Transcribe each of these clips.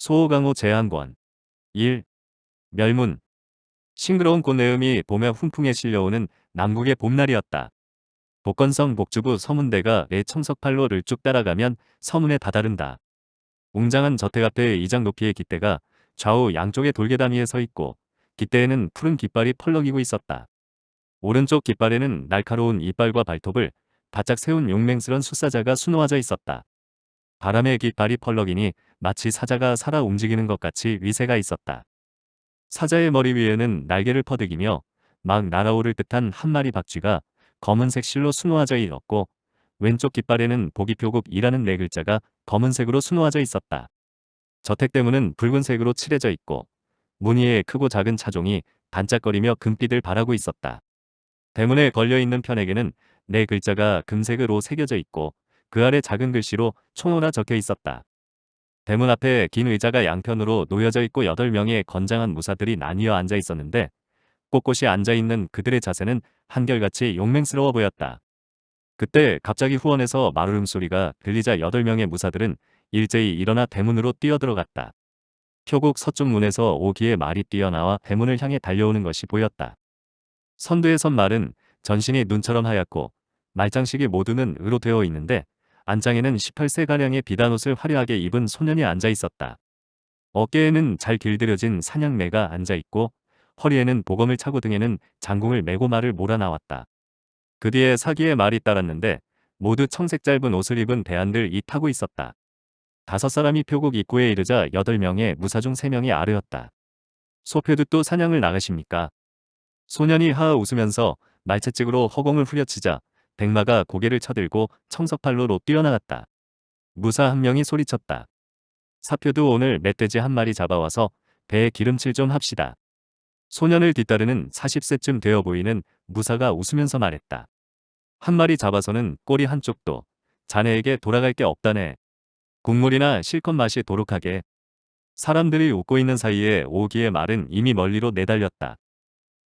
소호강호 제한권 1. 멸문 싱그러운 꽃내음이 봄에 훈풍에 실려오는 남국의 봄날이었다. 복건성 복주부 서문대가 내 청석팔로를 쭉 따라가면 서문에 다다른다. 웅장한 저택 앞에 이장 높이의 깃대가 좌우 양쪽의 돌계단 위에 서 있고 깃대에는 푸른 깃발이 펄럭이고 있었다. 오른쪽 깃발에는 날카로운 이빨과 발톱을 바짝 세운 용맹스런 숫사자가 수놓아져 있었다. 바람에 깃발이 펄럭이니 마치 사자가 살아 움직이는 것 같이 위세가 있었다. 사자의 머리 위에는 날개를 퍼득이며 막 날아오를 듯한 한 마리 박쥐가 검은색 실로 수놓아져 있었고 왼쪽 깃발에는 보기표국이라는 네 글자가 검은색으로 수놓아져 있었다. 저택대문은 붉은색으로 칠해져 있고 무늬에 크고 작은 차종이 반짝거리며 금빛을 발하고 있었다. 대문에 걸려있는 편에게는 네 글자가 금색으로 새겨져 있고 그 아래 작은 글씨로 총호라 적혀 있었다. 대문 앞에 긴 의자가 양편으로 놓여져 있고 8명의 건장한 무사들이 나뉘어 앉아 있었는데 꼿꼿이 앉아 있는 그들의 자세는 한결같이 용맹스러워 보였다. 그때 갑자기 후원에서 마루름 소리가 들리자 8명의 무사들은 일제히 일어나 대문으로 뛰어들어갔다. 표국 서쪽 문에서 오기의 말이 뛰어나와 대문을 향해 달려오는 것이 보였다. 선두에 선 말은 전신이 눈처럼 하얗고 말장식이 모두는 으로 되어 있는데 안장에는 18세가량의 비단 옷을 화려하게 입은 소년이 앉아 있었다. 어깨에는 잘 길들여진 사냥매가 앉아 있고 허리에는 보검을 차고 등에는 장궁을 메고 말을 몰아나왔다. 그 뒤에 사기의 말이 따랐는데 모두 청색 짧은 옷을 입은 대안들 이 타고 있었다. 다섯 사람이 표국 입구에 이르자 여덟 명의 무사 중 세 명이 아르였다. 소표도 사냥을 나가십니까? 소년이 하하 웃으면서 말채찍으로 허공을 후려치자 백마가 고개를 쳐들고 청석팔로로 뛰어나갔다. 무사 한 명이 소리쳤다. 사표도 오늘 멧돼지 한 마리 잡아와서 배에 기름칠 좀 합시다. 소년을 뒤따르는 40세쯤 되어 보이는 무사가 웃으면서 말했다. 한 마리 잡아서는 꼬리 한쪽도 자네에게 돌아갈 게 없다네. 국물이나 실컷 맛이 도록하게. 사람들이 웃고 있는 사이에 오기의 말은 이미 멀리로 내달렸다.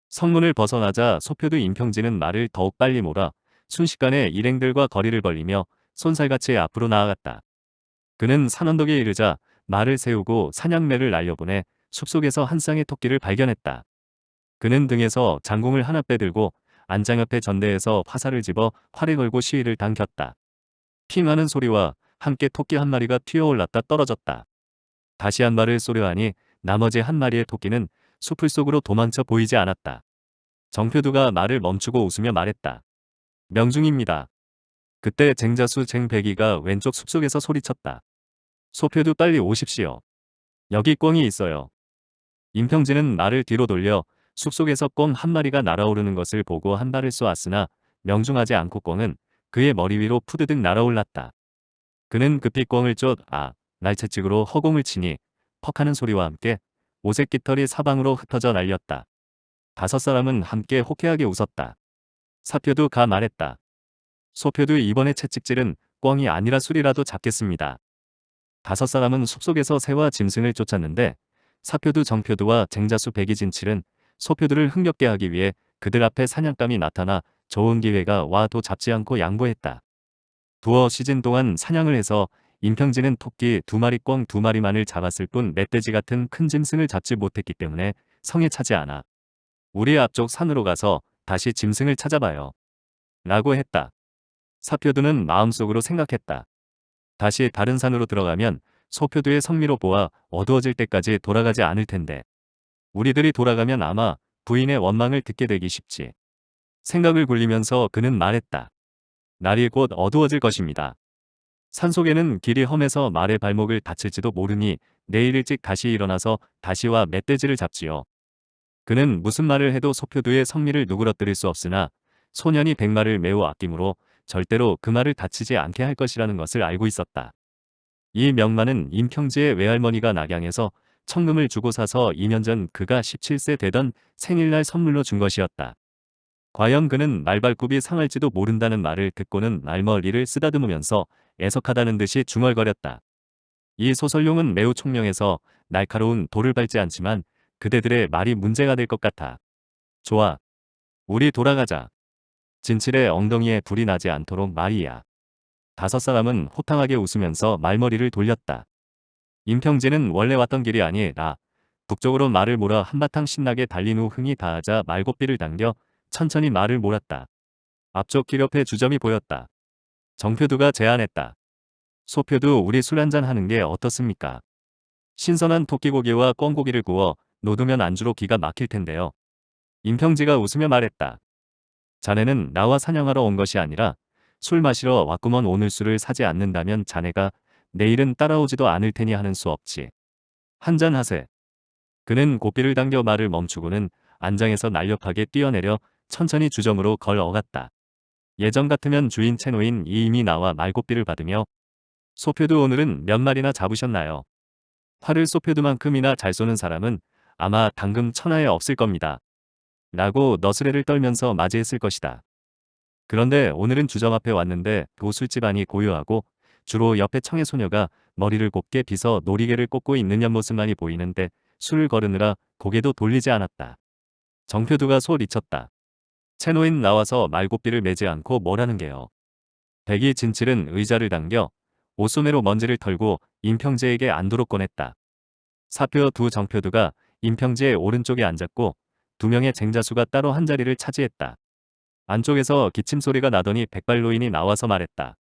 성문을 벗어나자 소표도 임평진은 말을 더욱 빨리 몰아 순식간에 일행들과 거리를 벌리며 손살같이 앞으로 나아갔다. 그는 산언덕에 이르자 말을 세우고 사냥매를 날려보내 숲속에서 한 쌍의 토끼를 발견했다. 그는 등에서 장궁을 하나 빼들고 안장 옆에 전대에서 화살을 집어 활에 걸고 시위를 당겼다. 핑하는 소리와 함께 토끼 한 마리가 튀어올랐다 떨어졌다. 다시 한 발을 쏘려 하니 나머지 한 마리의 토끼는 숲을 속으로 도망쳐 보이지 않았다. 정표두가 말을 멈추고 웃으며 말했다. 명중입니다. 그때 쟁자수 쟁배기가 왼쪽 숲속에서 소리쳤다. 소표도 빨리 오십시오. 여기 꿩이 있어요. 임평진은 말을 뒤로 돌려 숲속에서 꿩 한 마리가 날아오르는 것을 보고 한 발을 쏘았으나 명중하지 않고 꿩은 그의 머리 위로 푸드득 날아올랐다. 그는 급히 꿩을 쫓, 아, 날채찍으로 허공을 치니 퍽 하는 소리와 함께 오색 깃털이 사방으로 흩어져 날렸다. 다섯 사람은 함께 호쾌하게 웃었다. 사표도 가 말했다. 소표도 이번에 채찍질은 꿩이 아니라 술이라도 잡겠습니다. 다섯 사람은 숲속에서 새와 짐승을 쫓았는데 사표도 정표도와 쟁자수 백이 진칠은 소표들을 흥겹게 하기 위해 그들 앞에 사냥감이 나타나 좋은 기회가 와도 잡지 않고 양보했다. 두어 시즌 동안 사냥을 해서 임평진은 토끼 두 마리 꿩 두 마리만을 잡았을 뿐 멧돼지 같은 큰 짐승을 잡지 못했기 때문에 성에 차지 않아. 우리 앞쪽 산으로 가서 다시 짐승을 찾아봐요. 라고 했다. 사표두는 마음속으로 생각했다. 다시 다른 산으로 들어가면 소표두의 성미로 보아 어두워질 때까지 돌아가지 않을 텐데. 우리들이 돌아가면 아마 부인의 원망을 듣게 되기 쉽지. 생각을 굴리면서 그는 말했다. 날이 곧 어두워질 것입니다. 산속에는 길이 험해서 말의 발목을 다칠지도 모르니 내일 일찍 다시 일어나서 다시와 멧돼지를 잡지요. 그는 무슨 말을 해도 소표두의 성미를 누그러뜨릴 수 없으나 소년이 백마를 매우 아끼므로 절대로 그 말을 다치지 않게 할 것이라는 것을 알고 있었다. 이 명만은 임평지의 외할머니가 낙양에서 청금을 주고 사서 2년 전 그가 17세 되던 생일날 선물로 준 것이었다. 과연 그는 말발굽이 상할지도 모른다는 말을 듣고는 말머리를 쓰다듬으면서 애석하다는 듯이 중얼거렸다. 이 소설용은 매우 총명해서 날카로운 돌을 밟지 않지만 그대들의 말이 문제가 될 것 같아. 좋아. 우리 돌아가자. 진칠의 엉덩이에 불이 나지 않도록 말이야. 다섯 사람은 호탕하게 웃으면서 말머리를 돌렸다. 임평진은 원래 왔던 길이 아니라 북쪽으로 말을 몰아 한바탕 신나게 달린 후 흥이 다하자 말고삐를 당겨 천천히 말을 몰았다. 앞쪽 길 옆에 주점이 보였다. 정표두가 제안했다. 소표도 우리 술 한잔 하는 게 어떻습니까? 신선한 토끼고기와 꿩고기를 구워 놓으면 안주로 기가 막힐 텐데요. 임평지가 웃으며 말했다. 자네는 나와 사냥하러 온 것이 아니라 술 마시러 왔구먼 오늘 술을 사지 않는다면 자네가 내일은 따라오지도 않을 테니 하는 수 없지. 한잔 하세. 그는 고삐를 당겨 말을 멈추고는 안장에서 날렵하게 뛰어내려 천천히 주점으로 걸어갔다. 예전 같으면 주인 채노인 이임이 나와 말고삐를 받으며 소표도 오늘은 몇 마리나 잡으셨나요? 활을 소표드만큼이나 잘 쏘는 사람은 아마 당금 천하에 없을 겁니다. 라고 너스레를 떨면서 맞이했을 것이다. 그런데 오늘은 주점 앞에 왔는데 그 술집 안이 고요하고 주로 옆에 청의 소녀가 머리를 곱게 빗어 놀이개를 꽂고 있는 옆모습만이 보이는데 술을 거르느라 고개도 돌리지 않았다. 정표두가 소리쳤다. 채노인 나와서 말고삐를 매지 않고 뭐라는 게요. 백이 진칠은 의자를 당겨 옷소매로 먼지를 털고 임평재에게 안도록 꺼냈다. 사표 두 정표두가 임평재의 오른쪽에 앉았고 두 명의 쟁자수가 따로 한 자리를 차지했다. 안쪽에서 기침 소리가 나더니 백발노인이 나와서 말했다.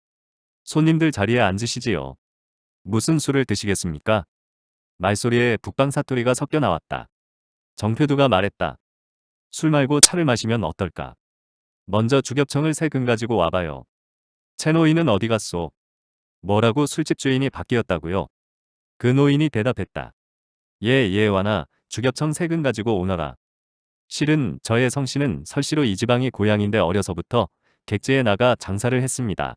손님들 자리에 앉으시지요. 무슨 술을 드시겠습니까? 말소리에 북방 사투리가 섞여 나왔다. 정표두가 말했다. 술 말고 차를 마시면 어떨까? 먼저 주겹청을 세 근 가지고 와봐요. 채노인은 어디 갔소? 뭐라고 술집 주인이 바뀌었다고요? 그 노인이 대답했다. 예, 예, 와나 주겹청 세근 가지고 오너라. 실은 저의 성씨는 설씨로 이 지방이 고향인데 어려서부터 객지에 나가 장사를 했습니다.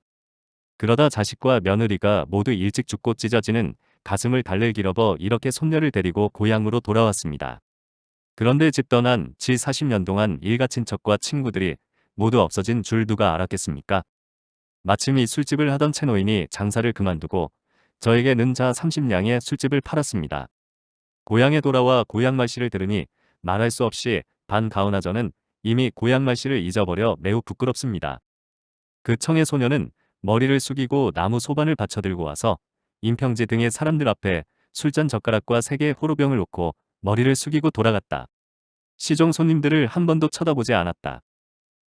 그러다 자식과 며느리가 모두 일찍 죽고 찢어지는 가슴을 달랠 길어버 이렇게 손녀를 데리고 고향으로 돌아왔습니다. 그런데 집 떠난 지 40년 동안 일가 친척과 친구들이 모두 없어진 줄 누가 알았겠습니까? 마침 이 술집을 하던 채노인이 장사를 그만두고 저에게 는자 30냥의 술집을 팔았습니다. 고향에 돌아와 고향 말씨를 들으니 말할 수 없이 반가오나 저는 이미 고향 말씨를 잊어버려 매우 부끄럽습니다. 그 청의 소녀는 머리를 숙이고 나무 소반을 받쳐 들고 와서 임평지 등의 사람들 앞에 술잔 젓가락과 세 개의 호로병을 놓고 머리를 숙이고 돌아갔다. 시종 손님들을 한 번도 쳐다보지 않았다.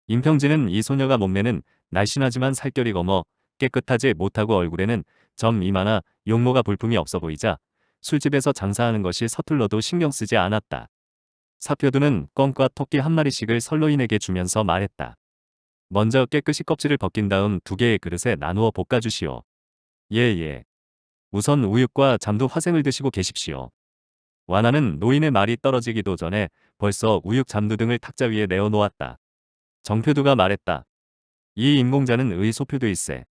임평지는 이 소녀가 몸매는 날씬하지만 살결이 검어 깨끗하지 못하고 얼굴에는 점 이마나 용모가 볼품이 없어 보이자 술집에서 장사하는 것이 서툴러도 신경 쓰지 않았다. 사표두는 껌과 토끼 한 마리씩을 설로인에게 주면서 말했다. 먼저 깨끗이 껍질을 벗긴 다음 두 개의 그릇에 나누어 볶아주시오. 예예. 예. 우선 우육과 잠두 화생을 드시고 계십시오. 와나는 노인의 말이 떨어지기도 전에 벌써 우육 잠두 등을 탁자 위에 내어놓았다. 정표두가 말했다. 이 인공자는 의소표도일세.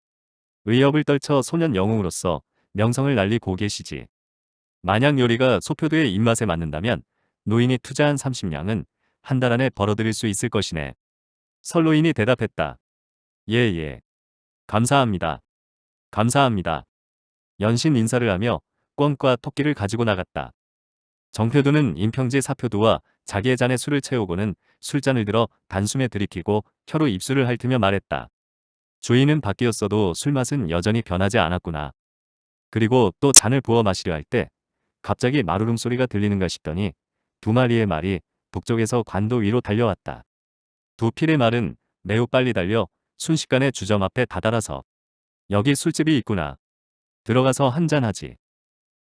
의협을 떨쳐 소년 영웅으로서 명성을 날리고 계시지. 만약 요리가 소표도의 입맛에 맞는다면 노인이 투자한 30냥은 한 달 안에 벌어들일 수 있을 것이네. 설로인이 대답했다. 예예. 예. 감사합니다. 감사합니다. 연신 인사를 하며 꿩과 토끼를 가지고 나갔다. 정표두는 임평지 사표두와 자기의 잔에 술을 채우고는 술잔을 들어 단숨에 들이키고 혀로 입술을 핥으며 말했다. 주인은 바뀌었어도 술맛은 여전히 변하지 않았구나. 그리고 또 잔을 부어 마시려 할 때 갑자기 마루름 소리가 들리는가 싶더니 두 마리의 말이 북쪽에서 관도 위로 달려왔다. 두 필의 말은 매우 빨리 달려 순식간에 주점 앞에 다다라서 여기 술집이 있구나. 들어가서 한잔하지.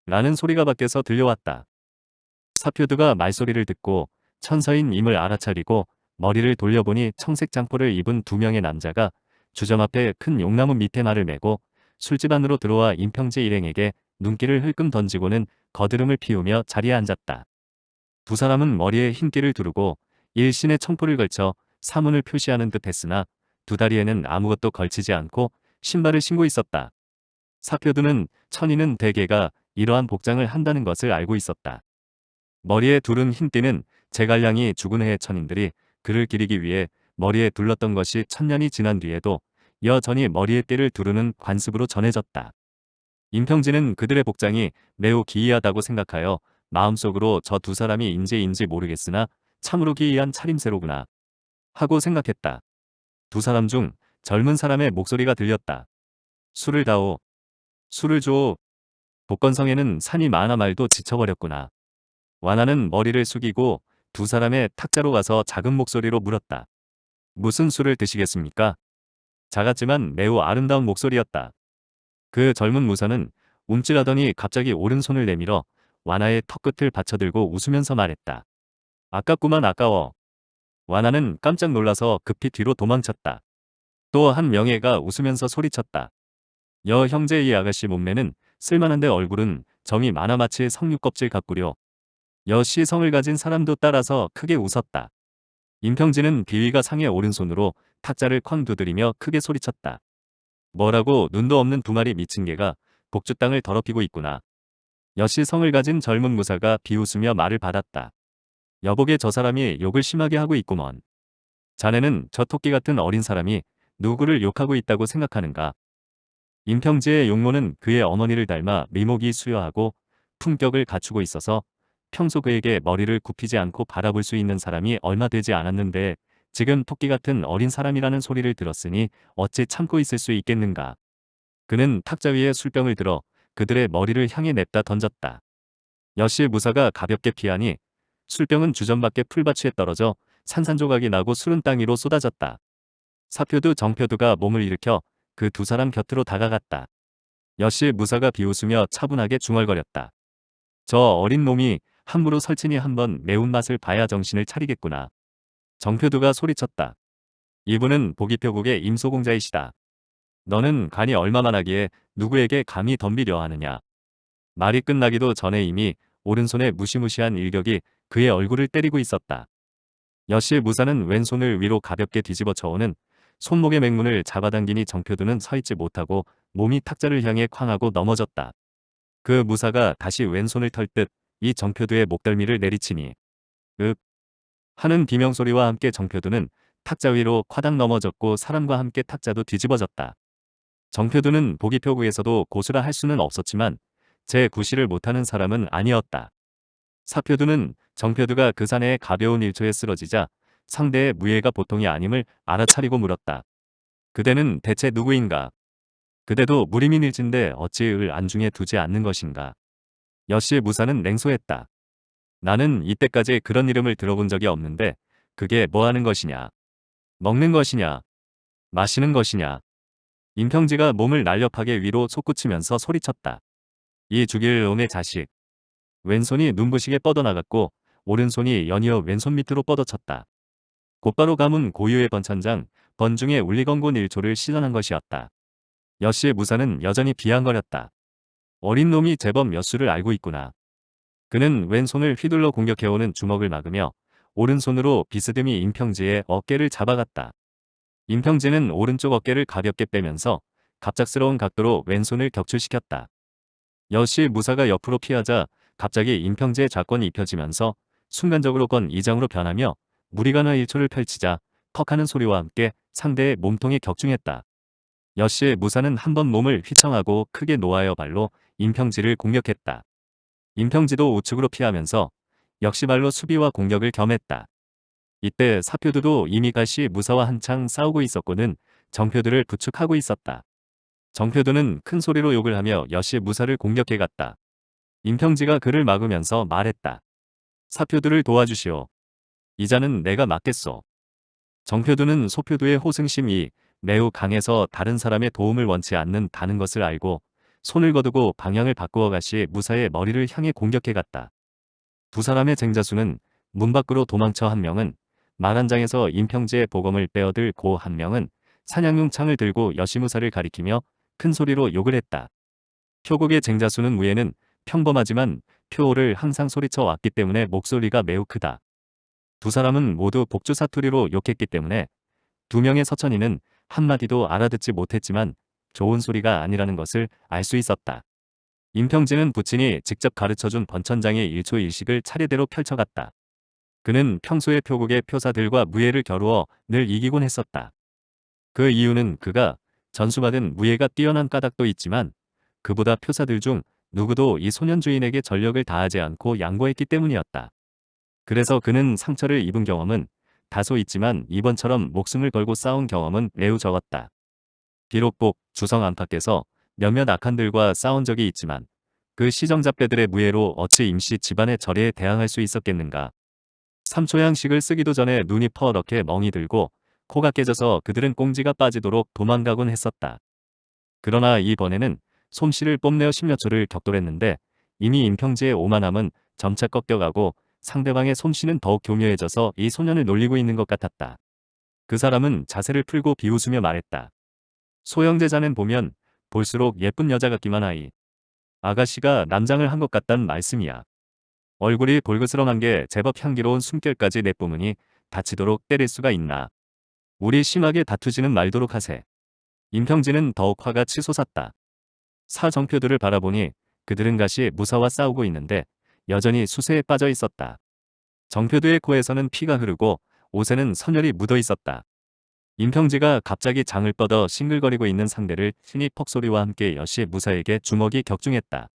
라는 소리가 밖에서 들려왔다. 사표드가 말소리를 듣고 천서인 임을 알아차리고 머리를 돌려보니 청색 장포를 입은 두 명의 남자가 주점 앞에 큰 용나무 밑에 말을 메고 술집 안으로 들어와 임평재 일행에게 눈길을 흘끔 던지고는 거드름을 피우며 자리에 앉았다. 두 사람은 머리에 흰띠를 두르고 일신의 청포를 걸쳐 사문을 표시하는 듯 했으나 두 다리에는 아무것도 걸치지 않고 신발을 신고 있었다. 사표두는 천인은 대개가 이러한 복장을 한다는 것을 알고 있었다. 머리에 두른 흰띠는 제갈량이 죽은 해의 천인들이 그를 기리기 위해 머리에 둘렀던 것이 천년이 지난 뒤에도 여전히 머리에 띠를 두르는 관습으로 전해졌다. 임평진은 그들의 복장이 매우 기이하다고 생각하여 마음속으로 저 두 사람이 인재인지 모르겠으나 참으로 기이한 차림새로구나 하고 생각했다. 두 사람 중 젊은 사람의 목소리가 들렸다. 술을 다오. 술을 줘. 복건성에는 산이 많아 말도 지쳐버렸구나. 완화는 머리를 숙이고 두 사람의 탁자로 가서 작은 목소리로 물었다. 무슨 술을 드시겠습니까? 작았지만 매우 아름다운 목소리였다. 그 젊은 무사는 움찔하더니 갑자기 오른손을 내밀어 완화의 턱끝을 받쳐들고 웃으면서 말했다. 아깝구만 아까워. 완화는 깜짝 놀라서 급히 뒤로 도망쳤다. 또 한 명예가 웃으면서 소리쳤다. 여 형제 이 아가씨 몸매는 쓸만한데 얼굴은 정이 많아 마치 성육껍질 같구려. 여씨 성을 가진 사람도 따라서 크게 웃었다. 임평진은 비위가 상의 오른손으로 탁자를 쾅 두드리며 크게 소리쳤다. 뭐라고 눈도 없는 두 마리 미친 개가 복주 땅을 더럽히고 있구나. 여씨 성을 가진 젊은 무사가 비웃으며 말을 받았다. 여보게 저 사람이 욕을 심하게 하고 있구먼. 자네는 저 토끼 같은 어린 사람이 누구를 욕하고 있다고 생각하는가. 임평지의 용모는 그의 어머니를 닮아 미목이 수여하고 품격을 갖추고 있어서 평소 그에게 머리를 굽히지 않고 바라볼 수 있는 사람이 얼마 되지 않았는데 지금 토끼 같은 어린 사람이라는 소리를 들었으니 어찌 참고 있을 수 있겠는가. 그는 탁자 위에 술병을 들어 그들의 머리를 향해 냅다 던졌다. 여씨 무사가 가볍게 피하니 술병은 주전 밖에 풀밭에 떨어져 산산조각이 나고 술은 땅 위로 쏟아졌다. 사표두 정표두가 몸을 일으켜 그 두 사람 곁으로 다가갔다. 여씨 무사가 비웃으며 차분하게 중얼거렸다. 저 어린 놈이 함부로 설친이 한번 매운맛을 봐야 정신을 차리겠구나. 정표두가 소리쳤다. 이분은 보기표국의 임소공자이시다. 너는 간이 얼마만 하기에 누구에게 감히 덤비려 하느냐. 말이 끝나기도 전에 이미 오른손에 무시무시한 일격이 그의 얼굴을 때리고 있었다. 여씨 무사는 왼손을 위로 가볍게 뒤집어 쳐오는 손목의 맹문을 잡아당기니 정표두는 서있지 못하고 몸이 탁자를 향해 쾅하고 넘어졌다. 그 무사가 다시 왼손을 털 듯 이 정표두의 목덜미를 내리치니 윽 하는 비명소리와 함께 정표두는 탁자 위로 화당 넘어졌고 사람과 함께 탁자도 뒤집어졌다. 정표두는 보기표구에서도 고수라 할 수는 없었지만 제 구실을 못하는 사람은 아니었다. 사표두는 정표두가 그 사내의 가벼운 일초에 쓰러지자 상대의 무예가 보통이 아님을 알아차리고 물었다. 그대는 대체 누구인가? 그대도 무림인 일진데 어찌 을 안중에 두지 않는 것인가? 여씨 무사는 냉소했다. 나는 이때까지 그런 이름을 들어본 적이 없는데 그게 뭐 하는 것이냐? 먹는 것이냐? 마시는 것이냐? 임평지가 몸을 날렵하게 위로 솟구치면서 소리쳤다. 이 죽일 놈의 자식. 왼손이 눈부시게 뻗어나갔고 오른손이 연이어 왼손 밑으로 뻗어쳤다. 곧바로 감은 고유의 번찬장, 번중의 울리건곤 일초를 시전한 것이었다. 여씨의 무사는 여전히 비앙거렸다. 어린 놈이 제법 몇 수를 알고 있구나. 그는 왼손을 휘둘러 공격해오는 주먹을 막으며 오른손으로 비스듬히 임평지의 어깨를 잡아갔다. 임평지는 오른쪽 어깨를 가볍게 빼면서 갑작스러운 각도로 왼손을 격출시켰다. 여씨 무사가 옆으로 피하자 갑자기 임평재의 좌권이 입혀지면서 순간적으로 건 이장으로 변하며 무리가나 일초를 펼치자 턱하는 소리와 함께 상대의 몸통에 격중했다. 여씨의 무사는 한 번 몸을 휘청하고 크게 놓아여 발로 임평지를 공격했다. 임평지도 우측으로 피하면서 역시 발로 수비와 공격을 겸했다. 이때 사표두도 이미 가시 무사와 한창 싸우고 있었고는 정표두를 부축하고 있었다. 정표두는 큰 소리로 욕을 하며 여씨 무사를 공격해갔다. 임평지가 그를 막으면서 말했다. 사표두를 도와주시오. 이자는 내가 맡겠소. 정표두는 소표두의 호승심이 매우 강해서 다른 사람의 도움을 원치 않는다는 것을 알고 손을 거두고 방향을 바꾸어 가시 무사의 머리를 향해 공격해 갔다. 두 사람의 쟁자수는 문 밖으로 도망쳐 한 명은 말한 장에서 임평지의 보검을 빼어들 고 한 명은 사냥용 창을 들고 여시무사를 가리키며 큰 소리로 욕을 했다. 표국의 쟁자수는 무예는 평범하지만 표호를 항상 소리쳐 왔기 때문에 목소리가 매우 크다. 두 사람은 모두 복주 사투리로 욕했기 때문에 두 명의 서천이는 한마디도 알아듣지 못했지만 좋은 소리가 아니라는 것을 알 수 있었다. 임평진은 부친이 직접 가르쳐준 번천장의 일초일식을 차례대로 펼쳐갔다. 그는 평소의 표국의 표사들과 무예를 겨루어 늘 이기곤 했었다. 그 이유는 그가 전수받은 무예가 뛰어난 까닭도 있지만 그보다 표사들 중 누구도 이 소년 주인에게 전력을 다하지 않고 양보했기 때문이었다. 그래서 그는 상처를 입은 경험은 다소 있지만 이번처럼 목숨을 걸고 싸운 경험은 매우 적었다. 비록 복, 주성 안팎에서 몇몇 악한들과 싸운 적이 있지만 그 시정잡배들의 무예로 어찌 임시 집안의 절에 대항할 수 있었겠는가. 삼초양식을 쓰기도 전에 눈이 퍼렇게 멍이 들고 코가 깨져서 그들은 꽁지가 빠지도록 도망가곤 했었다. 그러나 이번에는 솜씨를 뽐내어 십여 초를 격돌했는데 이미 임평지의 오만함은 점차 꺾여가고 상대방의 솜씨는 더욱 교묘해져서 이 소년을 놀리고 있는 것 같았다. 그 사람은 자세를 풀고 비웃으며 말했다. 소형제자는 보면 볼수록 예쁜 여자 같기만 하이. 아가씨가 남장을 한 것 같단 말씀이야. 얼굴이 볼그스럼한 게 제법 향기로운 숨결까지 내뿜으니 다치도록 때릴 수가 있나. 우리 심하게 다투지는 말도록 하세. 임평진은 더욱 화가 치솟았다. 사정표들을 바라보니 그들은 가시 무사와 싸우고 있는데 여전히 수세에 빠져 있었다. 정표두의 코에서는 피가 흐르고 옷에는 선혈이 묻어 있었다. 임평지가 갑자기 장을 뻗어 싱글거리고 있는 상대를 신이 퍽소리와 함께 여시 무사에게 주먹이 격중했다.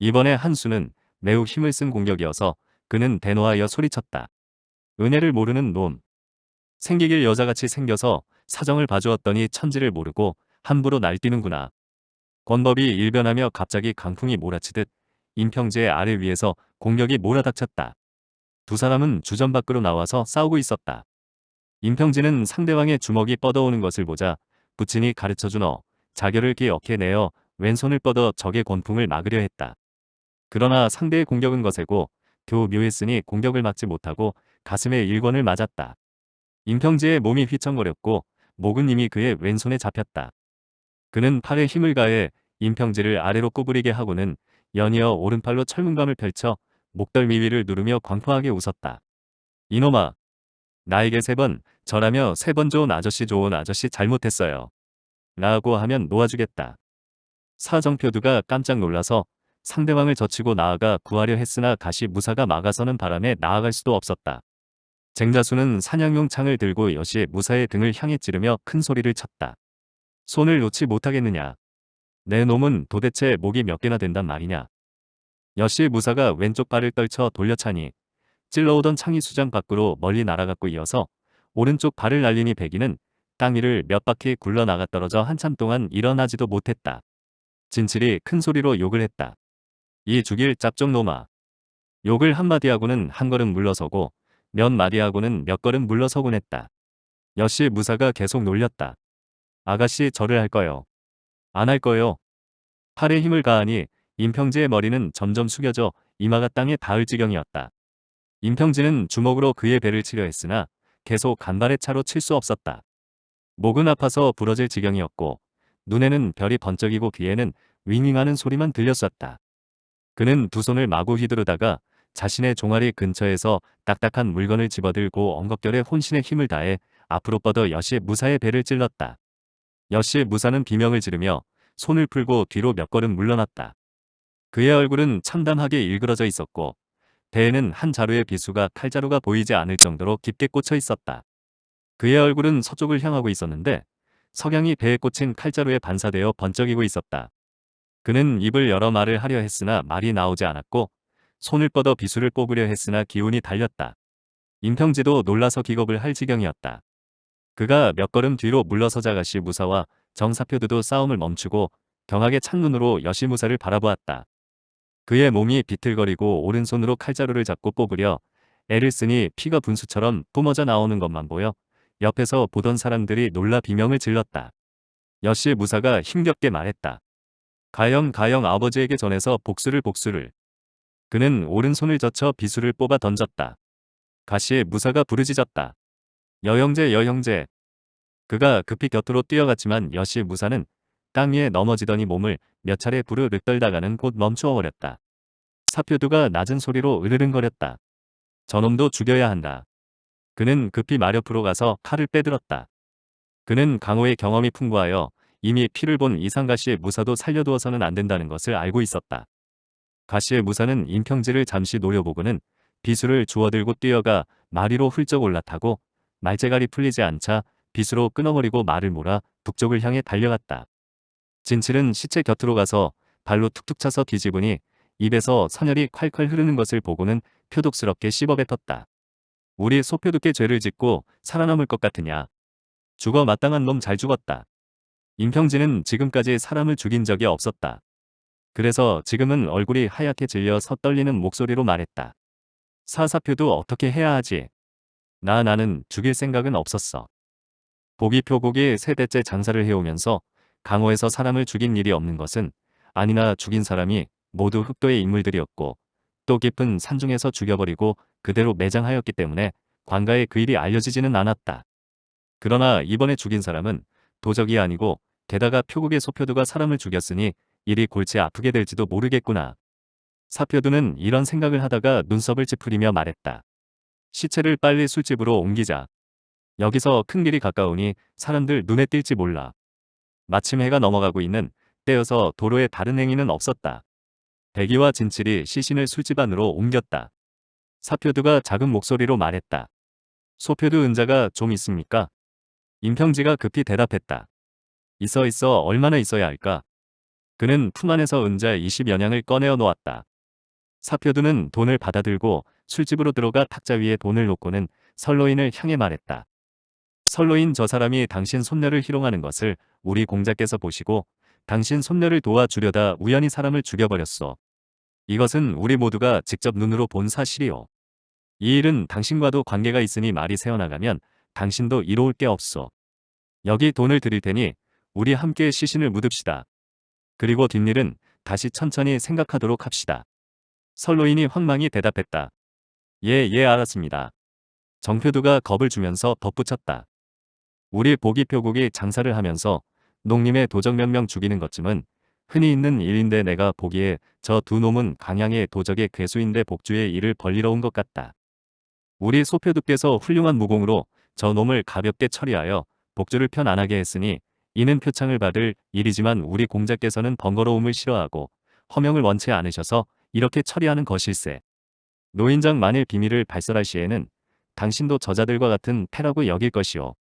이번에 한수는 매우 힘을 쓴 공격이어서 그는 대노하여 소리쳤다. 은혜를 모르는 놈. 생기길 여자같이 생겨서 사정을 봐주었더니 천지를 모르고 함부로 날뛰는구나. 권법이 일변하며 갑자기 강풍이 몰아치듯 임평지의 아래 위에서 공격이 몰아닥쳤다. 두 사람은 주전 밖으로 나와서 싸우고 있었다. 임평진은 상대방의 주먹이 뻗어오는 것을 보자 부친이 가르쳐준 어, 자결을 기억해 내어 왼손을 뻗어 적의 권풍을 막으려 했다. 그러나 상대의 공격은 거세고 교묘했으니 공격을 막지 못하고 가슴에 일권을 맞았다. 임평지의 몸이 휘청거렸고 목은 이미 그의 왼손에 잡혔다. 그는 팔에 힘을 가해 임평지를 아래로 구부리게 하고는 연이어 오른팔로 철문감을 펼쳐 목덜미 위를 누르며 광포하게 웃었다. 이놈아. 나에게 세 번, 절하며 세 번 좋은 아저씨 좋은 아저씨 잘못했어요. 라고 하면 놓아주겠다. 사정표두가 깜짝 놀라서 상대방을 젖히고 나아가 구하려 했으나 가시 무사가 막아서는 바람에 나아갈 수도 없었다. 쟁자수는 사냥용 창을 들고 여시의 무사의 등을 향해 찌르며 큰 소리를 쳤다. 손을 놓지 못하겠느냐. 내 놈은 도대체 목이 몇 개나 된단 말이냐. 여시 무사가 왼쪽 발을 떨쳐 돌려차니 찔러오던 창이 수장 밖으로 멀리 날아갔고 이어서 오른쪽 발을 날리니 배기는 땅 위를 몇 바퀴 굴러나가 떨어져 한참 동안 일어나지도 못했다. 진칠이 큰 소리로 욕을 했다. 이 죽일 짭종놈아. 욕을 한마디 하고는 한 걸음 물러서고 몇 마디 하고는 몇 걸음 물러서곤 했다. 여시 무사가 계속 놀렸다. 아가씨 절을 할 거요. 안 할 거요. 팔에 힘을 가하니 임평지의 머리는 점점 숙여져 이마가 땅에 닿을 지경이었다. 임평지는 주먹으로 그의 배를 치려 했으나 계속 간발의 차로 칠 수 없었다. 목은 아파서 부러질 지경이었고 눈에는 별이 번쩍이고 귀에는 윙윙하는 소리만 들렸었다. 그는 두 손을 마구 휘두르다가 자신의 종아리 근처에서 딱딱한 물건을 집어들고 엉겁결에 혼신의 힘을 다해 앞으로 뻗어 여시의 무사의 배를 찔렀다. 여시의 무사는 비명을 지르며 손을 풀고 뒤로 몇 걸음 물러났다. 그의 얼굴은 참담하게 일그러져 있었고 배에는 한 자루의 비수가 칼자루가 보이지 않을 정도로 깊게 꽂혀 있었다. 그의 얼굴은 서쪽을 향하고 있었는데 석양이 배에 꽂힌 칼자루에 반사되어 번쩍이고 있었다. 그는 입을 열어 말을 하려 했으나 말이 나오지 않았고 손을 뻗어 비수를 뽑으려 했으나 기운이 달렸다. 임평지도 놀라서 기겁을 할 지경이었다. 그가 몇 걸음 뒤로 물러서자 가시 무사와 정사표드도 싸움을 멈추고 경하게 찬눈으로 여시무사를 바라보았다. 그의 몸이 비틀거리고 오른손으로 칼자루를 잡고 뽑으려 애를 쓰니 피가 분수처럼 뿜어져 나오는 것만 보여 옆에서 보던 사람들이 놀라 비명을 질렀다. 여씨 무사가 힘겹게 말했다. 가영 가영 아버지에게 전해서 복수를 복수를. 그는 오른손을 젖혀 비수를 뽑아 던졌다. 가시의 무사가 부르짖었다. 여형제 여형제. 그가 급히 곁으로 뛰어갔지만 여씨 무사는 땅 위에 넘어지더니 몸을 몇 차례 부르르 떨다가는 곧 멈추어 버렸다. 사표두가 낮은 소리로 으르릉거렸다. 저놈도 죽여야 한다. 그는 급히 마렵으로 가서 칼을 빼들었다. 그는 강호의 경험이 풍부하여 이미 피를 본 이상가시의 무사도 살려두어서는 안 된다는 것을 알고 있었다. 가시의 무사는 임평지를 잠시 노려보고는 비수를 주워들고 뛰어가 마리로 훌쩍 올라타고 말재갈이 풀리지 않자 비수로 끊어버리고 말을 몰아 북쪽을 향해 달려갔다. 진칠은 시체 곁으로 가서 발로 툭툭 차서 뒤집으니 입에서 선혈이 콸콸 흐르는 것을 보고는 표독스럽게 씹어뱉었다. 우리 소표독게 죄를 짓고 살아남을 것 같으냐. 죽어 마땅한 놈 잘 죽었다. 임평진은 지금까지 사람을 죽인 적이 없었다. 그래서 지금은 얼굴이 하얗게 질려 서떨리는 목소리로 말했다. 사사표도 어떻게 해야 하지? 나 나는 죽일 생각은 없었어. 보기 표곡이 세대째 장사를 해오면서 강호에서 사람을 죽인 일이 없는 것은 아니나 죽인 사람이 모두 흑도의 인물들이었고 또 깊은 산중에서 죽여버리고 그대로 매장하였기 때문에 관가에 그 일이 알려지지는 않았다. 그러나 이번에 죽인 사람은 도적이 아니고 게다가 표국의 소표두가 사람을 죽였으니 일이 골치 아프게 될지도 모르겠구나. 사표두는 이런 생각을 하다가 눈썹을 찌푸리며 말했다. 시체를 빨리 술집으로 옮기자. 여기서 큰 길이 가까우니 사람들 눈에 띌지 몰라. 마침 해가 넘어가고 있는 때여서 도로에 다른 행위는 없었다. 대기와 진칠이 시신을 술집 안으로 옮겼다. 사표두가 작은 목소리로 말했다. 소표두 은자가 좀 있습니까? 임평지가 급히 대답했다. 있어 있어 얼마나 있어야 할까? 그는 품 안에서 은자 20여냥을 꺼내어 놓았다. 사표두는 돈을 받아들고 술집으로 들어가 탁자 위에 돈을 놓고는 설로인을 향해 말했다. 설로인 저 사람이 당신 손녀를 희롱하는 것을 우리 공자께서 보시고 당신 손녀를 도와주려다 우연히 사람을 죽여버렸소. 이것은 우리 모두가 직접 눈으로 본 사실이오. 이 일은 당신과도 관계가 있으니 말이 새어나가면 당신도 이로울 게 없소. 여기 돈을 드릴 테니 우리 함께 시신을 묻읍시다. 그리고 뒷일은 다시 천천히 생각하도록 합시다. 설로인이 황망히 대답했다. 예, 예, 알았습니다. 정표두가 겁을 주면서 덧붙였다. 우리 보기표국이 장사를 하면서 농림의 도적 몇 명 죽이는 것쯤은 흔히 있는 일인데 내가 보기에 저 두 놈은 강양의 도적의 괴수인데 복주의 일을 벌리러 온 것 같다. 우리 소표두께서 훌륭한 무공으로 저 놈을 가볍게 처리하여 복주를 편 안하게 했으니 이는 표창을 받을 일이지만 우리 공자께서는 번거로움을 싫어하고 허명을 원치 않으셔서 이렇게 처리하는 것일세. 노인장 만일 비밀을 발설할 시에는 당신도 저자들과 같은 패라고 여길 것이오.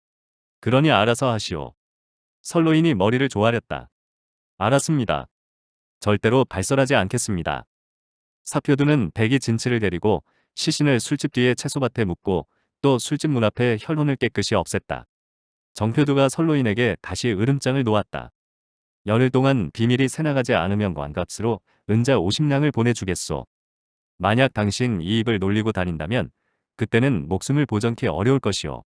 그러니 알아서 하시오. 설로인이 머리를 조아렸다. 알았습니다. 절대로 발설하지 않겠습니다. 사표두는 백이 진치를 데리고 시신을 술집 뒤에 채소밭에 묻고 또 술집 문 앞에 혈흔을 깨끗이 없앴다. 정표두가 설로인에게 다시 으름장을 놓았다. 열흘 동안 비밀이 새나가지 않으면 관값으로 은자 50냥을 보내주겠소. 만약 당신 이 입을 놀리고 다닌다면 그때는 목숨을 보전케 어려울 것이오.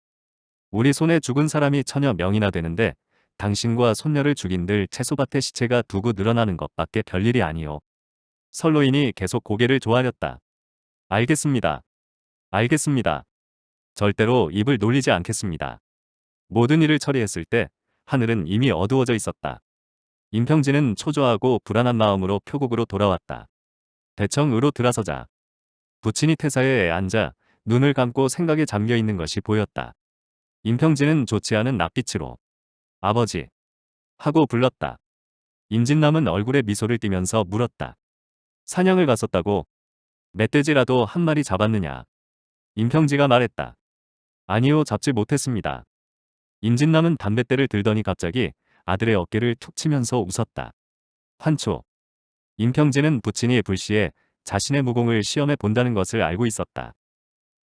우리 손에 죽은 사람이 천여 명이나 되는데 당신과 손녀를 죽인들 채소밭에 시체가 두고 늘어나는 것밖에 별일이 아니오. 설로인이 계속 고개를 조아렸다. 알겠습니다. 알겠습니다. 절대로 입을 놀리지 않겠습니다. 모든 일을 처리했을 때 하늘은 이미 어두워져 있었다. 임평진은 초조하고 불안한 마음으로 표국으로 돌아왔다. 대청으로 들어서자 부친이 태사에 앉아 눈을 감고 생각에 잠겨 있는 것이 보였다. 임평진은 좋지 않은 낯빛으로 아버지 하고 불렀다. 임진남은 얼굴에 미소를 띠면서 물었다. 사냥을 갔었다고 멧돼지라도 한 마리 잡았느냐. 임평지가 말했다. 아니요 잡지 못했습니다. 임진남은 담뱃대를 들더니 갑자기 아들의 어깨를 툭 치면서 웃었다. 환초. 임평지는 부친이 불시에 자신의 무공을 시험해 본다는 것을 알고 있었다.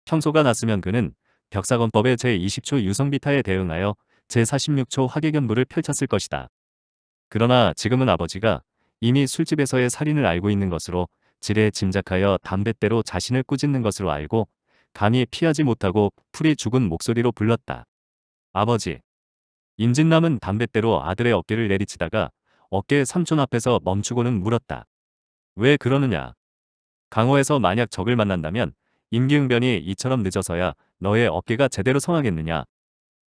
평소가 났으면 그는 벽사건법의 제20초 유성비타에 대응하여 제46초 화계견부를 펼쳤을 것이다. 그러나 지금은 아버지가 이미 술집에서의 살인을 알고 있는 것으로 지레 짐작하여 담뱃대로 자신을 꾸짖는 것으로 알고 감히 피하지 못하고 풀이 죽은 목소리로 불렀다. 아버지. 임진남은 담뱃대로 아들의 어깨를 내리치다가 어깨 삼촌 앞에서 멈추고는 물었다. 왜 그러느냐. 강호에서 만약 적을 만난다면 임기응변이 이처럼 늦어서야 너의 어깨가 제대로 성하겠느냐.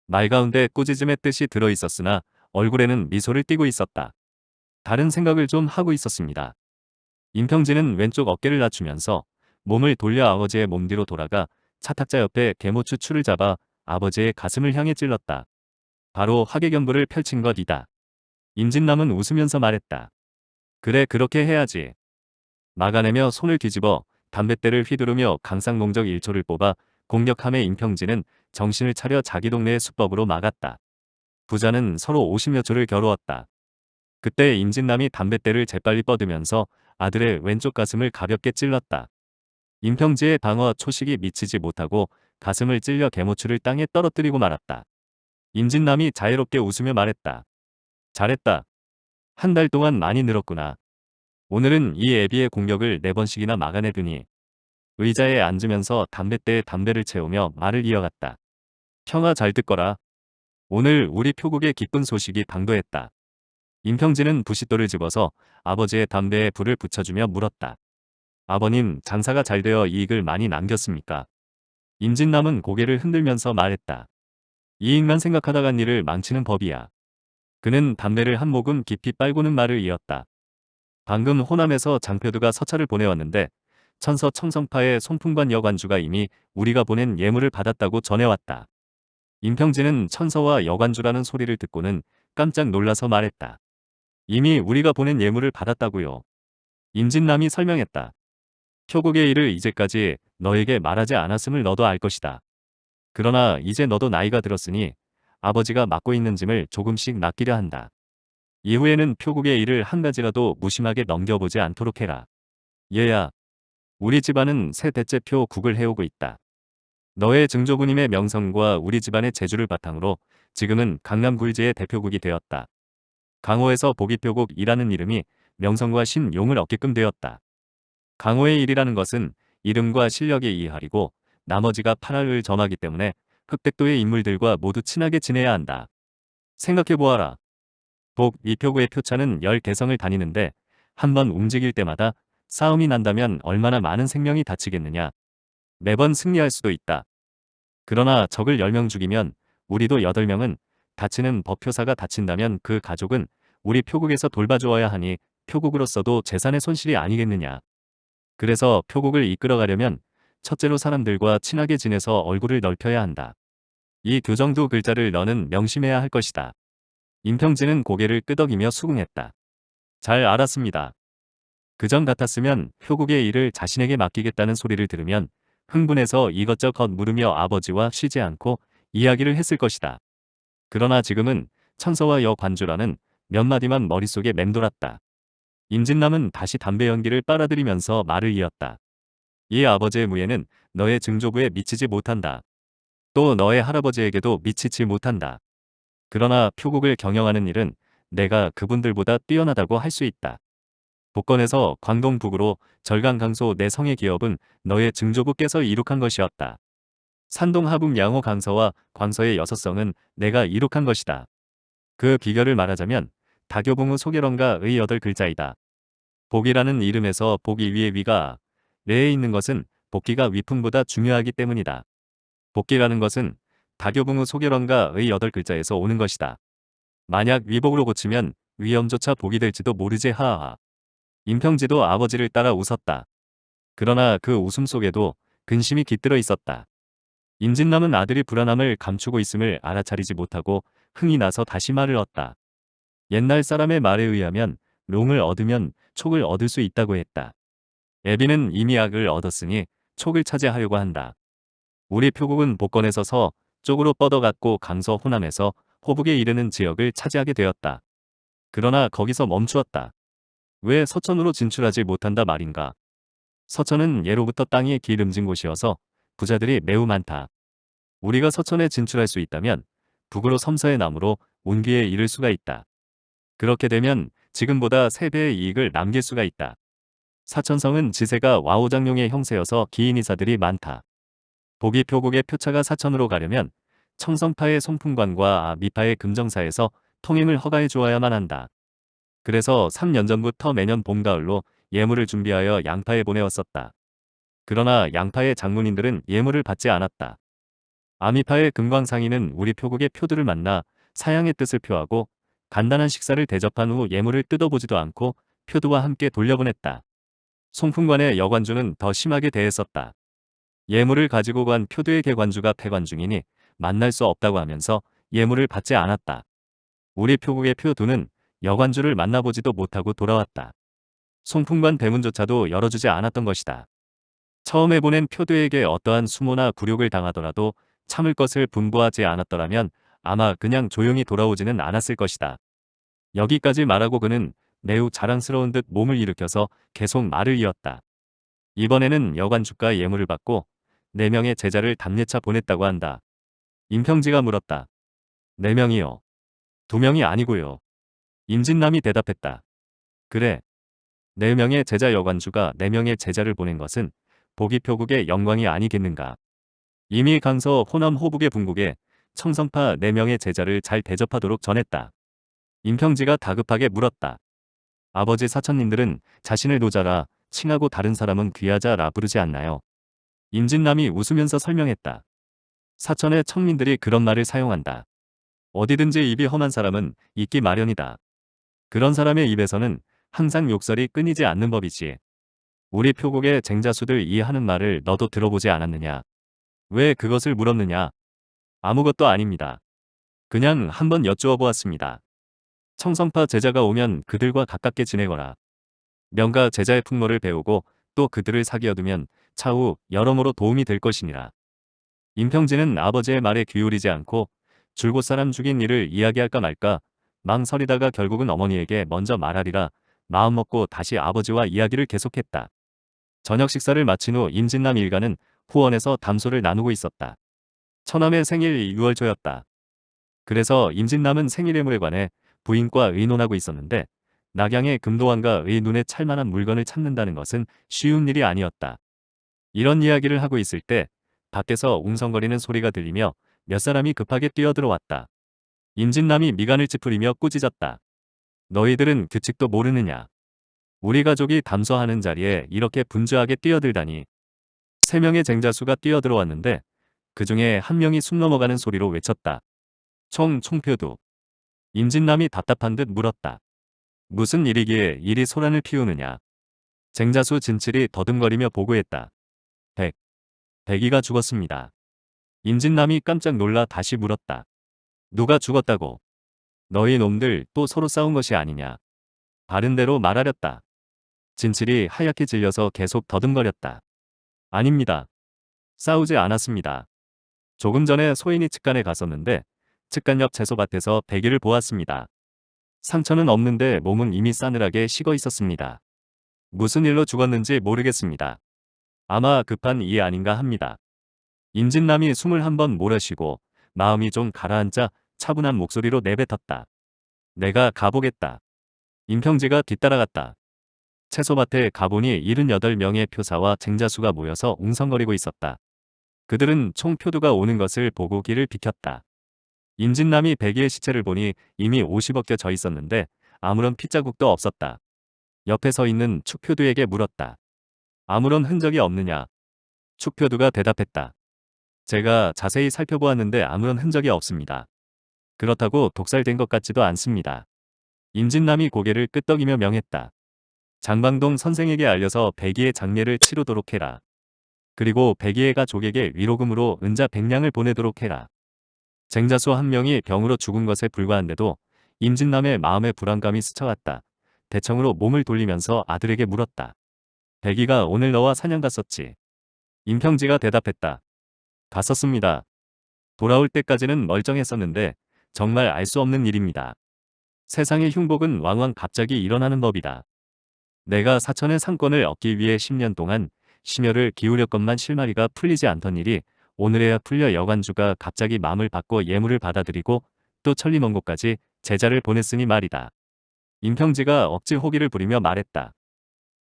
말 가운데 꾸짖음의 뜻이 들어있었으나 얼굴에는 미소를 띠고 있었다. 다른 생각을 좀 하고 있었습니다. 임평진은 왼쪽 어깨를 낮추면서 몸을 돌려 아버지의 몸 뒤로 돌아가 차탁자 옆에 개모추 추를 잡아 아버지의 가슴을 향해 찔렀다. 바로 화계견부를 펼친 것이다. 임진남은 웃으면서 말했다. 그래 그렇게 해야지. 막아내며 손을 뒤집어 담뱃대를 휘두르며 강상공적 1초를 뽑아 공격함에 임평진은 정신을 차려 자기 동네의 수법으로 막았다. 부자는 서로 50여 초를 겨루었다. 그때 임진남이 담뱃대를 재빨리 뻗으면서 아들의 왼쪽 가슴을 가볍게 찔렀다. 임평지의 방어 초식이 미치지 못하고 가슴을 찔려 개모추를 땅에 떨어뜨리고 말았다. 임진남이 자유롭게 웃으며 말했다. 잘했다. 한 달 동안 많이 늘었구나. 오늘은 이 애비의 공격을 네 번씩이나 막아내더니 의자에 앉으면서 담뱃대에 담배를 채우며 말을 이어갔다. 형아 잘 듣거라. 오늘 우리 표국의 기쁜 소식이 당도했다. 임평진은 부싯돌을 집어서 아버지의 담배에 불을 붙여주며 물었다. 아버님 장사가 잘 되어 이익을 많이 남겼습니까? 임진남은 고개를 흔들면서 말했다. 이익만 생각하다간 일을 망치는 법이야. 그는 담배를 한 모금 깊이 빨고는 말을 이었다. 방금 호남에서 장표두가 서찰을 보내왔는데 천서 청성파의 송풍관 여관주가 이미 우리가 보낸 예물을 받았다고 전해왔다. 임평진은 천서와 여관주라는 소리를 듣고는 깜짝 놀라서 말했다. 이미 우리가 보낸 예물을 받았다고요. 임진남이 설명했다. 표국의 일을 이제까지 너에게 말하지 않았음을 너도 알 것이다. 그러나 이제 너도 나이가 들었으니 아버지가 맡고 있는 짐을 조금씩 맡기려 한다. 이후에는 표국의 일을 한 가지라도 무심하게 넘겨보지 않도록 해라. 얘야, 우리 집안은 세 대째 표국을 해오고 있다. 너의 증조부님의 명성과 우리 집안의 재주를 바탕으로 지금은 강남 굴지의 대표국이 되었다. 강호에서 보기표국이라는 이름이 명성과 신용을 얻게끔 되었다. 강호의 일이라는 것은 이름과 실력의 이할이고 나머지가 팔할을 점하기 때문에 흑백도의 인물들과 모두 친하게 지내야 한다. 생각해보아라. 복, 이표구의 표차는 열 개성을 다니는데 한 번 움직일 때마다 싸움이 난다면 얼마나 많은 생명이 다치겠느냐. 매번 승리할 수도 있다. 그러나 적을 10명 죽이면 우리도 8명은 다치는 법표사가 다친다면 그 가족은 우리 표국에서 돌봐주어야 하니 표국으로서도 재산의 손실이 아니겠느냐. 그래서 표국을 이끌어가려면 첫째로 사람들과 친하게 지내서 얼굴을 넓혀야 한다. 이 교정두 글자를 너는 명심해야 할 것이다. 임평진은 고개를 끄덕이며 수긍했다. 잘 알았습니다. 그전 같았으면 표국의 일을 자신에게 맡기겠다는 소리를 들으면 흥분해서 이것저것 물으며 아버지와 쉬지 않고 이야기를 했을 것이다. 그러나 지금은 천서와 여관주라는 몇 마디만 머릿속에 맴돌았다. 임진남은 다시 담배 연기를 빨아들이면서 말을 이었다. 이 아버지의 무예는 너의 증조부에 미치지 못한다. 또 너의 할아버지에게도 미치지 못한다. 그러나 표국을 경영하는 일은 내가 그분들보다 뛰어나다고 할 수 있다. 복건에서 광동 북으로 절강 강소 내 성의 기업은 너의 증조부께서 이룩한 것이었다. 산동 하북 양호 강서와 광서의 여섯 성은 내가 이룩한 것이다. 그 비결을 말하자면 다교봉의 소개론과 의 여덟 글자이다. 복이라는 이름에서 복이 위에 위가 내에 있는 것은 복기가 위풍보다 중요하기 때문이다. 복기라는 것은 다교봉의 소개론과 의 여덟 글자에서 오는 것이다. 만약 위복으로 고치면 위험조차 복이 될지도 모르지 하하. 임평지도 아버지를 따라 웃었다. 그러나 그 웃음 속에도 근심이 깃들어 있었다. 임진남은 아들이 불안함을 감추고 있음을 알아차리지 못하고 흥이 나서 다시 말을 얻다. 옛날 사람의 말에 의하면 롱을 얻으면 촉을 얻을 수 있다고 했다. 애비는 이미 악을 얻었으니 촉을 차지하려고 한다. 우리 표국은 복건에서 서 쪽으로 뻗어갔고 강서 호남에서 호북에 이르는 지역을 차지하게 되었다. 그러나 거기서 멈추었다. 왜 서천으로 진출하지 못한다 말인가. 서천은 예로부터 땅이 기름진 곳이어서 부자들이 매우 많다. 우리가 서천에 진출할 수 있다면 북으로 섬서의 나무로 운기에 이를 수가 있다. 그렇게 되면 지금보다 3배의 이익을 남길 수가 있다. 사천성은 지세가 와우장룡의 형세여서 기인이사들이 많다. 보기 표국의 표차가 사천으로 가려면 청성파의 송풍관과 미파의 금정사에서 통행을 허가해 주어야만 한다. 그래서 3년 전부터 매년 봄, 가을로 예물을 준비하여 양파에 보내왔었다. 그러나 양파의 장문인들은 예물을 받지 않았다. 아미파의 금광상인은 우리 표국의 표들을 만나 사양의 뜻을 표하고 간단한 식사를 대접한 후 예물을 뜯어보지도 않고 표두와 함께 돌려보냈다. 송풍관의 여관주는 더 심하게 대했었다. 예물을 가지고 간 표두의 개관주가 폐관 중이니 만날 수 없다고 하면서 예물을 받지 않았다. 우리 표국의 표두는 여관주를 만나보지도 못하고 돌아왔다. 송풍관 대문조차도 열어주지 않았던 것이다. 처음에 보낸 표두에게 어떠한 수모나 굴욕을 당하더라도 참을 것을 분부하지 않았더라면 아마 그냥 조용히 돌아오지는 않았을 것이다. 여기까지 말하고 그는 매우 자랑스러운 듯 몸을 일으켜서 계속 말을 이었다. 이번에는 여관주가 예물을 받고 4명의 제자를 담례차 보냈다고 한다. 임평지가 물었다. 4명이요. 2명이 아니고요. 임진남이 대답했다. 그래. 4명의 제자 여관주가 4명의 제자를 보낸 것은 보기표국의 영광이 아니겠는가. 이미 강서 호남 호북의 분국에 청성파 4명의 제자를 잘 대접하도록 전했다. 임평지가 다급하게 물었다. 아버지 사천님들은 자신을 노자라 칭하고 다른 사람은 귀하자라 부르지 않나요? 임진남이 웃으면서 설명했다. 사천의 청민들이 그런 말을 사용한다. 어디든지 입이 험한 사람은 있기 마련이다. 그런 사람의 입에서는 항상 욕설이 끊이지 않는 법이지. 우리 표국의 쟁자수들 이해하는 말을 너도 들어보지 않았느냐. 왜 그것을 물었느냐. 아무것도 아닙니다. 그냥 한번 여쭈어 보았습니다. 청성파 제자가 오면 그들과 가깝게 지내거라. 명가 제자의 풍모를 배우고 또 그들을 사귀어두면 차후 여러모로 도움이 될 것이니라. 임평진은 아버지의 말에 귀울이지 않고 줄곧 사람 죽인 일을 이야기할까 말까 망설이다가 결국은 어머니에게 먼저 말하리라 마음먹고 다시 아버지와 이야기를 계속했다. 저녁 식사를 마친 후 임진남 일가는 후원에서 담소를 나누고 있었다. 처남의 생일 6월 초였다. 그래서 임진남은 생일의물에 관해 부인과 의논하고 있었는데 낙양의 금도환과 의 눈에 찰만한 물건을 찾는다는 것은 쉬운 일이 아니었다. 이런 이야기를 하고 있을 때 밖에서 웅성거리는 소리가 들리며 몇 사람이 급하게 뛰어들어왔다. 임진남이 미간을 찌푸리며 꾸짖었다. 너희들은 규칙도 모르느냐. 우리 가족이 담소하는 자리에 이렇게 분주하게 뛰어들다니. 세 명의 쟁자수가 뛰어들어왔는데 그 중에 한 명이 숨 넘어가는 소리로 외쳤다. 총, 총표도. 임진남이 답답한 듯 물었다. 무슨 일이기에 이리 소란을 피우느냐. 쟁자수 진칠이 더듬거리며 보고했다. 백. 백이가 죽었습니다. 임진남이 깜짝 놀라 다시 물었다. 누가 죽었다고? 너희 놈들 또 서로 싸운 것이 아니냐. 바른 대로 말하렸다. 진칠이 하얗게 질려서 계속 더듬거렸다. 아닙니다. 싸우지 않았습니다. 조금 전에 소인이 측간에 갔었는데 측간 옆 채소밭에서 배기를 보았습니다. 상처는 없는데 몸은 이미 싸늘하게 식어 있었습니다. 무슨 일로 죽었는지 모르겠습니다. 아마 급한 이 아닌가 합니다. 임진남이 숨을 한 번 몰아쉬고 마음이 좀 가라앉자 차분한 목소리로 내뱉었다. 내가 가보겠다. 임평지가 뒤따라갔다. 채소밭에 가보니 78명의 표사와 쟁자수가 모여서 웅성거리고 있었다. 그들은 총 표두가 오는 것을 보고 길을 비켰다. 임진남이 백이의 시체를 보니 이미 50억 개져 있었는데 아무런 핏자국도 없었다. 옆에 서 있는 축표두에게 물었다. 아무런 흔적이 없느냐. 축표두가 대답했다. 제가 자세히 살펴보았는데 아무런 흔적이 없습니다. 그렇다고 독살된 것 같지도 않습니다. 임진남이 고개를 끄덕이며 명했다. 장방동 선생에게 알려서 백이의 장례를 치르도록 해라. 그리고 백이의 가족에게 위로금으로 은자 백냥을 보내도록 해라. 쟁자수 한 명이 병으로 죽은 것에 불과한데도 임진남의 마음에 불안감이 스쳐갔다. 대청으로 몸을 돌리면서 아들에게 물었다. 백이가 오늘 너와 사냥 갔었지. 임평지가 대답했다. 갔었습니다. 돌아올 때까지는 멀쩡했었는데 정말 알 수 없는 일입니다. 세상의 흉복은 왕왕 갑자기 일어나는 법이다. 내가 사천의 상권을 얻기 위해 10년 동안 심혈을 기울였건만 실마리가 풀리지 않던 일이 오늘에야 풀려 여관주가 갑자기 마음을 바꿔 예물을 받아들이고 또 천리 먼 곳까지 제자를 보냈으니 말이다. 임평지가 억지 호기를 부리며 말했다.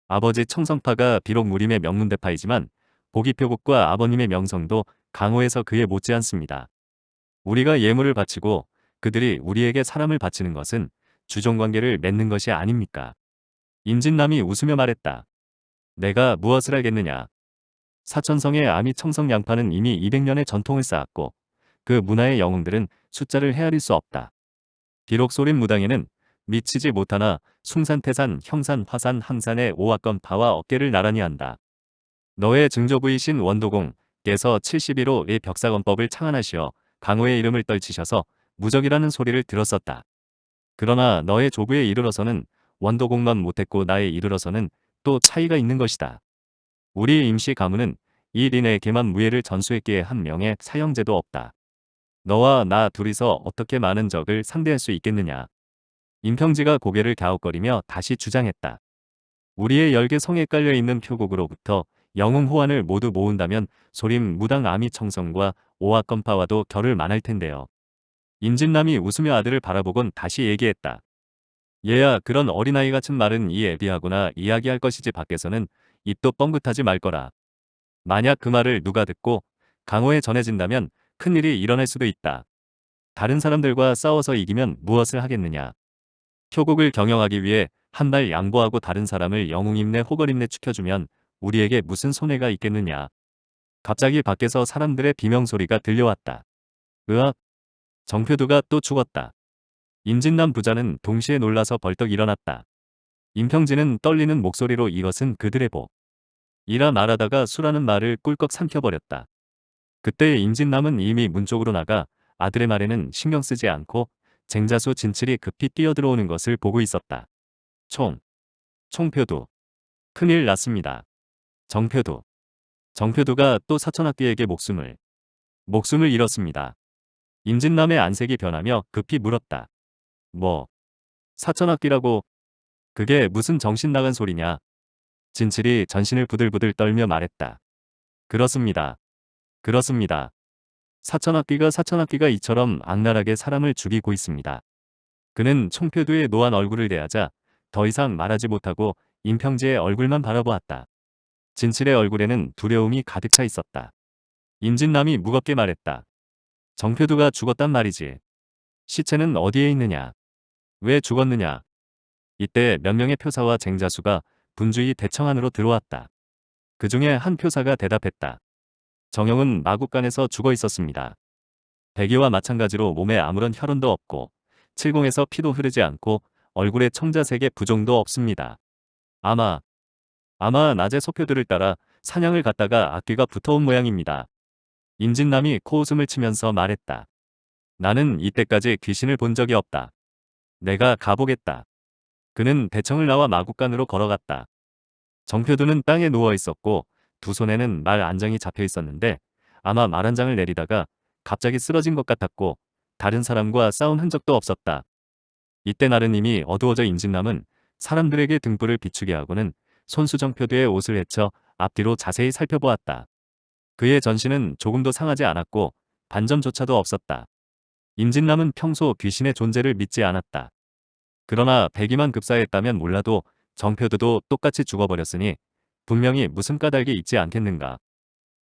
아버지 청성파가 비록 무림의 명문대파이지만 보기표국과 아버님의 명성도 강호에서 그에 못지않습니다. 우리가 예물을 바치고 그들이 우리에게 사람을 바치는 것은 주종관계를 맺는 것이 아닙니까? 임진남이 웃으며 말했다. 내가 무엇을 알겠느냐. 사천성의 아미 청성 양파는 이미 200년의 전통을 쌓았고 그 문화의 영웅들은 숫자를 헤아릴 수 없다. 비록 소림 무당에는 미치지 못하나 숭산, 태산, 형산, 화산, 항산의 오악건 파와 어깨를 나란히 한다. 너의 증조부이신 원도공 께서 71호 의 벽사건법을 창안하시어 강호의 이름을 떨치셔서 무적이라는 소리를 들었었다. 그러나 너의 조부에 이르러서는 원도공만 못했고 나에 이르러서는 또 차이가 있는 것이다. 우리 임시 가문은 이 린에게만 무예를 전수했기에 한 명의 사형제도 없다. 너와 나 둘이서 어떻게 많은 적을 상대할 수 있겠느냐. 임평지가 고개를 갸웃거리며 다시 주장했다. 우리의 열개 성에 깔려있는 표곡으로부터 영웅 호환을 모두 모은다면 소림 무당 아미 청성과 오악건파와도 결을 만할 텐데요. 임진남이 웃으며 아들을 바라보곤 다시 얘기했다. 얘야 그런 어린아이 같은 말은 이 애비하거나 이야기할 것이지 밖에서는 입도 뻥긋하지 말 거라. 만약 그 말을 누가 듣고 강호에 전해진다면 큰일이 일어날 수도 있다. 다른 사람들과 싸워서 이기면 무엇을 하겠느냐. 효국을 경영하기 위해 한 발 양보하고 다른 사람을 영웅 임내 호걸 임내 축혀주면 우리에게 무슨 손해가 있겠느냐. 갑자기 밖에서 사람들의 비명소리가 들려왔다. 으악! 정표두가 또 죽었다. 임진남 부자는 동시에 놀라서 벌떡 일어났다. 임평진은 떨리는 목소리로 이것은 그들의 복. 이라 말하다가 수라는 말을 꿀꺽 삼켜버렸다. 그때 임진남은 이미 문 쪽으로 나가 아들의 말에는 신경 쓰지 않고 쟁자수 진칠이 급히 뛰어들어오는 것을 보고 있었다. 총. 총표두. 큰일 났습니다. 정표두. 정표두가 또 사천학비에게 목숨을 목숨을 잃었습니다. 임진남의 안색이 변하며 급히 물었다. 뭐 사천학비라고 그게 무슨 정신 나간 소리냐. 진칠이 전신을 부들부들 떨며 말했다. 그렇습니다. 그렇습니다. 사천학비가 사천학비가 이처럼 악랄하게 사람을 죽이고 있습니다. 그는 총표두의 노한 얼굴을 대하자 더 이상 말하지 못하고 임평지의 얼굴만 바라보았다. 진칠의 얼굴에는 두려움이 가득 차 있었다. 임진남이 무겁게 말했다. 정표두가 죽었단 말이지. 시체는 어디에 있느냐? 왜 죽었느냐? 이때 몇 명의 표사와 쟁자수가 분주히 대청 안으로 들어왔다. 그 중에 한 표사가 대답했다. 정영은 마국간에서 죽어 있었습니다. 백이와 마찬가지로 몸에 아무런 혈흔도 없고 칠공에서 피도 흐르지 않고 얼굴에 청자색의 부종도 없습니다. 아마 아마 낮에 소표들을 따라 사냥을 갔다가 악귀가 붙어온 모양입니다. 임진남이 코웃음을 치면서 말했다. 나는 이때까지 귀신을 본 적이 없다. 내가 가보겠다. 그는 대청을 나와 마국간으로 걸어갔다. 정표두는 땅에 누워 있었고 두 손에는 말 안장이 잡혀 있었는데 아마 말한 장을 내리다가 갑자기 쓰러진 것 같았고 다른 사람과 싸운 흔적도 없었다. 이때 이미 어두워져 임진남은 사람들에게 등불을 비추게 하고는 손수정표두의 옷을 헤쳐 앞뒤로 자세히 살펴보았다. 그의 전신은 조금도 상하지 않았고 반점조차도 없었다. 임진남은 평소 귀신의 존재를 믿지 않았다. 그러나 백이만 급사했다면 몰라도 정표두도 똑같이 죽어버렸으니 분명히 무슨 까닭이 있지 않겠는가.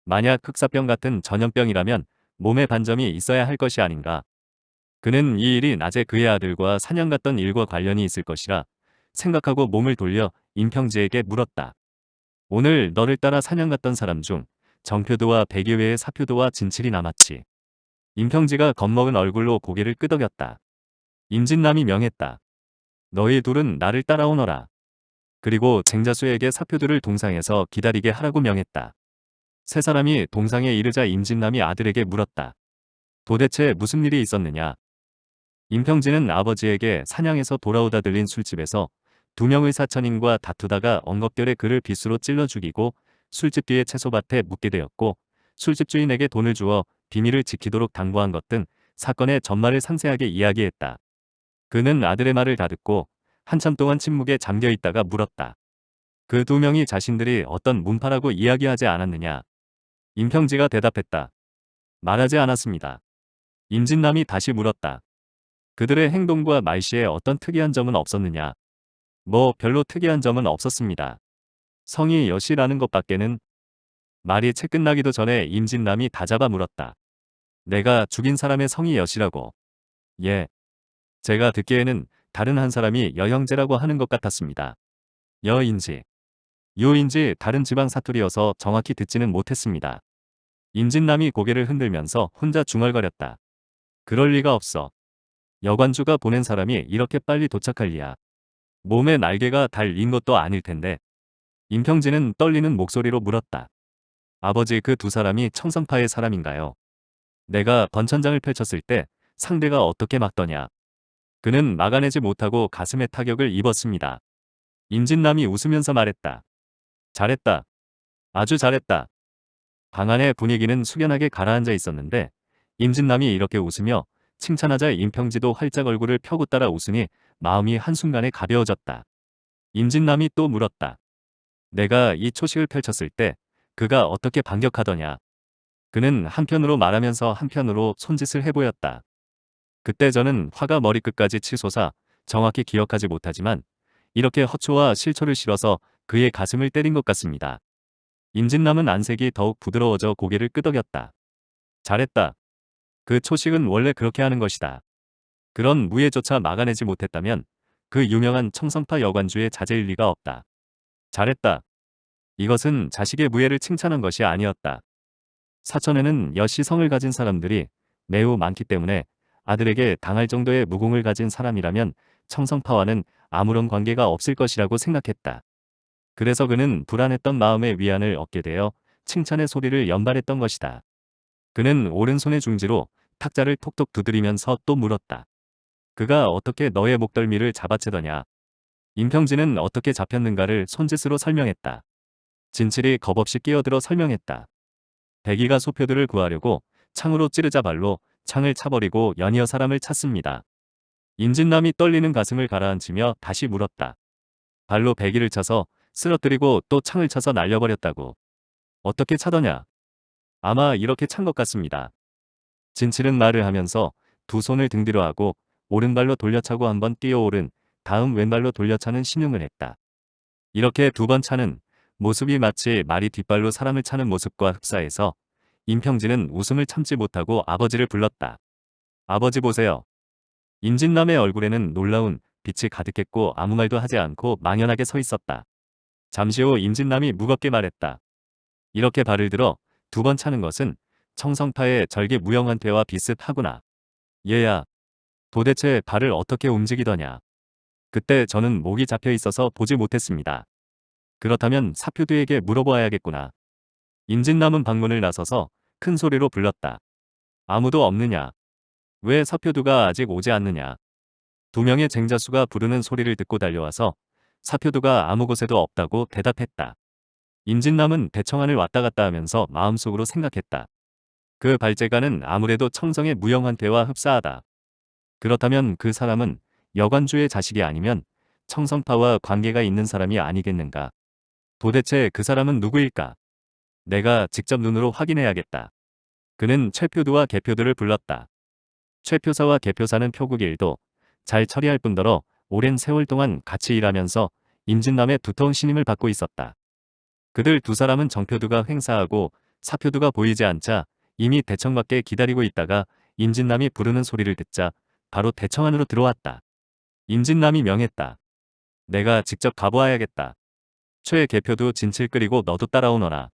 만약 흑사병 같은 전염병이라면 몸에 반점이 있어야 할 것이 아닌가. 그는 이 일이 낮에 그의 아들과 사냥 갔던 일과 관련이 있을 것이라 생각하고 몸을 돌려 임평지에게 물었다. 오늘 너를 따라 사냥 갔던 사람 중 정표도와 백이 외에 사표도와 진칠이 남았지. 임평지가 겁먹은 얼굴로 고개를 끄덕였다. 임진남이 명했다. 너희 둘은 나를 따라오너라. 그리고 쟁자수에게 사표들을 동상에서 기다리게 하라고 명했다. 세 사람이 동상에 이르자 임진남이 아들에게 물었다. 도대체 무슨 일이 있었느냐? 임평진은 아버지에게 사냥에서 돌아오다 들린 술집에서 두 명의 사천인과 다투다가 엉겁결에 그를 빗으로 찔러 죽이고 술집 뒤에 채소밭에 묻게 되었고 술집 주인에게 돈을 주어 비밀을 지키도록 당부한 것 등 사건의 전말을 상세하게 이야기했다. 그는 아들의 말을 다 듣고 한참 동안 침묵에 잠겨 있다가 물었다. 그 두 명이 자신들이 어떤 문파라고 이야기하지 않았느냐. 임평지가 대답했다. 말하지 않았습니다. 임진남이 다시 물었다. 그들의 행동과 말씨에 어떤 특이한 점은 없었느냐. 뭐 별로 특이한 점은 없었습니다. 성이 여시라는 것밖에는 말이 채 끝나기도 전에 임진남이 다 잡아 물었다. 내가 죽인 사람의 성이 여시라고. 예. 제가 듣기에는 다른 한 사람이 여형제라고 하는 것 같았습니다. 여인지, 요인지 다른 지방 사투리여서 정확히 듣지는 못했습니다. 임진남이 고개를 흔들면서 혼자 중얼거렸다. 그럴 리가 없어. 여관주가 보낸 사람이 이렇게 빨리 도착할 리야. 몸에 날개가 달린 것도 아닐 텐데. 임평진은 떨리는 목소리로 물었다. 아버지 그 두 사람이 청성파의 사람인가요? 내가 번천장을 펼쳤을 때 상대가 어떻게 막더냐. 그는 막아내지 못하고 가슴에 타격을 입었습니다. 임진남이 웃으면서 말했다. 잘했다. 아주 잘했다. 방 안의 분위기는 숙연하게 가라앉아 있었는데 임진남이 이렇게 웃으며 칭찬하자 임평지도 활짝 얼굴을 펴고 따라 웃으니 마음이 한순간에 가벼워졌다. 임진남이 또 물었다. 내가 이 초식을 펼쳤을 때 그가 어떻게 반격하더냐. 그는 한편으로 말하면서 한편으로 손짓을 해보였다. 그때 저는 화가 머리끝까지 치솟아 정확히 기억하지 못하지만 이렇게 허초와 실초를 실어서 그의 가슴을 때린 것 같습니다. 임진남은 안색이 더욱 부드러워져 고개를 끄덕였다. 잘했다. 그 초식은 원래 그렇게 하는 것이다. 그런 무예조차 막아내지 못했다면 그 유명한 청성파 여관주의 자제일 리가 없다. 잘했다. 이것은 자식의 무예를 칭찬한 것이 아니었다. 사천에는 여시성을 가진 사람들이 매우 많기 때문에 아들에게 당할 정도의 무공을 가진 사람이라면 청성파와는 아무런 관계가 없을 것이라고 생각했다. 그래서 그는 불안했던 마음의 위안을 얻게 되어 칭찬의 소리를 연발했던 것이다. 그는 오른손의 중지로 탁자를 톡톡 두드리면서 또 물었다. 그가 어떻게 너의 목덜미를 잡아채더냐. 임평진은 어떻게 잡혔는가를 손짓으로 설명했다. 진칠이 겁없이 끼어들어 설명했다. 백이가 소표들을 구하려고 창으로 찌르자 발로 창을 차버리고 연이어 사람을 찾습니다. 임진남이 떨리는 가슴을 가라앉히며 다시 물었다. 발로 배기를 차서 쓰러뜨리고 또 창을 차서 날려버렸다고. 어떻게 차더냐? 아마 이렇게 찬 것 같습니다. 진칠은 말을 하면서 두 손을 등 뒤로 하고 오른발로 돌려차고 한 번 뛰어오른 다음 왼발로 돌려차는 신용을 했다. 이렇게 두 번 차는 모습이 마치 말이 뒷발로 사람을 차는 모습과 흡사해서 임평진은 웃음을 참지 못하고 아버지를 불렀다. 아버지 보세요. 임진남의 얼굴에는 놀라운 빛이 가득했고 아무 말도 하지 않고 망연하게 서 있었다. 잠시 후 임진남이 무겁게 말했다. 이렇게 발을 들어 두 번 차는 것은 청성파의 절개 무용한테와 비슷하구나. 얘야, 도대체 발을 어떻게 움직이더냐. 그때 저는 목이 잡혀 있어서 보지 못했습니다. 그렇다면 사표두에게 물어보아야겠구나. 임진남은 방문을 나서서 큰 소리로 불렀다. 아무도 없느냐. 왜 사표두가 아직 오지 않느냐. 두 명의 쟁자수가 부르는 소리를 듣고 달려와서 사표두가 아무 곳에도 없다고 대답했다. 임진남은 대청안을 왔다 갔다 하면서 마음속으로 생각했다. 그 발제가는 아무래도 청성의 무영한테와 흡사하다. 그렇다면 그 사람은 여관주의 자식이 아니면 청성파와 관계가 있는 사람이 아니겠는가. 도대체 그 사람은 누구일까? 내가 직접 눈으로 확인해야겠다. 그는 최표두와 개표들을 불렀다. 최표사와 개표사는 표국 일도 잘 처리할 뿐더러 오랜 세월 동안 같이 일하면서 임진남의 두터운 신임을 받고 있었다. 그들 두 사람은 정표두가 횡사하고 사표두가 보이지 않자 이미 대청 밖에 기다리고 있다가 임진남이 부르는 소리를 듣자 바로 대청 안으로 들어왔다. 임진남이 명했다. 내가 직접 가보아야겠다. 최 개표도 진칠 끓이고 너도 따라오너라.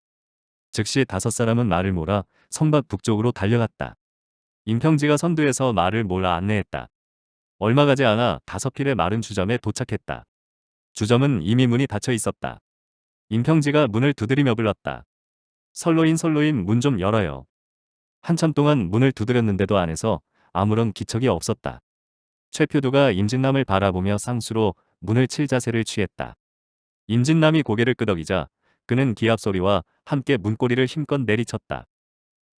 즉시 다섯 사람은 말을 몰아 성밭 북쪽으로 달려갔다. 임평지가 선두에서 말을 몰아 안내했다. 얼마 가지 않아 다섯 필의 마른 주점에 도착했다. 주점은 이미 문이 닫혀 있었다. 임평지가 문을 두드리며 불렀다. 설로인 설로인 문 좀 열어요. 한참 동안 문을 두드렸는데도 안에서 아무런 기척이 없었다. 최표두가 임진남을 바라보며 상수로 문을 칠 자세를 취했다. 임진남이 고개를 끄덕이자 그는 기합 소리와 함께 문고리를 힘껏 내리쳤다.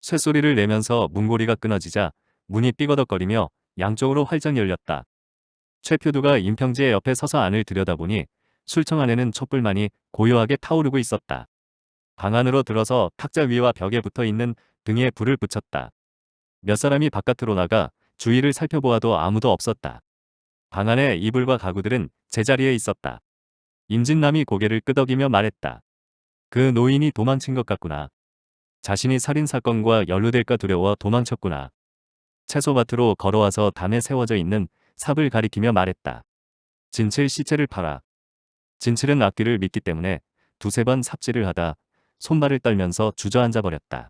쇠소리를 내면서 문고리가 끊어지자 문이 삐거덕거리며 양쪽으로 활짝 열렸다. 최표두가 임평지의 옆에 서서 안을 들여다보니 술청 안에는 촛불만이 고요하게 타오르고 있었다. 방 안으로 들어서 탁자 위와 벽에 붙어 있는 등에 불을 붙였다. 몇 사람이 바깥으로 나가 주위를 살펴보아도 아무도 없었다. 방 안에 이불과 가구들은 제자리에 있었다. 임진남이 고개를 끄덕이며 말했다. 그 노인이 도망친 것 같구나. 자신이 살인사건과 연루될까 두려워 도망쳤구나. 채소밭으로 걸어와서 담에 세워져 있는 삽을 가리키며 말했다. 진칠 시체를 팔아. 진칠은 악귀를 믿기 때문에 두세 번 삽질을 하다 손발을 떨면서 주저앉아 버렸다.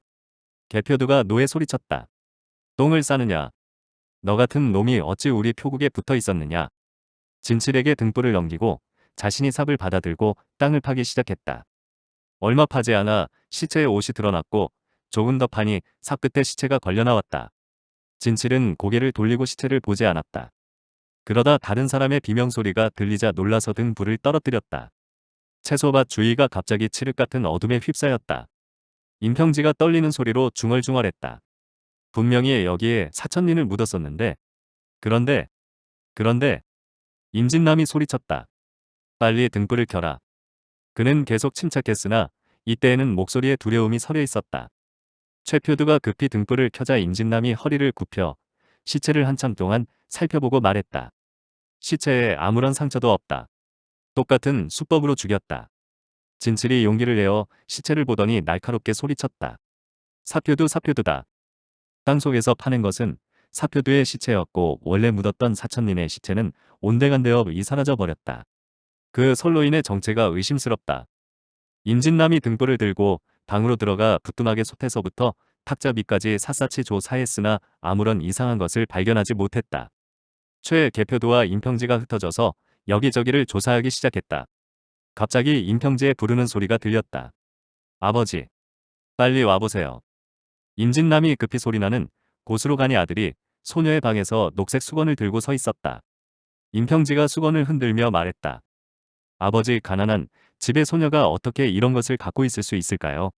개표두가 노에 소리쳤다. 똥을 싸느냐. 너 같은 놈이 어찌 우리 표국에 붙어 있었느냐. 진칠에게 등불을 넘기고 자신이 삽을 받아들고 땅을 파기 시작했다. 얼마 파지 않아 시체의 옷이 드러났고 조금 더 파니 삽 끝에 시체가 걸려 나왔다. 진칠은 고개를 돌리고 시체를 보지 않았다. 그러다 다른 사람의 비명소리가 들리자 놀라서 등 불을 떨어뜨렸다. 채소밭 주위가 갑자기 칠흑 같은 어둠에 휩싸였다. 임평지가 떨리는 소리로 중얼중얼했다. 분명히 여기에 사천린을 묻었었는데 그런데 그런데 임진남이 소리쳤다. 빨리 등불을 켜라. 그는 계속 침착했으나 이때에는 목소리에 두려움이 서려 있었다. 최표두가 급히 등불을 켜자 임진남이 허리를 굽혀 시체를 한참 동안 살펴보고 말했다. 시체에 아무런 상처도 없다. 똑같은 수법으로 죽였다. 진칠이 용기를 내어 시체를 보더니 날카롭게 소리쳤다. 사표두 사표두다. 땅속에서 파낸 것은 사표두의 시체였고 원래 묻었던 사천님의 시체는 온데간데 없이 사라져 버렸다. 그 선로인의 정체가 의심스럽다. 임진남이 등불을 들고 방으로 들어가 부뚜막의 솥에서부터 탁자 밑까지 샅샅이 조사했으나 아무런 이상한 것을 발견하지 못했다. 최 개표도와 임평지가 흩어져서 여기저기를 조사하기 시작했다. 갑자기 임평지의 부르는 소리가 들렸다. 아버지, 빨리 와보세요. 임진남이 급히 소리나는 곳으로 가니 아들이 소녀의 방에서 녹색 수건을 들고 서 있었다. 임평지가 수건을 흔들며 말했다. 아버지 가난한 집의 소녀가 어떻게 이런 것을 갖고 있을 수 있을까요?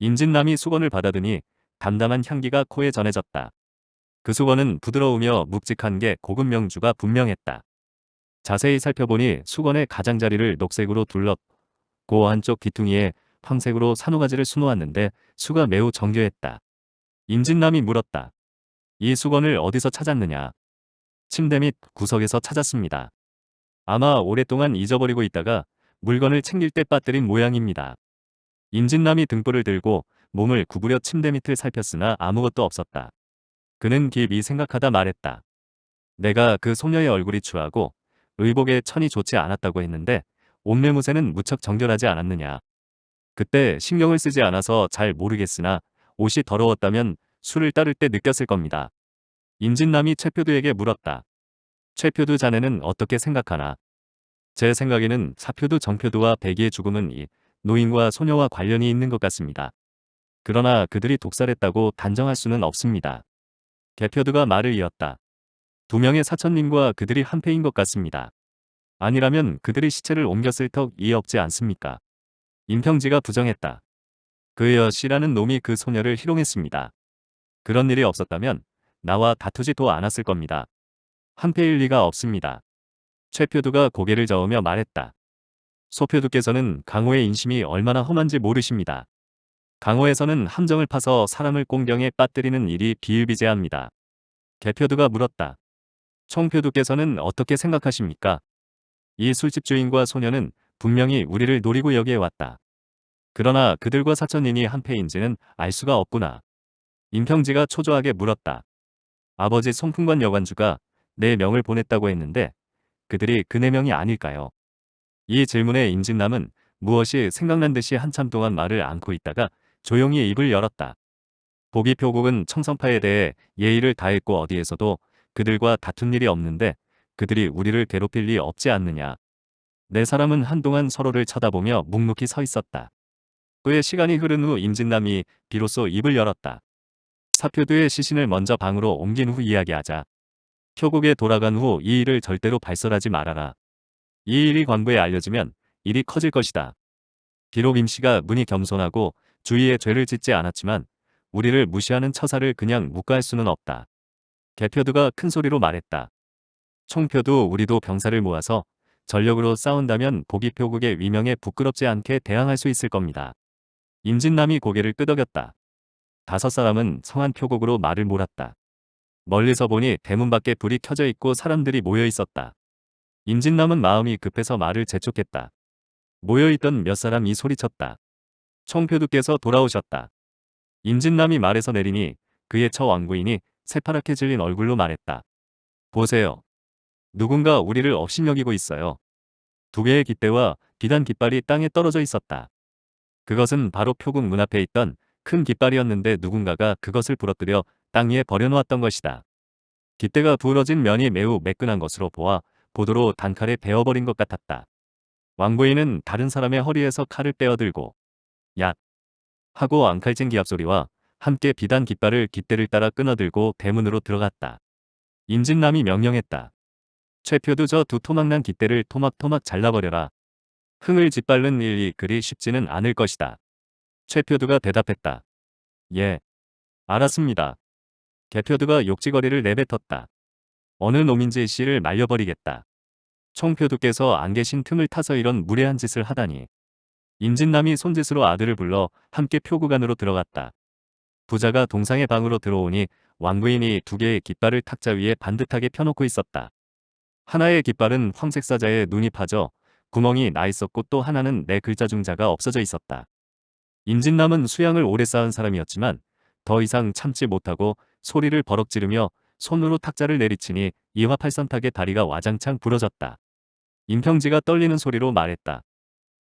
임진남이 수건을 받아드니 담담한 향기가 코에 전해졌다. 그 수건은 부드러우며 묵직한 게 고급 명주가 분명했다. 자세히 살펴보니 수건의 가장자리를 녹색으로 둘렀고 한쪽 귀퉁이에 황색으로 산호가지를 수놓았는데 수가 매우 정교했다. 임진남이 물었다. 이 수건을 어디서 찾았느냐? 침대 밑 구석에서 찾았습니다. 아마 오랫동안 잊어버리고 있다가 물건을 챙길 때 빠뜨린 모양입니다. 임진남이 등불을 들고 몸을 구부려 침대 밑을 살폈으나 아무것도 없었다. 그는 깊이 생각하다 말했다. 내가 그 소녀의 얼굴이 추하고 의복에 천이 좋지 않았다고 했는데 옷매무새는 무척 정결하지 않았느냐. 그때 신경을 쓰지 않아서 잘 모르겠으나 옷이 더러웠다면 술을 따를 때 느꼈을 겁니다. 임진남이 최표두에게 물었다. 최표두 자네는 어떻게 생각하나? 제 생각에는 사표두 정표두와 백이의 죽음은 이 노인과 소녀와 관련이 있는 것 같습니다. 그러나 그들이 독살했다고 단정할 수는 없습니다. 개표두가 말을 이었다. 두 명의 사천님과 그들이 한패인 것 같습니다. 아니라면 그들이 시체를 옮겼을 턱이 없지 않습니까? 임평지가 부정했다. 그 여씨라는 놈이 그 소녀를 희롱했습니다. 그런 일이 없었다면 나와 다투지도 않았을 겁니다. 한패일 리가 없습니다. 최표두가 고개를 저으며 말했다. 소표두께서는 강호의 인심이 얼마나 험한지 모르십니다. 강호에서는 함정을 파서 사람을 꽁경에 빠뜨리는 일이 비일비재합니다. 개표두가 물었다. 총표두께서는 어떻게 생각하십니까? 이 술집 주인과 소녀는 분명히 우리를 노리고 여기에 왔다. 그러나 그들과 사천인이 한패인지는 알 수가 없구나. 임평지가 초조하게 물었다. 아버지 송풍관 여관주가 네 명을 보냈다고 했는데 그들이 그 네 명이 아닐까요? 이 질문에 임진남은 무엇이 생각난 듯이 한참 동안 말을 안고 있다가 조용히 입을 열었다. 보기 표국은 청성파에 대해 예의를 다했고 어디에서도 그들과 다툰 일이 없는데 그들이 우리를 괴롭힐 리 없지 않느냐. 네 사람은 한동안 서로를 쳐다보며 묵묵히 서 있었다. 그의 시간이 흐른 후 임진남이 비로소 입을 열었다. 사표두의 시신을 먼저 방으로 옮긴 후 이야기하자. 표국에 돌아간 후 이 일을 절대로 발설하지 말아라. 이 일이 관부에 알려지면 일이 커질 것이다. 비록 임씨가 문이 겸손하고 주위에 죄를 짓지 않았지만 우리를 무시하는 처사를 그냥 묵과할 수는 없다. 개표두가 큰 소리로 말했다. 총표도 우리도 병사를 모아서 전력으로 싸운다면 보기표국의 위명에 부끄럽지 않게 대항할 수 있을 겁니다. 임진남이 고개를 끄덕였다. 다섯 사람은 성한 표국으로 말을 몰았다. 멀리서 보니 대문 밖에 불이 켜져 있고 사람들이 모여 있었다. 임진남은 마음이 급해서 말을 재촉했다. 모여있던 몇 사람이 소리쳤다. 총표두께서 돌아오셨다. 임진남이 말에서 내리니 그의 처 왕부인이 새파랗게 질린 얼굴로 말했다. 보세요. 누군가 우리를 업신여기고 있어요. 두 개의 깃대와 비단 깃발이 땅에 떨어져 있었다. 그것은 바로 표국 문 앞에 있던 큰 깃발이었는데 누군가가 그것을 부러뜨려 땅 위에 버려놓았던 것이다. 깃대가 부러진 면이 매우 매끈한 것으로 보아 보도로 단칼에 베어버린 것 같았다. 왕부인은 다른 사람의 허리에서 칼을 떼어들고 야 하고 앙칼진 기합 소리와 함께 비단 깃발을 깃대를 따라 끊어들고 대문으로 들어갔다. 임진남이 명령했다. 최표도 저두 토막난 깃대를 토막토막 잘라버려라. 흥을 짓밟는 일이 그리 쉽지는 않을 것이다. 최표두가 대답했다. 예. 알았습니다. 개표두가 욕지거리를 내뱉었다. 어느 놈인지 씨를 말려버리겠다. 총표두께서 안 계신 틈을 타서 이런 무례한 짓을 하다니. 임진남이 손짓으로 아들을 불러 함께 표구간으로 들어갔다. 부자가 동상의 방으로 들어오니 왕부인이 두 개의 깃발을 탁자 위에 반듯하게 펴놓고 있었다. 하나의 깃발은 황색 사자에 눈이 파져 구멍이 나 있었고 또 하나는 내 글자 중자가 없어져 있었다. 임진남은 수양을 오래 쌓은 사람이었지만 더 이상 참지 못하고 소리를 버럭 지르며 손으로 탁자를 내리치니 이화팔선탁의 다리가 와장창 부러졌다. 임평지가 떨리는 소리로 말했다.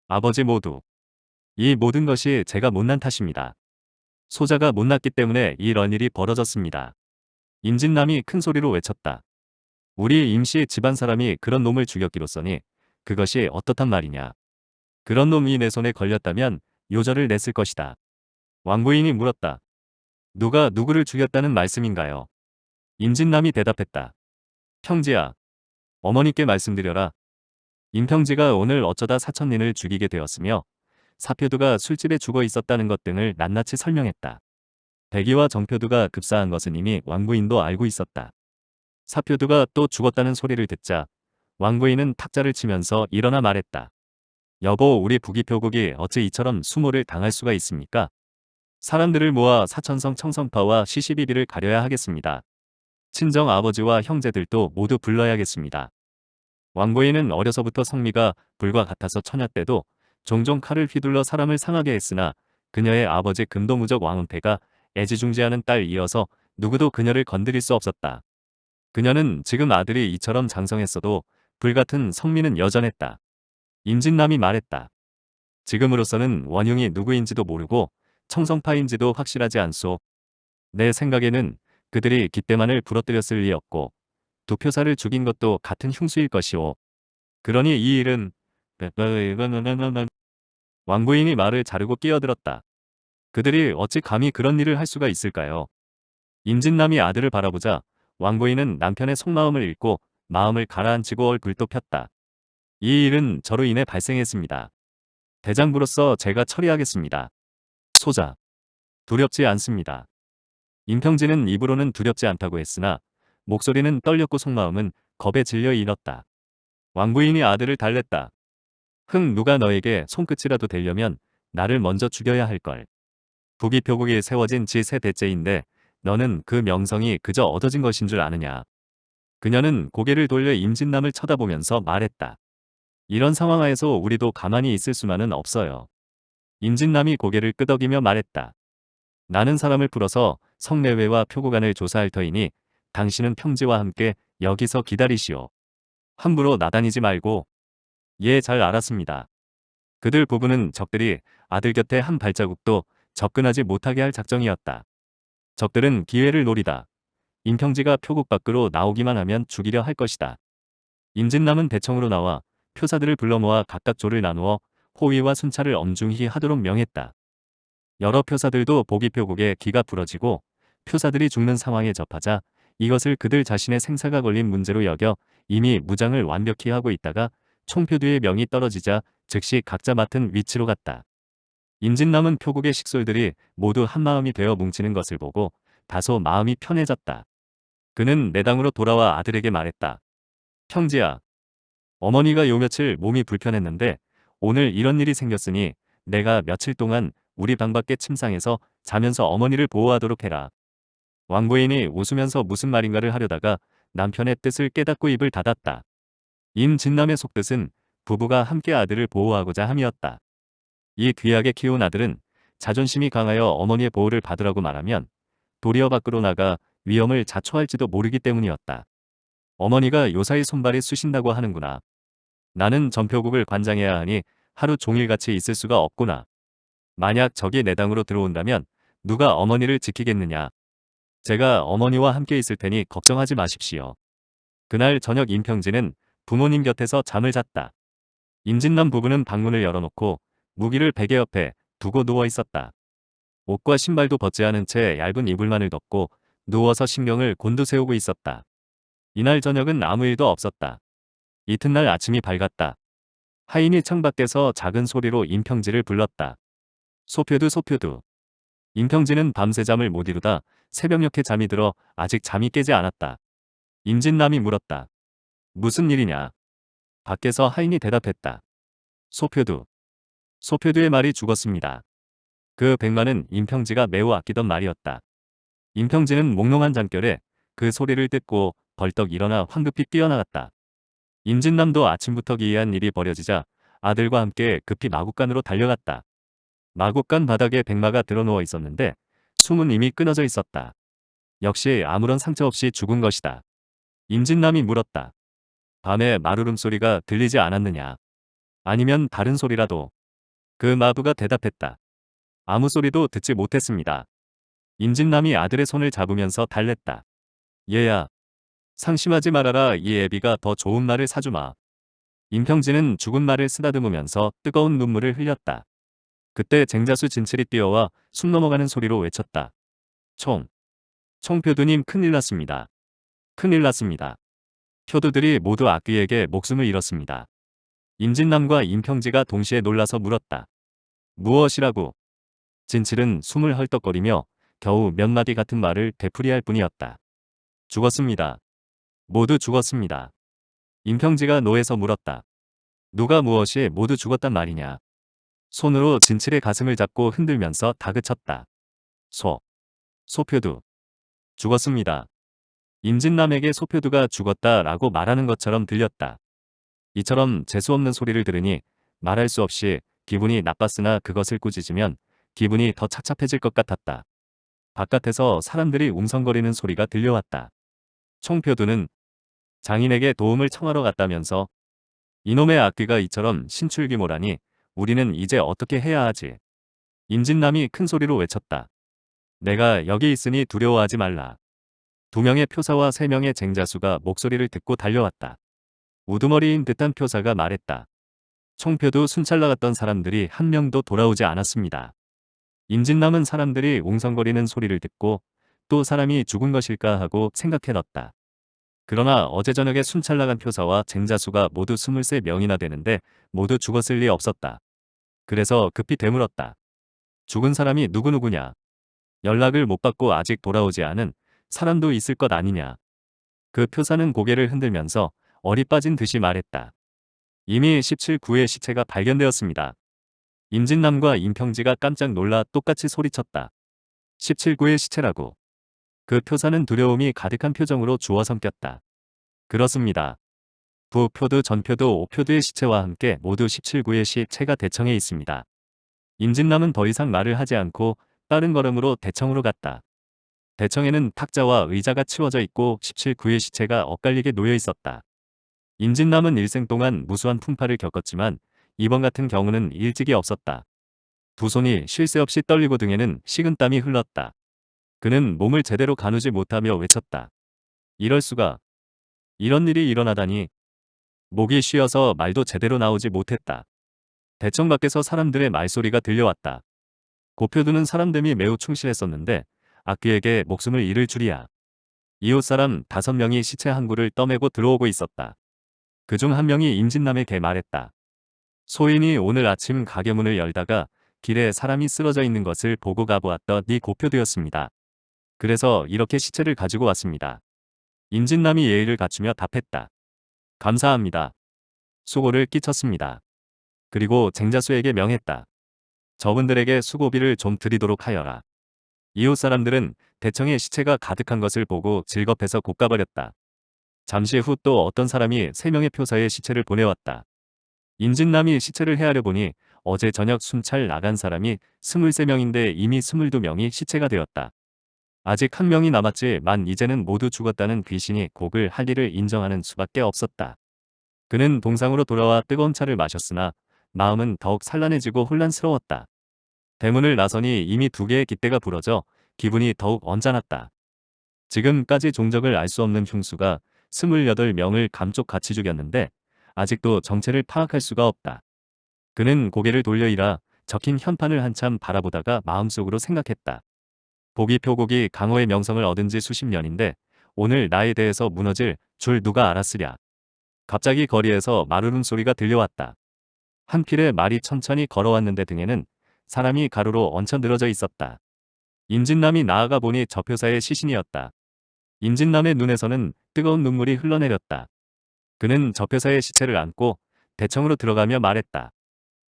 아버지 모두. 이 모든 것이 제가 못난 탓입니다. 소자가 못났기 때문에 이런 일이 벌어졌습니다. 임진남이 큰 소리로 외쳤다. 우리 임씨 집안 사람이 그런 놈을 죽였기로써니 그것이 어떻단 말이냐. 그런 놈이 내 손에 걸렸다면 요절을 냈을 것이다. 왕부인이 물었다. 누가 누구를 죽였다는 말씀인가요? 임진남이 대답했다. 평지야. 어머니께 말씀드려라. 임평지가 오늘 어쩌다 사천린을 죽이게 되었으며 사표두가 술집에 죽어 있었다는 것 등을 낱낱이 설명했다. 백이와 정표두가 급사한 것은 이미 왕부인도 알고 있었다. 사표두가 또 죽었다는 소리를 듣자 왕부인은 탁자를 치면서 일어나 말했다. 여보 우리 부기표국이 어찌 이처럼 수모를 당할 수가 있습니까? 사람들을 모아 사천성 청성파와 시시비비를 가려야 하겠습니다. 친정 아버지와 형제들도 모두 불러야겠습니다. 왕부인은 어려서부터 성미가 불과 같아서 처녀 때도 종종 칼을 휘둘러 사람을 상하게 했으나 그녀의 아버지 금도무적 왕은태가 애지중지하는 딸 이어서 누구도 그녀를 건드릴 수 없었다. 그녀는 지금 아들이 이처럼 장성했어도 불같은 성미는 여전했다. 임진남이 말했다. 지금으로서는 원흉이 누구인지도 모르고 청성파인지도 확실하지 않소. 내 생각에는 그들이 기대만을 부러뜨렸을 리 없고 두 표사를 죽인 것도 같은 흉수일 것이오. 그러니 이 일은 왕부인이 말을 자르고 끼어들었다. 그들이 어찌 감히 그런 일을 할 수가 있을까요? 임진남이 아들을 바라보자 왕부인은 남편의 속마음을 읽고 마음을 가라앉히고 얼굴도 폈다. 이 일은 저로 인해 발생했습니다. 대장부로서 제가 처리하겠습니다. 소자. 두렵지 않습니다. 임평진은 입으로는 두렵지 않다고 했으나 목소리는 떨렸고 속마음은 겁에 질려 잃었다. 왕부인이 아들을 달랬다. 흥 누가 너에게 손끝이라도 대려면 나를 먼저 죽여야 할걸. 부기표국이 세워진 지 세 대째인데 너는 그 명성이 그저 얻어진 것인 줄 아느냐. 그녀는 고개를 돌려 임진남을 쳐다보면서 말했다. 이런 상황 하에서 우리도 가만히 있을 수만은 없어요. 임진남이 고개를 끄덕이며 말했다. 나는 사람을 풀어서 성내외와 표구간을 조사할 터이니 당신은 평지와 함께 여기서 기다리시오. 함부로 나다니지 말고. 예, 잘 알았습니다. 그들 부부는 적들이 아들 곁에 한 발자국도 접근하지 못하게 할 작정이었다. 적들은 기회를 노리다. 임평지가 표국 밖으로 나오기만 하면 죽이려 할 것이다. 임진남은 대청으로 나와 표사들을 불러 모아 각각 조를 나누어 호위와 순찰을 엄중히 하도록 명했다. 여러 표사들도 보기 표국에 기가 부러지고 표사들이 죽는 상황에 접하자 이것을 그들 자신의 생사가 걸린 문제로 여겨 이미 무장을 완벽히 하고 있다가 총표두의 명이 떨어지자 즉시 각자 맡은 위치로 갔다. 임진남은 표국의 식솔들이 모두 한마음이 되어 뭉치는 것을 보고 다소 마음이 편해졌다. 그는 내당으로 돌아와 아들에게 말했다. 형지야. 어머니가 요 며칠 몸이 불편했는데 오늘 이런 일이 생겼으니 내가 며칠 동안 우리 방 밖에 침상에서 자면서 어머니를 보호하도록 해라. 왕부인이 웃으면서 무슨 말인가를 하려다가 남편의 뜻을 깨닫고 입을 닫았다. 임진남의 속뜻은 부부가 함께 아들을 보호하고자 함이었다. 이 귀하게 키운 아들은 자존심이 강하여 어머니의 보호를 받으라고 말하면 도리어 밖으로 나가 위험을 자초할지도 모르기 때문이었다. 어머니가 요사이 손발이 쑤신다고 하는구나. 나는 전표국을 관장해야 하니 하루 종일같이 있을 수가 없구나. 만약 적이 내 당으로 들어온다면 누가 어머니를 지키겠느냐. 제가 어머니와 함께 있을 테니 걱정하지 마십시오. 그날 저녁 임평진은 부모님 곁에서 잠을 잤다. 임진남 부부는 방문을 열어놓고 무기를 베개 옆에 두고 누워 있었다. 옷과 신발도 벗지 않은 채 얇은 이불만을 덮고 누워서 신경을 곤두세우고 있었다. 이날 저녁은 아무 일도 없었다. 이튿날 아침이 밝았다. 하인이 창밖에서 작은 소리로 임평지를 불렀다. 소표두 소표두. 임평지는 밤새 잠을 못 이루다 새벽녘에 잠이 들어 아직 잠이 깨지 않았다. 임진남이 물었다. 무슨 일이냐? 밖에서 하인이 대답했다. 소표두. 소표두의 말이 죽었습니다. 그 백만은 임평지가 매우 아끼던 말이었다. 임평지는 몽롱한 잠결에 그 소리를 듣고 벌떡 일어나 황급히 뛰어나갔다. 임진남도 아침부터 기이한 일이 벌어지자 아들과 함께 급히 마국간으로 달려갔다. 마국간 바닥에 백마가 드러누워 있었는데 숨은 이미 끊어져 있었다. 역시 아무런 상처 없이 죽은 것이다. 임진남이 물었다. 밤에 마루름 소리가 들리지 않았느냐. 아니면 다른 소리라도. 그 마부가 대답했다. 아무 소리도 듣지 못했습니다. 임진남이 아들의 손을 잡으면서 달랬다. 얘야. 상심하지 말아라 이 애비가 더 좋은 말을 사주마. 임평진은 죽은 말을 쓰다듬으면서 뜨거운 눈물을 흘렸다. 그때 쟁자수 진칠이 뛰어와 숨 넘어가는 소리로 외쳤다. 총. 총표두님 큰일 났습니다. 큰일 났습니다. 표두들이 모두 악귀에게 목숨을 잃었습니다. 임진남과 임평지가 동시에 놀라서 물었다. 무엇이라고? 진칠은 숨을 헐떡거리며 겨우 몇 마디 같은 말을 되풀이할 뿐이었다. 죽었습니다. 모두 죽었습니다. 임평지가 노에서 물었다. 누가 무엇이 모두 죽었단 말이냐. 손으로 진칠의 가슴을 잡고 흔들면서 다그쳤다. 소. 소표두. 죽었습니다. 임진남에게 소표두가 죽었다 라고 말하는 것처럼 들렸다. 이처럼 재수없는 소리를 들으니 말할 수 없이 기분이 나빴으나 그것을 꾸짖으면 기분이 더 착잡해질 것 같았다. 바깥에서 사람들이 웅성거리는 소리가 들려왔다. 총표두는 장인에게 도움을 청하러 갔다면서 이놈의 악귀가 이처럼 신출귀몰하니 우리는 이제 어떻게 해야 하지? 임진남이 큰 소리로 외쳤다. 내가 여기 있으니 두려워하지 말라. 두 명의 표사와 세 명의 쟁자수가 목소리를 듣고 달려왔다. 우두머리인 듯한 표사가 말했다. 총표도 순찰 나갔던 사람들이 한 명도 돌아오지 않았습니다. 임진 남은 사람들이 웅성거리는 소리를 듣고 또 사람이 죽은 것일까 하고 생각해 놨다. 그러나 어제 저녁에 순찰 나간 표사와 쟁자수가 모두 23명이나 되는데 모두 죽었을 리 없었다. 그래서 급히 되물었다. 죽은 사람이 누구누구냐. 연락을 못 받고 아직 돌아오지 않은 사람도 있을 것 아니냐. 그 표사는 고개를 흔들면서 어리 빠진 듯이 말했다. 이미 17구의 시체가 발견되었습니다. 임진남과 임평지가 깜짝 놀라 똑같이 소리쳤다. 17구의 시체라고. 그 표사는 두려움이 가득한 표정으로 주워 삼켰다. 그렇습니다. 부표도 전표도 오표도의 시체와 함께 모두 17구의 시체가 대청에 있습니다. 임진남은 더 이상 말을 하지 않고 빠른 걸음으로 대청으로 갔다. 대청에는 탁자와 의자가 치워져 있고 17구의 시체가 엇갈리게 놓여 있었다. 임진남은 일생 동안 무수한 풍파를 겪었지만 이번 같은 경우는 일찍이 없었다. 두 손이 쉴 새 없이 떨리고 등에는 식은땀이 흘렀다. 그는 몸을 제대로 가누지 못하며 외쳤다. 이럴 수가. 이런 일이 일어나다니. 목이 쉬어서 말도 제대로 나오지 못했다. 대청 밖에서 사람들의 말소리가 들려왔다. 고표두는 사람됨이 매우 충실했었는데 악귀에게 목숨을 잃을 줄이야. 이웃 사람 다섯 명이 시체 한 구를 떠매고 들어오고 있었다. 그중 한 명이 임진남에게 말했다. 소인이 오늘 아침 가게 문을 열다가 길에 사람이 쓰러져 있는 것을 보고 가보았던 네 고표두였습니다. 그래서 이렇게 시체를 가지고 왔습니다. 임진남이 예의를 갖추며 답했다. 감사합니다. 수고를 끼쳤습니다. 그리고 쟁자수에게 명했다. 저분들에게 수고비를 좀 드리도록 하여라. 이웃 사람들은 대청의 시체가 가득한 것을 보고 즐겁해서 곶가버렸다. 잠시 후 또 어떤 사람이 세 명의 표사의 시체를 보내왔다. 임진남이 시체를 헤아려 보니 어제 저녁 순찰 나간 사람이 23명인데 이미 22명이 시체가 되었다. 아직 한 명이 남았지 만 이제는 모두 죽었다는 귀신이 곡을 할 일을 인정하는 수밖에 없었다. 그는 동상으로 돌아와 뜨거운 차를 마셨으나 마음은 더욱 산란해지고 혼란스러웠다. 대문을 나서니 이미 두 개의 깃대가 부러져 기분이 더욱 언짢았다. 지금까지 종적을 알 수 없는 흉수가 28명을 감쪽같이 죽였는데 아직도 정체를 파악할 수가 없다. 그는 고개를 돌려 일하 적힌 현판을 한참 바라보다가 마음속으로 생각했다. 보기 표곡이 강호의 명성을 얻은 지 수십 년인데 오늘 나에 대해서 무너질 줄 누가 알았으랴. 갑자기 거리에서 마르는 소리가 들려왔다. 한 필의 말이 천천히 걸어왔는데 등에는 사람이 가로로 얹혀 늘어져 있었다. 임진남이 나아가 보니 저 표사의 시신이었다. 임진남의 눈에서는 뜨거운 눈물이 흘러내렸다. 그는 저 표사의 시체를 안고 대청으로 들어가며 말했다.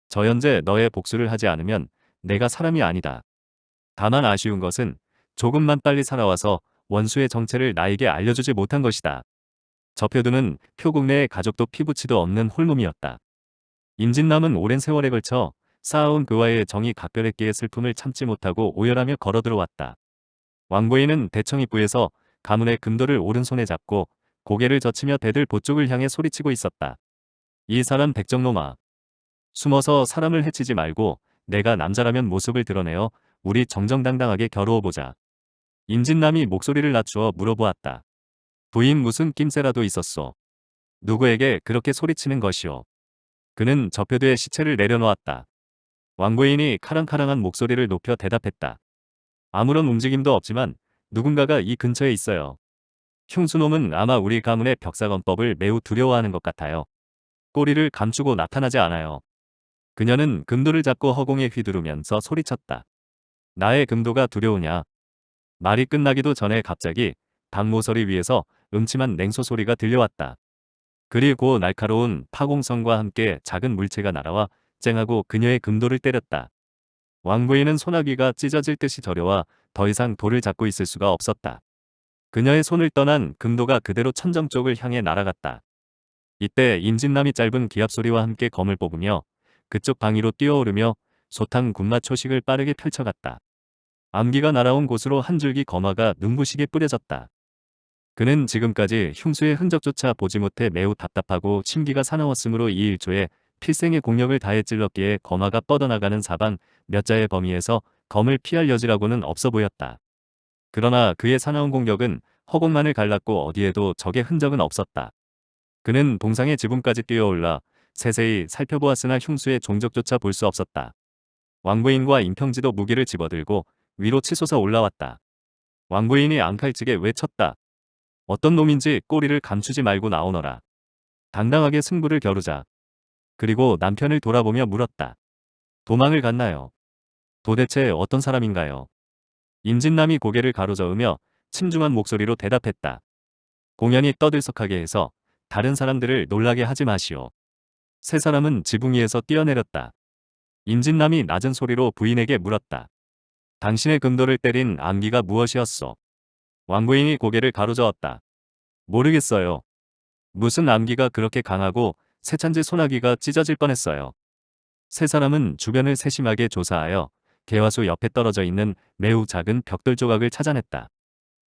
저 현재 너의 복수를 하지 않으면 내가 사람이 아니다. 다만 아쉬운 것은 조금만 빨리 살아와서 원수의 정체를 나에게 알려주지 못한 것이다. 저표두는 표국 내의 가족도 피부치도 없는 홀몸이었다. 임진남은 오랜 세월에 걸쳐 쌓아온 그와의 정이 각별했기에 슬픔을 참지 못하고 오열하며 걸어 들어왔다. 왕고인은 대청입부에서 가문의 금도를 오른손에 잡고 고개를 젖히며 대들 보쪽을 향해 소리치고 있었다. 이 사람 백정놈아. 숨어서 사람을 해치지 말고 내가 남자라면 모습을 드러내어 우리 정정당당하게 겨루어보자. 임진남이 목소리를 낮추어 물어보았다. 부인 무슨 낌새라도 있었소. 누구에게 그렇게 소리치는 것이오. 그는 저표두에 시체를 내려놓았다. 왕고인이 카랑카랑한 목소리를 높여 대답했다. 아무런 움직임도 없지만 누군가가 이 근처에 있어요. 흉수놈은 아마 우리 가문의 벽사건법을 매우 두려워하는 것 같아요. 꼬리를 감추고 나타나지 않아요. 그녀는 금도를 잡고 허공에 휘두르면서 소리쳤다. 나의 금도가 두려우냐. 말이 끝나기도 전에 갑자기 방모서리 위에서 음침한 냉소 소리가 들려왔다. 그리고 날카로운 파공성과 함께 작은 물체가 날아와 쨍하고 그녀의 금도를 때렸다. 왕부인은 소나기가 찢어질 듯이 저려와 더 이상 돌을 잡고 있을 수가 없었다. 그녀의 손을 떠난 금도가 그대로 천정 쪽을 향해 날아갔다. 이때 임진남이 짧은 기합소리와 함께 검을 뽑으며 그쪽 방위로 뛰어오르며 소탕 군맛 초식을 빠르게 펼쳐갔다. 암기가 날아온 곳으로 한 줄기 거마가 눈부시게 뿌려졌다. 그는 지금까지 흉수의 흔적조차 보지 못해 매우 답답하고 심기가 사나웠으므로 이 일조에 필생의 공력을 다해 찔렀기에 거마가 뻗어나가는 사방 몇 자의 범위에서 검을 피할 여지라고는 없어 보였다. 그러나 그의 사나운 공격은 허공만을 갈랐고 어디에도 적의 흔적은 없었다. 그는 동상의 지붕까지 뛰어올라 세세히 살펴보았으나 흉수의 종적조차 볼 수 없었다. 왕부인과 임평지도 무기를 집어들고 위로 치솟아 올라왔다. 왕부인이 앙칼지게 외쳤다. 어떤 놈인지 꼬리를 감추지 말고 나오너라. 당당하게 승부를 겨루자. 그리고 남편을 돌아보며 물었다. 도망을 갔나요? 도대체 어떤 사람인가요? 임진남이 고개를 가로저으며 침중한 목소리로 대답했다. 공연이 떠들썩하게 해서 다른 사람들을 놀라게 하지 마시오. 세 사람은 지붕 위에서 뛰어내렸다. 임진남이 낮은 소리로 부인에게 물었다. 당신의 금도를 때린 암기가 무엇이었소? 왕부인이 고개를 가로저었다. 모르겠어요. 무슨 암기가 그렇게 강하고 세찬지 소나기가 찢어질 뻔했어요. 세 사람은 주변을 세심하게 조사하여 개화수 옆에 떨어져 있는 매우 작은 벽돌 조각을 찾아냈다.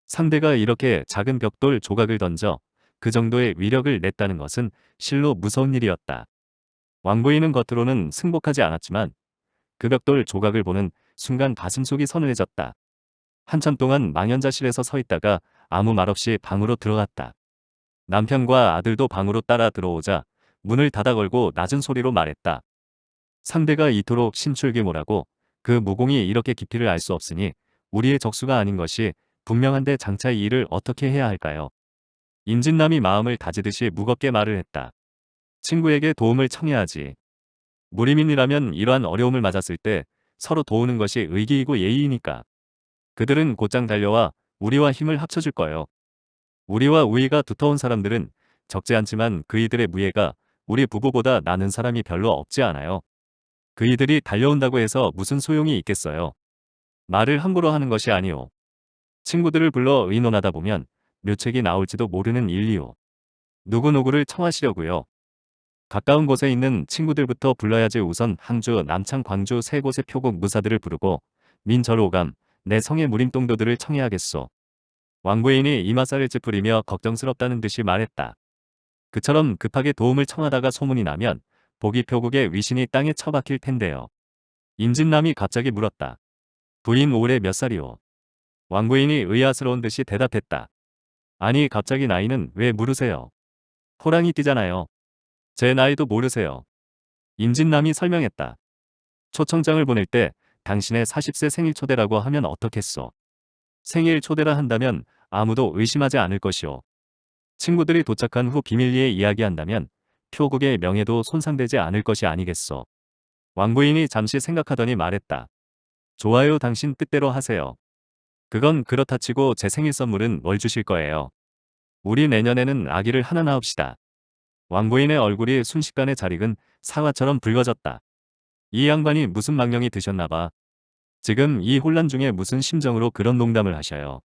상대가 이렇게 작은 벽돌 조각을 던져 그 정도의 위력을 냈다는 것은 실로 무서운 일이었다. 왕부인은 겉으로는 승복하지 않았지만 그 벽돌 조각을 보는 순간 가슴속이 서늘해졌다. 한참 동안 망연자실에서 서 있다가 아무 말 없이 방으로 들어갔다. 남편과 아들도 방으로 따라 들어오자 문을 닫아 걸고 낮은 소리로 말했다. 상대가 이토록 신출귀몰하고 그 무공이 이렇게 깊이를 알 수 없으니 우리의 적수가 아닌 것이 분명한데 장차 이 일을 어떻게 해야 할까요? 임진남이 마음을 다지듯이 무겁게 말을 했다. 친구에게 도움을 청해야지. 무리민이라면 이러한 어려움을 맞았을 때 서로 도우는 것이 의기이고 예의이니까. 그들은 곧장 달려와 우리와 힘을 합쳐줄 거예요. 우리와 우위가 두터운 사람들은 적지 않지만 그이들의 무예가 우리 부부보다 나는 사람이 별로 없지 않아요. 그이들이 달려온다고 해서 무슨 소용이 있겠어요. 말을 함부로 하는 것이 아니오. 친구들을 불러 의논하다 보면 묘책이 나올지도 모르는 일이오. 누구누구를 청하시려고요. 가까운 곳에 있는 친구들부터 불러야지 우선 항주, 남창, 광주 세 곳의 표국 무사들을 부르고 민절 오감, 내 성의 무림동도들을 청해야겠소. 왕부인이 이마살을 찌푸리며 걱정스럽다는 듯이 말했다. 그처럼 급하게 도움을 청하다가 소문이 나면 보기 표국의 위신이 땅에 처박힐 텐데요. 임진남이 갑자기 물었다. 부인 올해 몇 살이오? 왕부인이 의아스러운 듯이 대답했다. 아니 갑자기 나이는 왜 물으세요? 호랑이 뛰잖아요. 제 나이도 모르세요. 임진남이 설명했다. 초청장을 보낼 때 당신의 40세 생일 초대라고 하면 어떻겠소? 생일 초대라 한다면 아무도 의심하지 않을 것이오. 친구들이 도착한 후 비밀리에 이야기한다면 표국의 명예도 손상되지 않을 것이 아니겠소. 왕부인이 잠시 생각하더니 말했다. 좋아요 당신 뜻대로 하세요. 그건 그렇다 치고 제 생일 선물은 뭘 주실 거예요. 우리 내년에는 아기를 하나 낳읍시다. 왕부인의 얼굴이 순식간에 잘 익은 사과처럼 붉어졌다. 이 양반이 무슨 망령이 드셨나봐. 지금 이 혼란 중에 무슨 심정으로 그런 농담을 하셔요.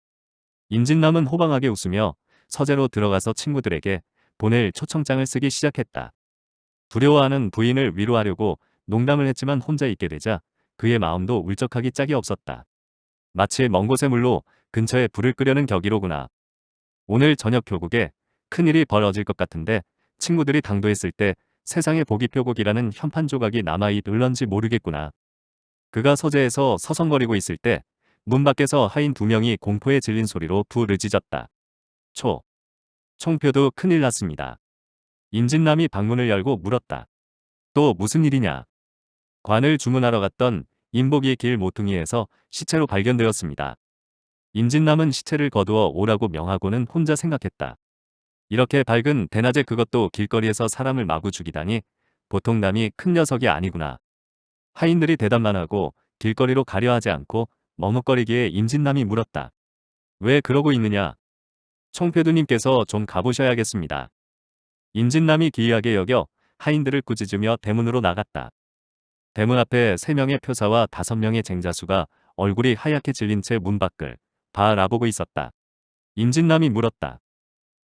임진남은 호방하게 웃으며 서재로 들어가서 친구들에게 보낼 초청장을 쓰기 시작했다. 두려워하는 부인을 위로하려고 농담을 했지만 혼자 있게 되자 그의 마음도 울적하기 짝이 없었다. 마치 먼 곳의 물로 근처에 불을 끄려는 격이로구나. 오늘 저녁 교국에 큰일이 벌어질 것 같은데 친구들이 당도했을 때 세상에 보기 표곡이라는 현판 조각이 남아있 을런지 모르겠구나. 그가 서재에서 서성거리고 있을 때 문 밖에서 하인 두 명이 공포에 질린 소리로 부르짖었다. 초. 총표도 큰일 났습니다. 임진남이 방문을 열고 물었다. 또 무슨 일이냐? 관을 주문하러 갔던 인복이 길 모퉁이에서 시체로 발견되었습니다. 임진남은 시체를 거두어 오라고 명하고는 혼자 생각했다. 이렇게 밝은 대낮에 그것도 길거리에서 사람을 마구 죽이다니 보통 남이 큰 녀석이 아니구나. 하인들이 대답만 하고 길거리로 가려 하지 않고 머뭇거리기에 임진남이 물었다. 왜 그러고 있느냐? 총표두님께서 좀 가보셔야겠습니다. 임진남이 기이하게 여겨 하인들을 꾸짖으며 대문으로 나갔다. 대문 앞에 3명의 표사와 5명의 쟁자수가 얼굴이 하얗게 질린 채 문 밖을 바라보고 있었다. 임진남이 물었다.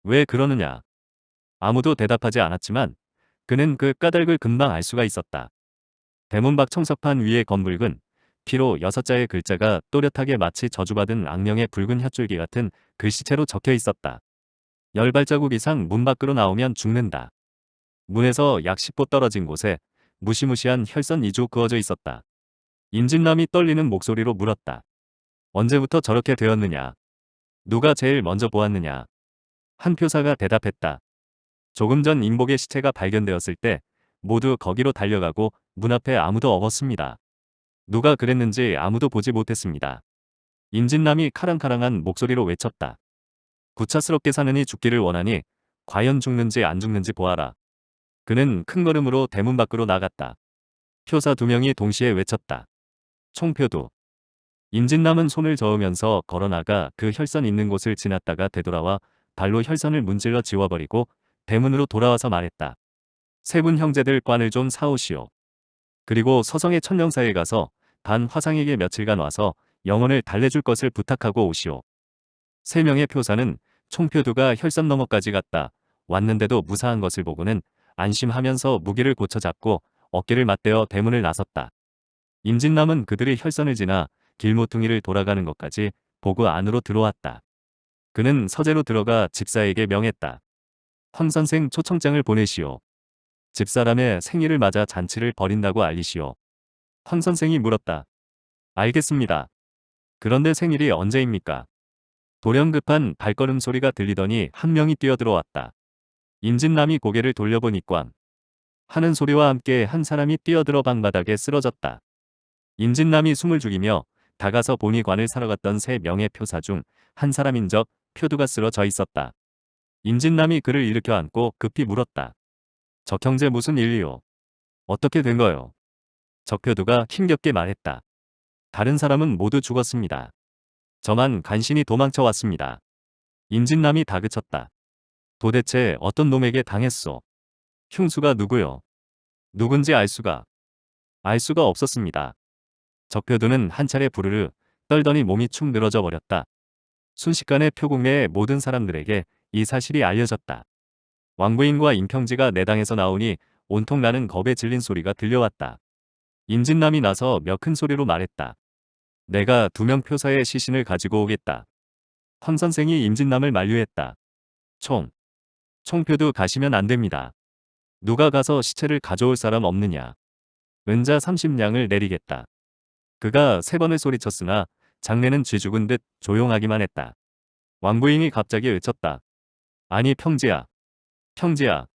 왜 그러느냐? 아무도 대답하지 않았지만 그는 그 까닭을 금방 알 수가 있었다. 대문 밖 청석판 위에 검붉은 피로 여섯 자의 글자가 또렷하게 마치 저주받은 악령의 붉은 혈줄기 같은 글씨체로 적혀 있었다. 열 발자국 이상 문 밖으로 나오면 죽는다. 문에서 약 10보 떨어진 곳에 무시무시한 혈선 이조 그어져 있었다. 임진남이 떨리는 목소리로 물었다. 언제부터 저렇게 되었느냐? 누가 제일 먼저 보았느냐? 한 표사가 대답했다. 조금 전 인복의 시체가 발견되었을 때 모두 거기로 달려가고 문 앞에 아무도 없었습니다. 누가 그랬는지 아무도 보지 못했습니다. 임진남이 카랑카랑한 목소리로 외쳤다. 구차스럽게 사느니 죽기를 원하니 과연 죽는지 안 죽는지 보아라. 그는 큰 걸음으로 대문 밖으로 나갔다. 표사 두 명이 동시에 외쳤다. 총표도. 임진남은 손을 저으면서 걸어나가 그 혈선 있는 곳을 지났다가 되돌아와 발로 혈선을 문질러 지워버리고 대문으로 돌아와서 말했다. 세 분 형제들 관을 좀 사오시오. 그리고 서성의 천령사에 가서 반 화상에게 며칠간 와서 영혼을 달래줄 것을 부탁하고 오시오. 세 명의 표사는 총표두가 혈선 너머까지 갔다. 왔는데도 무사한 것을 보고는 안심하면서 무기를 고쳐잡고 어깨를 맞대어 대문을 나섰다. 임진남은 그들의 혈선을 지나 길모퉁이를 돌아가는 것까지 보고 안으로 들어왔다. 그는 서재로 들어가 집사에게 명했다. 황 선생 초청장을 보내시오. 집사람의 생일을 맞아 잔치를 벌인다고 알리시오. 황 선생이 물었다. 알겠습니다. 그런데 생일이 언제입니까? 돌연급한 발걸음 소리가 들리더니 한 명이 뛰어들어왔다. 임진남이 고개를 돌려보니 꽝. 하는 소리와 함께 한 사람이 뛰어들어 방바닥에 쓰러졌다. 임진남이 숨을 죽이며 다가서 보니 관을 사러 갔던 세 명의 표사 중 한 사람인 적 표두가 쓰러져 있었다. 임진남이 그를 일으켜 안고 급히 물었다. 적 형제 무슨 일이요? 어떻게 된 거요? 적표두가 힘겹게 말했다. 다른 사람은 모두 죽었습니다. 저만 간신히 도망쳐 왔습니다. 임진남이 다그쳤다. 도대체 어떤 놈에게 당했소? 흉수가 누구요? 누군지 알 수가. 알 수가 없었습니다. 적표두는 한 차례 부르르 떨더니 몸이 축 늘어져 버렸다. 순식간에 표국 내의 모든 사람들에게 이 사실이 알려졌다. 왕부인과 임평지가 내당에서 나오니 온통 나는 겁에 질린 소리가 들려왔다. 임진남이 나서 몇 큰 소리로 말했다. 내가 두 명 표사의 시신을 가지고 오겠다. 황 선생이 임진남을 만류했다. 총. 총표도 가시면 안 됩니다. 누가 가서 시체를 가져올 사람 없느냐. 은자 30냥을 내리겠다. 그가 세 번을 소리쳤으나 장례는 쥐 죽은 듯 조용하기만 했다. 왕부인이 갑자기 외쳤다. 아니 평지야. 평지야.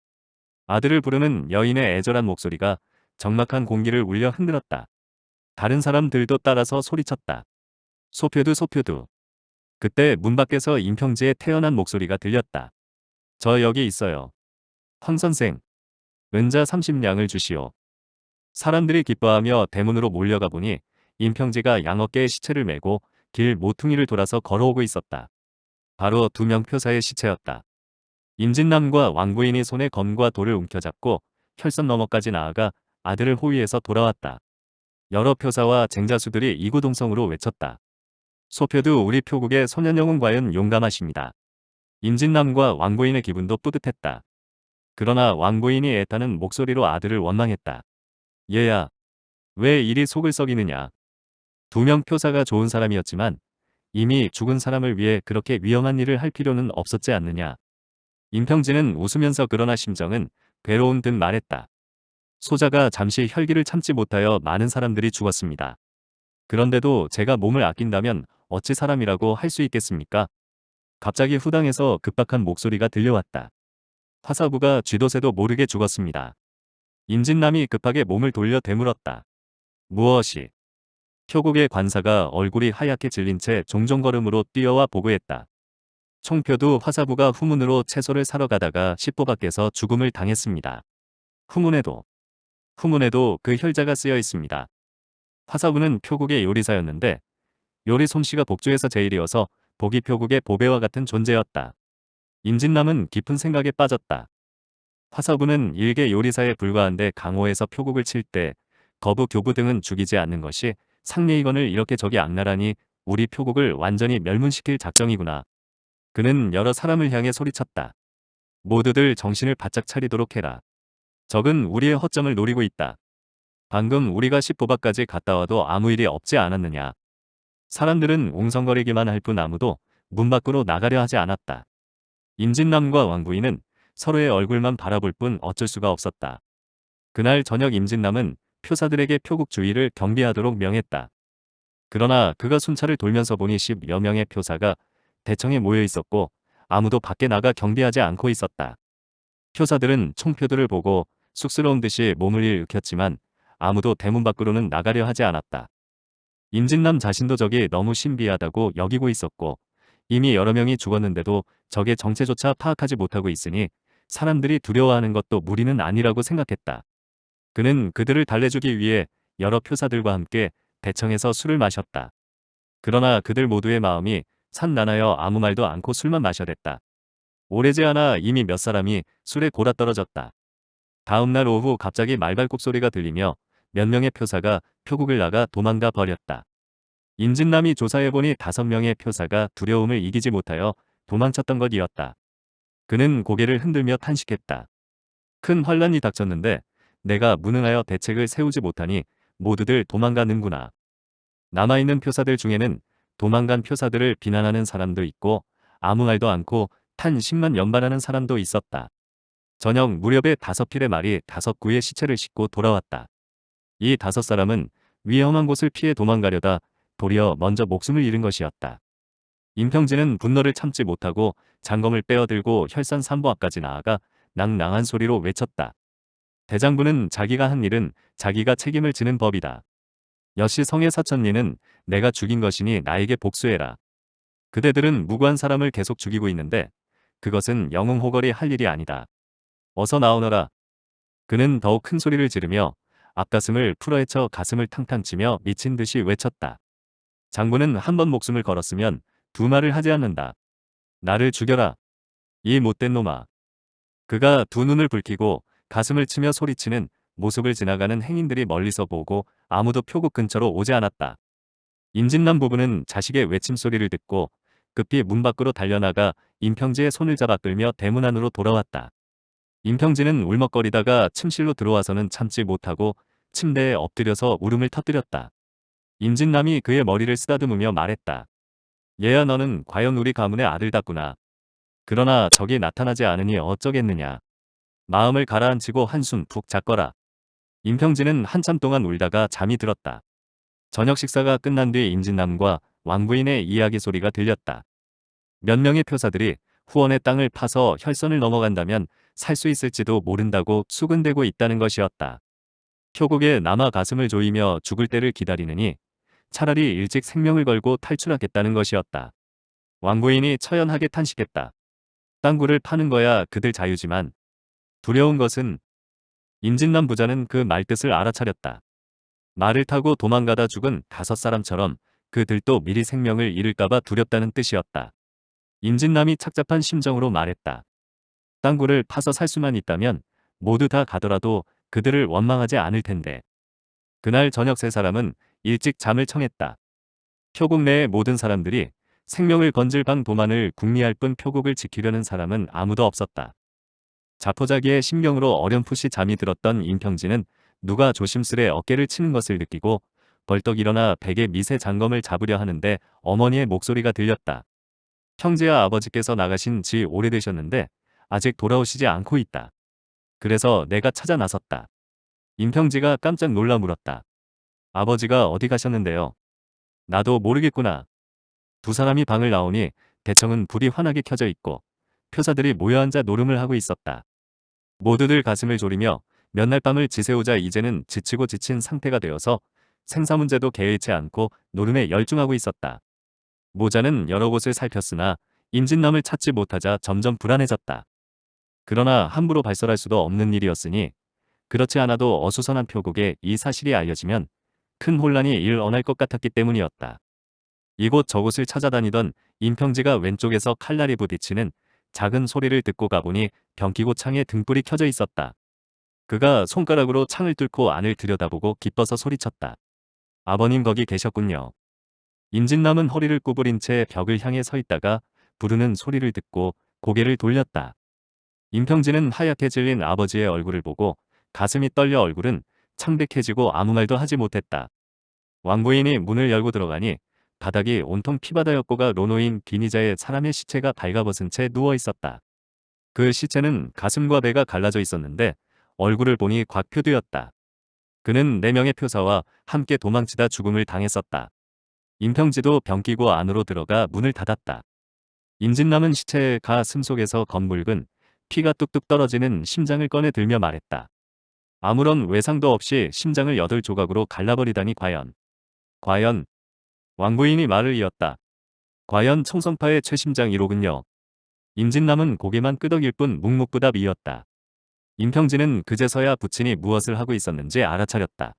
아들을 부르는 여인의 애절한 목소리가 적막한 공기를 울려 흔들었다. 다른 사람들도 따라서 소리쳤다. 소표두 소표두. 그때 문 밖에서 임평지의 태연한 목소리가 들렸다. 저 여기 있어요. 황 선생. 은자 30냥을 주시오. 사람들이 기뻐하며 대문으로 몰려가 보니 임평지가 양어깨에 시체를 메고 길 모퉁이를 돌아서 걸어오고 있었다. 바로 두 명 표사의 시체였다. 임진남과 왕부인이 손에 검과 돌을 움켜잡고 혈선 너머까지 나아가 아들을 호위해서 돌아왔다. 여러 표사와 쟁자수들이 이구동성으로 외쳤다. 소표도 우리 표국의 소년영웅 과연 용감하십니다. 임진남과 왕부인의 기분도 뿌듯했다. 그러나 왕부인이 애타는 목소리로 아들을 원망했다. 얘야, 왜 이리 속을 썩이느냐. 두 명 표사가 좋은 사람이었지만 이미 죽은 사람을 위해 그렇게 위험한 일을 할 필요는 없었지 않느냐. 임평진은 웃으면서 그러나 심정은 괴로운 듯 말했다. 소자가 잠시 혈기를 참지 못하여 많은 사람들이 죽었습니다. 그런데도 제가 몸을 아낀다면 어찌 사람이라고 할 수 있겠습니까? 갑자기 후당에서 급박한 목소리가 들려왔다. 화사부가 쥐도새도 모르게 죽었습니다. 임진남이 급하게 몸을 돌려 되물었다. 무엇이? 표국의 관사가 얼굴이 하얗게 질린 채 종종걸음으로 뛰어와 보고했다. 총표도 화사부가 후문으로 채소를 사러 가다가 십보 밖에서 죽음을 당했습니다. 후문에도 후문에도 그 혈자가 쓰여 있습니다. 화사부는 표국의 요리사였는데 요리 솜씨가 복주에서 제일이어서 보기 표국의 보배와 같은 존재였다. 임진남은 깊은 생각에 빠졌다. 화사부는 일개 요리사에 불과한데 강호에서 표국을 칠 때 거부 교부 등은 죽이지 않는 것이 상례이건을 이렇게 적이 악랄하니 우리 표국을 완전히 멸문시킬 작정이구나. 그는 여러 사람을 향해 소리쳤다. 모두들 정신을 바짝 차리도록 해라. 적은 우리의 허점을 노리고 있다. 방금 우리가 십보박까지 갔다 와도 아무 일이 없지 않았느냐. 사람들은 웅성거리기만 할 뿐 아무도 문 밖으로 나가려 하지 않았다. 임진남과 왕부인은 서로의 얼굴만 바라볼 뿐 어쩔 수가 없었다. 그날 저녁 임진남은 표사들에게 표국 주의를 경비하도록 명했다. 그러나 그가 순찰을 돌면서 보니 10여 명의 표사가 대청에 모여 있었고 아무도 밖에 나가 경비하지 않고 있었다. 표사들은 총표들을 보고 쑥스러운 듯이 몸을 일으켰지만 아무도 대문 밖으로는 나가려 하지 않았다. 임진남 자신도 적이 너무 신비하다고 여기고 있었고 이미 여러 명이 죽었는데도 적의 정체조차 파악하지 못하고 있으니 사람들이 두려워하는 것도 무리는 아니라고 생각했다. 그는 그들을 달래주기 위해 여러 표사들과 함께 대청에서 술을 마셨다. 그러나 그들 모두의 마음이 산나나여 아무 말도 않고 술만 마셔댔다. 오래지 않아 이미 몇 사람이 술에 골아 떨어졌다. 다음 날 오후 갑자기 말발굽 소리가 들리며 몇 명의 표사가 표국을 나가 도망가 버렸다. 임진남이 조사해보니 다섯 명의 표사가 두려움을 이기지 못하여 도망쳤던 것이었다. 그는 고개를 흔들며 탄식했다. 큰 환란이 닥쳤는데 내가 무능하여 대책을 세우지 못하니 모두들 도망가는구나. 남아있는 표사들 중에는 도망간 표사들을 비난하는 사람도 있고 아무 말도 않고 탄식만 연발하는 사람도 있었다. 저녁 무렵에 다섯 필의 말이 다섯 구의 시체를 싣고 돌아왔다. 이 다섯 사람은 위험한 곳을 피해 도망가려다 도리어 먼저 목숨을 잃은 것이었다. 임평진은 분노를 참지 못하고 장검을 빼어들고 혈산 산보 앞까지 나아가 낭낭한 소리로 외쳤다. 대장부는 자기가 한 일은 자기가 책임을 지는 법이다. 여시 성의 사천리는 내가 죽인 것이니 나에게 복수해라. 그대들은 무고한 사람을 계속 죽이고 있는데 그것은 영웅 호걸이 할 일이 아니다. 어서 나오너라. 그는 더욱 큰 소리를 지르며 앞가슴을 풀어헤쳐 가슴을 탕탕 치며 미친 듯이 외쳤다. 장군은 한 번 목숨을 걸었으면 두 말을 하지 않는다. 나를 죽여라. 이 못된 놈아. 그가 두 눈을 붉히고 가슴을 치며 소리치는 모습을 지나가는 행인들이 멀리서 보고 아무도 표국 근처로 오지 않았다. 임진남 부부는 자식의 외침소리를 듣고 급히 문 밖으로 달려나가 임평지의 손을 잡아 끌며 대문 안으로 돌아왔다. 임평지는 울먹거리다가 침실로 들어와서는 참지 못하고 침대에 엎드려서 울음을 터뜨렸다. 임진남이 그의 머리를 쓰다듬으며 말했다. 얘야 너는 과연 우리 가문의 아들답구나. 그러나 적이 나타나지 않으니 어쩌겠느냐. 마음을 가라앉히고 한숨 푹 잤거라. 임평진은 한참 동안 울다가 잠이 들었다. 저녁 식사가 끝난 뒤 임진남과 왕부인의 이야기 소리가 들렸다. 몇 명의 표사들이 후원의 땅을 파서 혈선을 넘어간다면 살 수 있을지도 모른다고 수근대고 있다는 것이었다. 표국에 남아 가슴을 조이며 죽을 때를 기다리느니 차라리 일찍 생명을 걸고 탈출하겠다는 것이었다. 왕부인이 처연하게 탄식했다. 땅굴을 파는 거야 그들 자유지만 두려운 것은 임진남 부자는 그 말뜻을 알아차렸다. 말을 타고 도망가다 죽은 다섯 사람처럼 그들도 미리 생명을 잃을까봐 두렵다는 뜻이었다. 임진남이 착잡한 심정으로 말했다. 땅굴을 파서 살 수만 있다면 모두 다 가더라도 그들을 원망하지 않을 텐데. 그날 저녁 세 사람은 일찍 잠을 청했다. 표국 내의 모든 사람들이 생명을 건질 방 도만을 궁리할 뿐 표국을 지키려는 사람은 아무도 없었다. 자포자기의 심경으로 어렴풋이 잠이 들었던 임평진은 누가 조심스레 어깨를 치는 것을 느끼고 벌떡 일어나 베개 미세 장검을 잡으려 하는데 어머니의 목소리가 들렸다. 형제와 아버지께서 나가신 지 오래되셨는데 아직 돌아오시지 않고 있다. 그래서 내가 찾아 나섰다. 임평지가 깜짝 놀라 물었다. 아버지가 어디 가셨는데요? 나도 모르겠구나. 두 사람이 방을 나오니 대청은 불이 환하게 켜져 있고 표사들이 모여 앉아 노름을 하고 있었다. 모두들 가슴을 졸이며 몇 날 밤을 지새우자 이제는 지치고 지친 상태가 되어서 생사 문제도 개의치 않고 노름에 열중하고 있었다. 모자는 여러 곳을 살폈으나 임진남을 찾지 못하자 점점 불안해졌다. 그러나 함부로 발설할 수도 없는 일이었으니 그렇지 않아도 어수선한 표국에 이 사실이 알려지면 큰 혼란이 일어날 것 같았기 때문이었다. 이곳 저곳을 찾아다니던 임평지가 왼쪽에서 칼날이 부딪히는 작은 소리를 듣고 가보니 병기고 창에 등불이 켜져 있었다. 그가 손가락으로 창을 뚫고 안을 들여다보고 기뻐서 소리쳤다. 아버님 거기 계셨군요. 임진남은 허리를 구부린 채 벽을 향해 서 있다가 부르는 소리를 듣고 고개를 돌렸다. 임평진은 하얗게 질린 아버지의 얼굴을 보고 가슴이 떨려 얼굴은 창백해지고 아무 말도 하지 못했다. 왕부인이 문을 열고 들어가니 바닥이 온통 피바다였고가 로노인 비니자의 사람의 시체가 발가벗은 채 누워 있었다. 그 시체는 가슴과 배가 갈라져 있었는데 얼굴을 보니 곽표두였다. 그는 네 명의 표사와 함께 도망치다 죽음을 당했었다. 임평지도 병 끼고 안으로 들어가 문을 닫았다. 임진남은 시체의 가슴 속에서 검붉은 피가 뚝뚝 떨어지는 심장을 꺼내 들며 말했다. 아무런 외상도 없이 심장을 여덟 조각으로 갈라버리다니 과연. 과연. 왕부인이 말을 이었다. 과연 청성파의 최심장 1호군요. 임진남은 고개만 끄덕일 뿐 묵묵부답이었다. 임평진은 그제서야 부친이 무엇을 하고 있었는지 알아차렸다.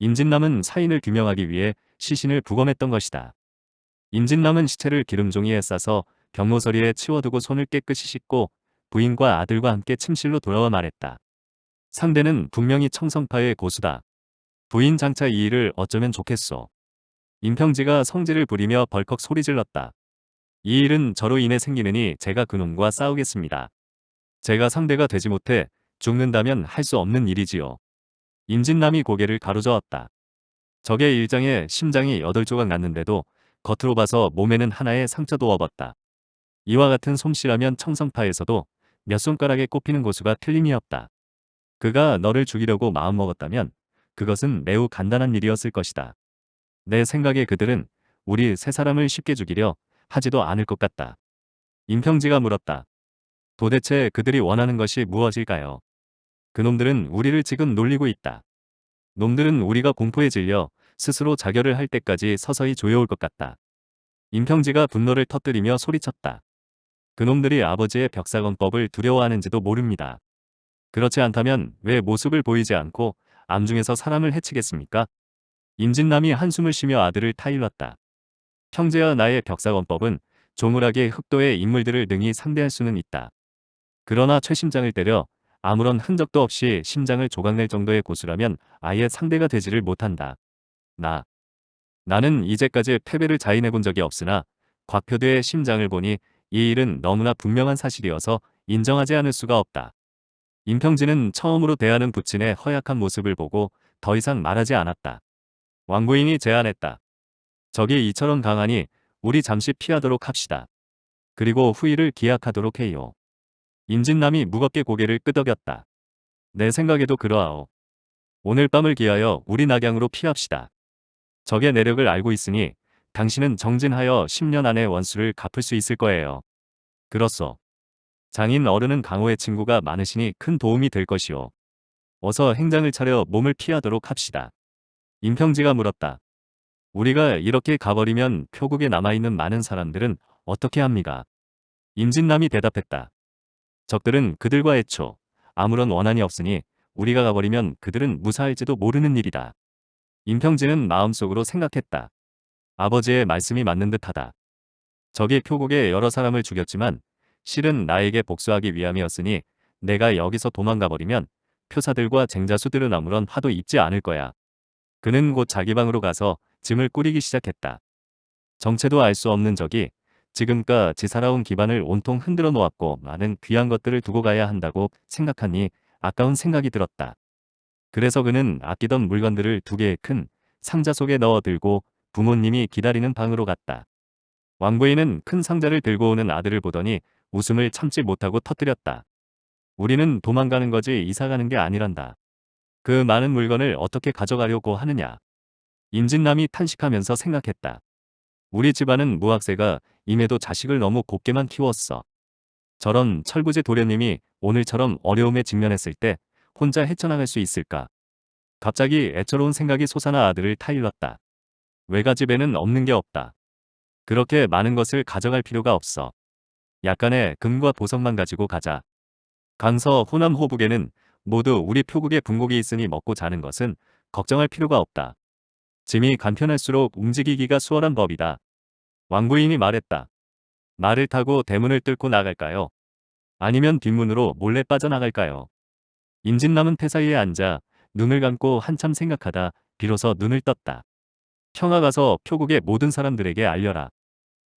임진남은 사인을 규명하기 위해 시신을 부검했던 것이다. 임진남은 시체를 기름종이에 싸서 병모서리에 치워두고 손을 깨끗이 씻고 부인과 아들과 함께 침실로 돌아와 말했다. 상대는 분명히 청성파의 고수다. 부인 장차 이 일을 어쩌면 좋겠소. 임평지가 성질을 부리며 벌컥 소리질렀다. 이 일은 저로 인해 생기느니 제가 그놈과 싸우겠습니다. 제가 상대가 되지 못해 죽는다면 할 수 없는 일이지요. 임진남이 고개를 가로저었다. 적의 일장에 심장이 여덟 조각 났는데도 겉으로 봐서 몸에는 하나의 상처도 없었다. 이와 같은 솜씨라면 청성파에서도 몇 손가락에 꼽히는 고수가 틀림이 없다. 그가 너를 죽이려고 마음먹었다면 그것은 매우 간단한 일이었을 것이다. 내 생각에 그들은 우리 세 사람을 쉽게 죽이려 하지도 않을 것 같다. 임평지가 물었다. 도대체 그들이 원하는 것이 무엇일까요? 그놈들은 우리를 지금 놀리고 있다. 놈들은 우리가 공포에 질려 스스로 자결을 할 때까지 서서히 조여올 것 같다. 임평지가 분노를 터뜨리며 소리쳤다. 그놈들이 아버지의 벽사건법을 두려워하는지도 모릅니다. 그렇지 않다면 왜 모습을 보이지 않고 암중에서 사람을 해치겠습니까? 임진남이 한숨을 쉬며 아들을 타일렀다. 형제와 나의 벽사건법은 조물하게 흑도의 인물들을 능히 상대할 수는 있다. 그러나 최심장을 때려 아무런 흔적도 없이 심장을 조각낼 정도의 고수라면 아예 상대가 되지를 못한다. 나. 나는 이제까지 패배를 자인해 본 적이 없으나 곽표대의 심장을 보니 이 일은 너무나 분명한 사실이어서 인정하지 않을 수가 없다. 임평진은 처음으로 대하는 부친의 허약한 모습을 보고 더 이상 말하지 않았다. 왕부인이 제안했다. 적이 이처럼 강하니 우리 잠시 피하도록 합시다. 그리고 후일을 기약하도록 해요. 임진남이 무겁게 고개를 끄덕였다. 내 생각에도 그러하오. 오늘 밤을 기하여 우리 낙양으로 피합시다. 적의 내력을 알고 있으니 당신은 정진하여 10년 안에 원수를 갚을 수 있을 거예요. 그렇소. 장인 어른은 강호의 친구가 많으시니 큰 도움이 될 것이오. 어서 행장을 차려 몸을 피하도록 합시다. 임평지가 물었다. 우리가 이렇게 가버리면 표국에 남아있는 많은 사람들은 어떻게 합니까? 임진남이 대답했다. 적들은 그들과 애초 아무런 원한이 없으니 우리가 가버리면 그들은 무사할지도 모르는 일이다. 임평진은 마음속으로 생각했다. 아버지의 말씀이 맞는 듯하다. 적이 표국에 여러 사람을 죽였지만 실은 나에게 복수하기 위함이었으니 내가 여기서 도망가 버리면 표사들과 쟁자수들은 아무런 화도 입지 않을 거야. 그는 곧 자기 방으로 가서 짐을 꾸리기 시작했다. 정체도 알 수 없는 적이 지금까지 살아온 기반을 온통 흔들어 놓았고 많은 귀한 것들을 두고 가야 한다고 생각하니 아까운 생각이 들었다. 그래서 그는 아끼던 물건들을 두 개의 큰 상자 속에 넣어 들고 부모님이 기다리는 방으로 갔다. 왕부인은 큰 상자를 들고 오는 아들을 보더니 웃음을 참지 못하고 터뜨렸다. 우리는 도망가는 거지 이사가는 게 아니란다. 그 많은 물건을 어떻게 가져가려고 하느냐. 임진남이 탄식하면서 생각했다. 우리 집안은 무학세가 임에도 자식을 너무 곱게만 키웠어. 저런 철부지 도련님이 오늘처럼 어려움에 직면했을 때 혼자 헤쳐나갈 수 있을까? 갑자기 애처로운 생각이 솟아나 아들을 타일렀다. 외가집에는 없는 게 없다. 그렇게 많은 것을 가져갈 필요가 없어. 약간의 금과 보석만 가지고 가자. 강서 호남 호북에는 모두 우리 표국의 분곡이 있으니 먹고 자는 것은 걱정할 필요가 없다. 짐이 간편할수록 움직이기가 수월한 법이다. 왕부인이 말했다. 말을 타고 대문을 뚫고 나갈까요? 아니면 뒷문으로 몰래 빠져나갈까요? 임진남은 태사위에 앉아 눈을 감고 한참 생각하다 비로소 눈을 떴다. 평화 가서 표국의 모든 사람들에게 알려라.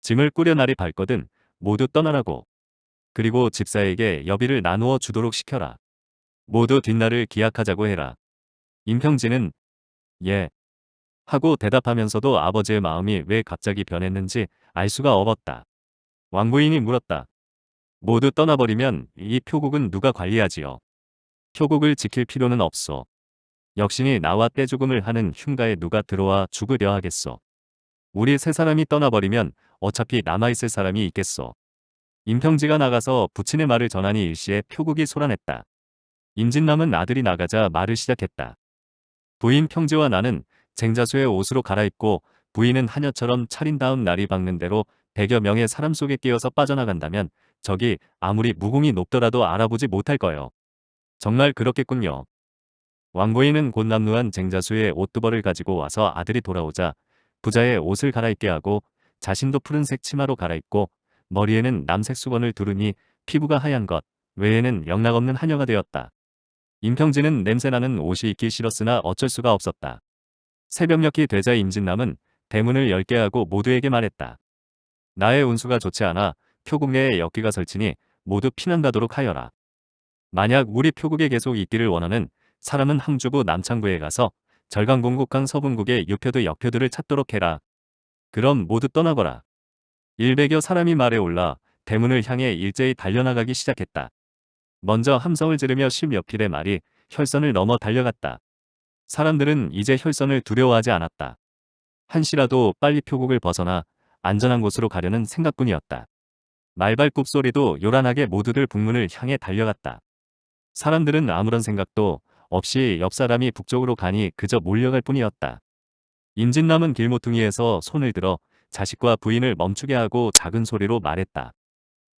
짐을 꾸려 날이 밝거든 모두 떠나라고. 그리고 집사에게 여비를 나누어 주도록 시켜라. 모두 뒷날을 기약하자고 해라. 임평진은 예. 하고 대답하면서도 아버지의 마음이 왜 갑자기 변했는지 알 수가 없었다. 왕부인이 물었다. 모두 떠나버리면 이 표국은 누가 관리하지요? 표국을 지킬 필요는 없소. 역신이 나와 떼죽음을 하는 흉가에 누가 들어와 죽으려 하겠소. 우리 세 사람이 떠나버리면 어차피 남아있을 사람이 있겠소. 임평지가 나가서 부친의 말을 전하니 일시에 표국이 소란했다. 임진남은 아들이 나가자 말을 시작했다. 부인 평지와 나는 쟁자수의 옷으로 갈아입고 부인은 하녀처럼 차린 다음 날이 박는 대로 백여 명의 사람 속에 끼어서 빠져나간다면 적이 아무리 무공이 높더라도 알아보지 못할 거요. 정말 그렇겠군요. 왕부인은 곧 남루한 쟁자수의 옷두벌을 가지고 와서 아들이 돌아오자 부자의 옷을 갈아입게 하고 자신도 푸른색 치마로 갈아입고 머리에는 남색 수건을 두르니 피부가 하얀 것 외에는 영락없는 하녀가 되었다. 임평진은 냄새나는 옷이 입기 싫었으나 어쩔 수가 없었다. 새벽녘이 되자 임진남은 대문을 열게 하고 모두에게 말했다. 나의 운수가 좋지 않아 표국 내에 역기가 설치니 모두 피난 가도록 하여라. 만약 우리 표국에 계속 있기를 원하는 사람은 항주부 남창부에 가서 절강공국강 서분국의 유표도 역표들을 찾도록 해라. 그럼 모두 떠나거라. 일백여 사람이 말에 올라 대문을 향해 일제히 달려나가기 시작했다. 먼저 함성을 지르며 십여필의 말이 혈선을 넘어 달려갔다. 사람들은 이제 혈선을 두려워하지 않았다. 한시라도 빨리 표국을 벗어나 안전한 곳으로 가려는 생각뿐이었다. 말발굽 소리도 요란하게 모두들 북문을 향해 달려갔다. 사람들은 아무런 생각도 없이 옆 사람이 북쪽으로 가니 그저 몰려갈 뿐이었다. 임진남은 길모퉁이에서 손을 들어 자식과 부인을 멈추게 하고 작은 소리로 말했다.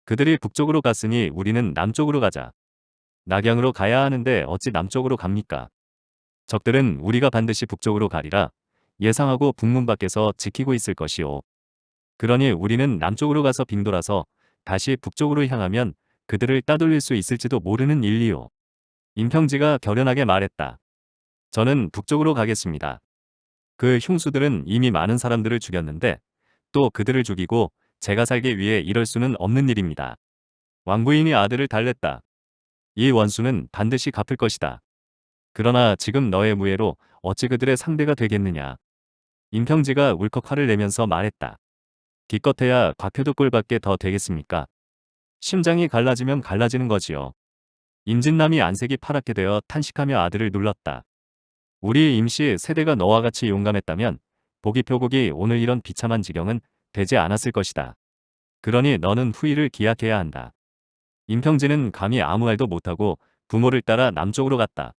그들이 북쪽으로 갔으니 우리는 남쪽으로 가자. 낙양으로 가야 하는데 어찌 남쪽으로 갑니까? 적들은 우리가 반드시 북쪽으로 가리라 예상하고 북문 밖에서 지키고 있을 것이오. 그러니 우리는 남쪽으로 가서 빙돌아서 다시 북쪽으로 향하면 그들을 따돌릴 수 있을지도 모르는 일이오. 임평지가 결연하게 말했다. 저는 북쪽으로 가겠습니다. 그 흉수들은 이미 많은 사람들을 죽였는데 또 그들을 죽이고 제가 살기 위해 이럴 수는 없는 일입니다. 왕부인이 아들을 달랬다. 이 원수는 반드시 갚을 것이다. 그러나 지금 너의 무예로 어찌 그들의 상대가 되겠느냐. 임평지가 울컥 화를 내면서 말했다. 기껏해야 곽표도 꼴밖에 더 되겠습니까? 심장이 갈라지면 갈라지는 거지요. 임진남이 안색이 파랗게 되어 탄식하며 아들을 눌렀다. 우리 임씨 세대가 너와 같이 용감했다면 보기 표국이 오늘 이런 비참한 지경은 되지 않았을 것이다. 그러니 너는 후일을 기약해야 한다. 임평진은 감히 아무 말도 못하고 부모를 따라 남쪽으로 갔다.